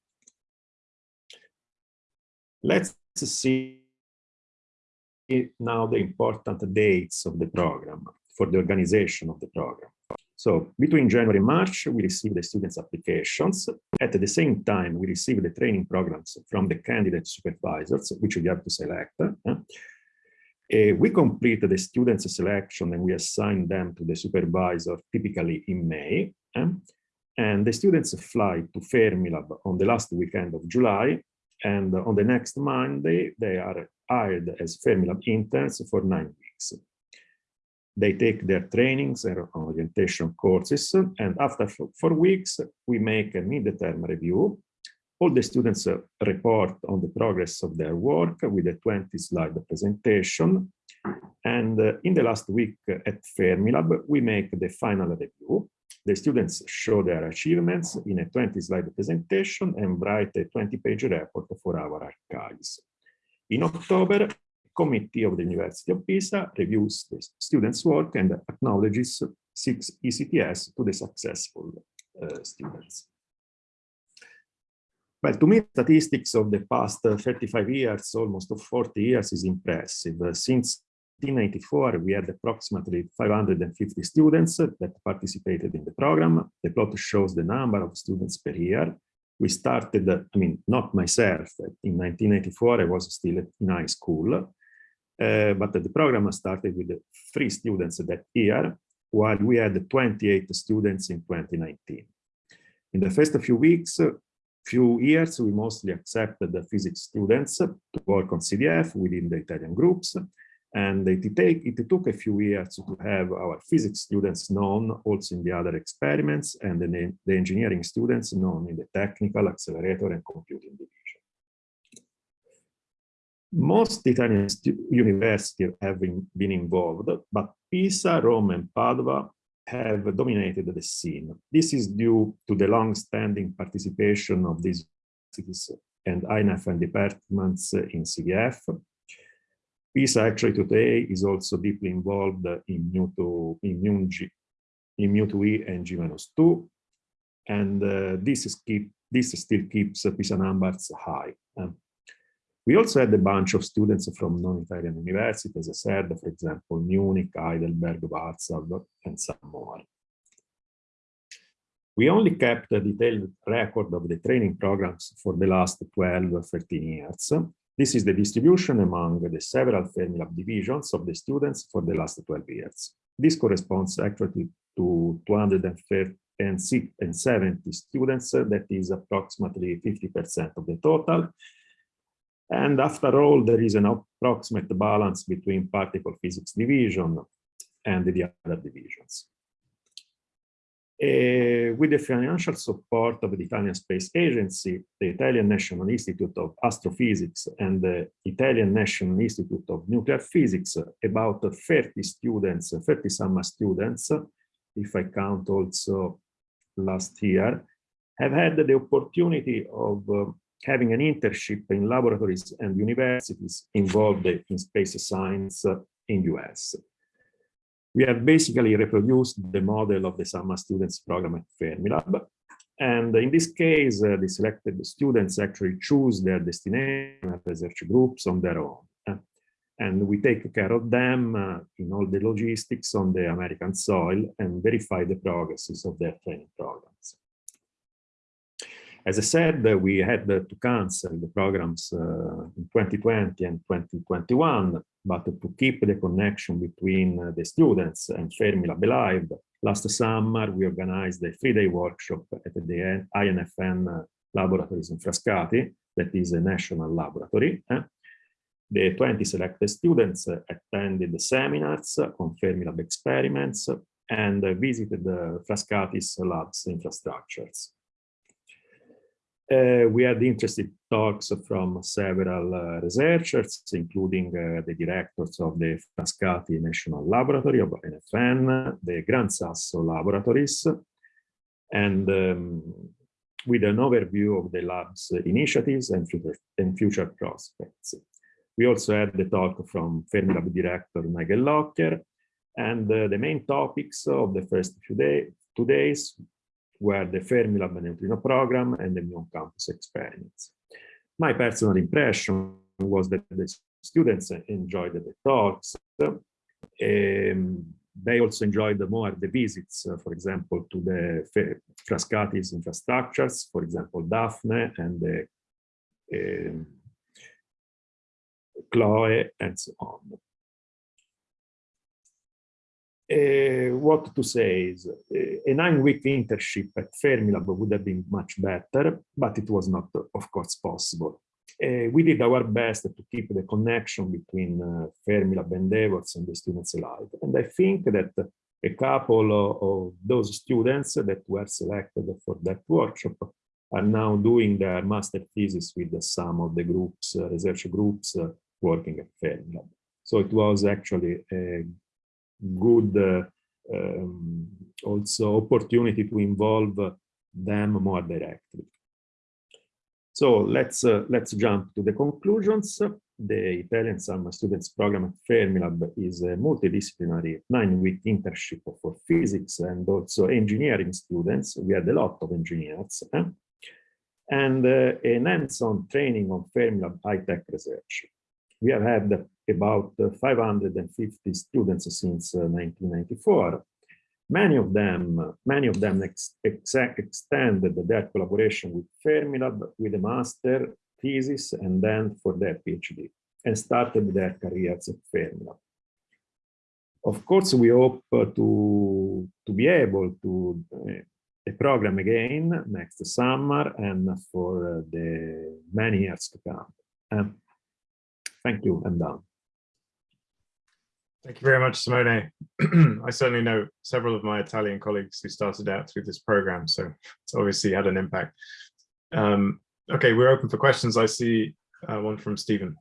Let's see now the important dates of the program for the organization of the program. So between January and March, we received the students' applications. At the same time, we received the training programs from the candidate supervisors, which we have to select. Uh, we completed the students' selection and we assigned them to the supervisor typically in May. And the students fly to Fermilab on the last weekend of July. And on the next Monday, they are hired as Fermilab interns for nine weeks. They take their trainings and orientation courses, and after four weeks, we make a mid-term review. All the students report on the progress of their work with a 20-slide presentation. And uh, in the last week at Fermilab, we make the final review. The students show their achievements in a 20-slide presentation and write a 20-page report for our archives. In October, committee of the University of Pisa reviews the students' work and acknowledges six ECTS to the successful uh, students. Well, to me, statistics of the past 35 years, almost 40 years, is impressive. Since 1994, we had approximately 550 students that participated in the program. The plot shows the number of students per year. We started, I mean, not myself, in 1984, I was still in high school. Uh, but the program started with three students that year, while we had 28 students in 2019. In the first few weeks, few years, we mostly accepted the physics students to work on CDF within the Italian groups. And it, take, it took a few years to have our physics students known also in the other experiments and the, the engineering students known in the technical, accelerator, and computing division. Most Italian universities have been, involved, but Pisa, Rome, and Padua have dominated the scene. This is due to the long-standing participation of these cities and INFN departments in CDF. Pisa actually today is also deeply involved in Mu2, in Mu, in Mu2e and G-2, and uh, this, is keep, this still keeps Pisa numbers high. Um, we also had a bunch of students from non-Italian universities, as I said, for example, Munich, Heidelberg, Warsaw, and some more. We only kept a detailed record of the training programs for the last 12, 13 years. This is the distribution among the several Fermilab divisions of the students for the last 12 years. This corresponds actually to 270 students, that is approximately 50% of the total, and after all, there is an approximate balance between particle physics division and the other divisions. Uh, with the financial support of the Italian Space Agency, the Italian National Institute of Astrophysics and the Italian National Institute of Nuclear Physics, about 30 students, 30 summer students, if I count also last year, have had the opportunity of uh, having an internship in laboratories and universities involved in space science in US. We have basically reproduced the model of the summer students program at Fermilab. And in this case, uh, the selected students actually choose their destination research groups on their own. And we take care of them uh, in all the logistics on the American soil and verify the progresses of their training programs. As I said, uh, we had to cancel the programs uh, in 2020 and 2021, but to keep the connection between uh, the students and Fermilab Live, last summer we organized a three-day workshop at the INFN laboratories in Frascati, that is a national laboratory. Eh? The 20 selected students attended the seminars on Fermilab experiments and visited the Frascati's labs infrastructures. Uh, we had interesting talks from several uh, researchers, including uh, the directors of the Frascati National Laboratory of INFN, the Gran Sasso Laboratories, and um, with an overview of the lab's initiatives and future, and future prospects. We also had the talk from Fermilab director Nigel Lockyer, and uh, the main topics of the first few day, two days were the Fermilab neutrino program and the Muon campus experience. My personal impression was that the students enjoyed the talks. Um, they also enjoyed more the visits, uh, for example, to the Frascati's infrastructures, for example, DAFNE and the um, KLOE and so on. Uh, what to say is uh, a nine-week internship at Fermilab would have been much better, but it was not, of course, possible. Uh, we did our best to keep the connection between Fermilab endeavors and the students alive. And I think that a couple of, of those students that were selected for that workshop are now doing their master thesis with some of the groups, research groups working at Fermilab. So it was actually a good uh, um, also opportunity to involve them more directly. So let's uh, let's jump to the conclusions. The Italian Summer Students Program at Fermilab is a multidisciplinary nine-week internship for physics and also engineering students. We had a lot of engineers. Eh? And uh, an hands-on training on Fermilab high-tech research. We have had about 550 students since 1994. Uh, many of them, many of them ex ex extended their collaboration with Fermilab with a master thesis and then for their PhD and started their careers at Fermilab. Of course, we hope to, to be able to uh, a program again next summer and for uh, the many years to come. Um, thank you, I'm done. Thank you very much, Simone. I certainly know several of my Italian colleagues who started out through this program, so it's obviously had an impact. Um, okay, we're open for questions. I see uh, one from Stephen.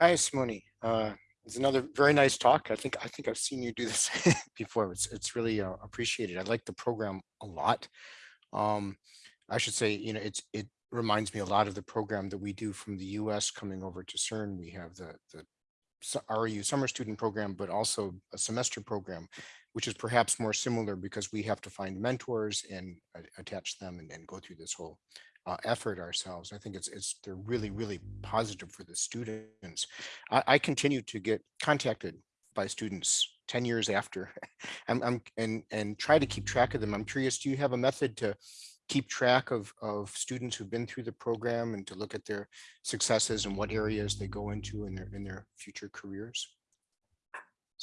Hi, Simone. Uh, it's another very nice talk. I think I think I've seen you do this before. It's it's really uh, appreciated. I like the program a lot. Um, I should say, you know, it's it reminds me a lot of the program that we do from the US coming over to CERN. We have the, the REU summer student program, but also a semester program, which is perhaps more similar because we have to find mentors and attach them and, and, go through this whole uh, effort ourselves. I think it's, it's they're really, really positive for the students. I, I continue to get contacted by students 10 years after I'm, I'm, and, and try to keep track of them. I'm curious, do you have a method to keep track of, of students who've been through the program and to look at their successes and what areas they go into in their in their future careers?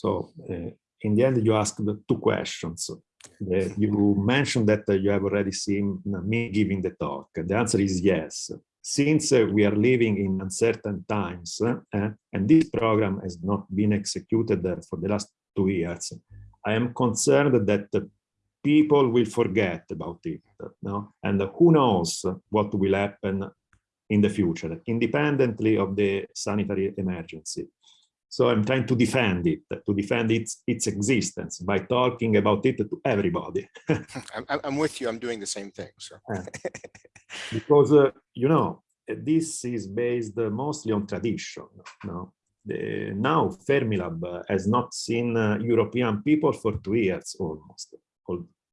So uh, in the end, you asked two questions. Uh, you mentioned that uh, you have already seen me giving the talk. The answer is yes. Since uh, we are living in uncertain times and this program has not been executed for the last two years, I am concerned that people will forget about it no? and who knows what will happen in the future independently of the sanitary emergency. So i'm trying to defend it to defend its its existence by talking about it to everybody. I'm, I'm with you. I'm doing the same thing so. Because uh, you know this is based mostly on tradition no? The, now fermilab has not seen uh, european people for two years almost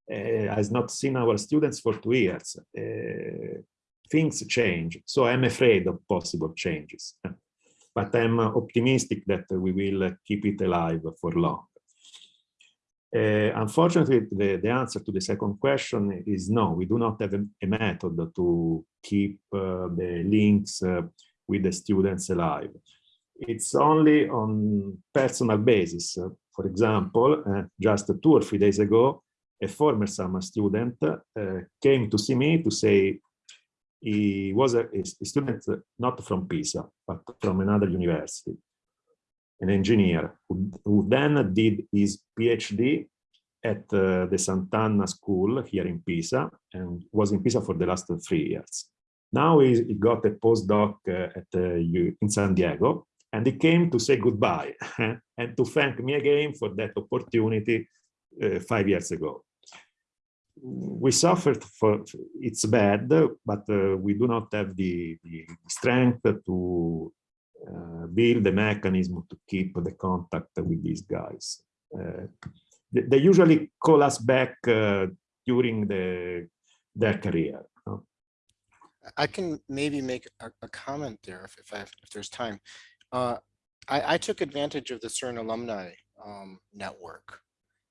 has not seen our students for two years. Uh, things change, so I'm afraid of possible changes. But I'm optimistic that we will keep it alive for long. Uh, unfortunately, the, the, answer to the second question is no, we do not have a, a method to keep uh, the links uh, with the students alive. It's only on personal basis. For example, uh, just two or three days ago, a former summer student uh, came to see me to say he was a, a, student not from Pisa, but from another university, an engineer who, who then did his PhD at uh, the Sant'Anna School here in Pisa and was in Pisa for the last three years. Now he, he got a postdoc uh, at uh, in San Diego, and he came to say goodbye and to thank me again for that opportunity uh, five years ago. We suffered for it's bad, but uh, we do not have the, the strength to uh, build the mechanism to keep the contact with these guys. Uh, they, they, usually call us back uh, during the their career. I can maybe make a, a comment there if, if, if there's time. Uh, I, I, took advantage of the CERN alumni um, network.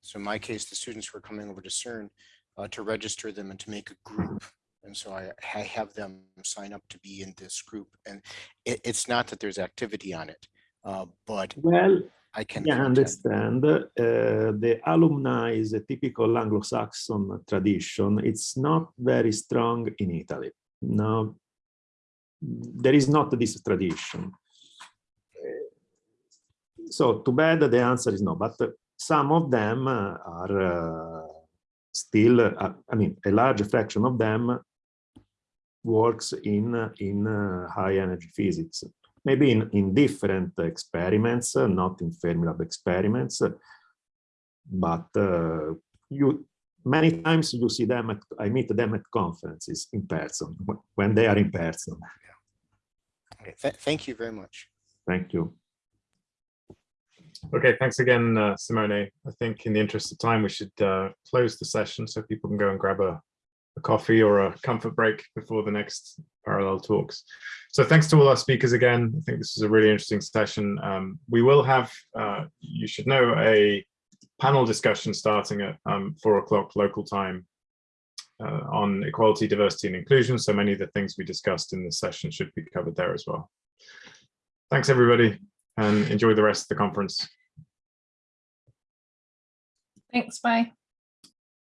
So in my case, the students were coming over to CERN uh, to register them and to make a group. And so I, I have them sign up to be in this group. And it, it's not that there's activity on it, uh, but well, I can yeah, understand. Uh, the alumni is a typical Anglo-Saxon tradition. It's not very strong in Italy. No, there is not this tradition. So too bad the answer is no, but some of them are uh, still, uh, I mean, a large fraction of them works in, in uh, high energy physics, maybe in, in different experiments, not in Fermilab experiments, but uh, you many times you see them at, I meet them at conferences in person when they are in person. Okay, Th thank you very much. Thank you. Okay, thanks again, uh, Simone. I think in the interest of time, we should uh, close the session so people can go and grab a, a, coffee or a comfort break before the next parallel talks. So thanks to all our speakers again. I think this is a really interesting session. Um, we will have, uh, you should know, a panel discussion starting at um, four o'clock local time uh, on equality, diversity and inclusion. So many of the things we discussed in this session should be covered there as well. Thanks everybody and enjoy the rest of the conference. Thanks, bye.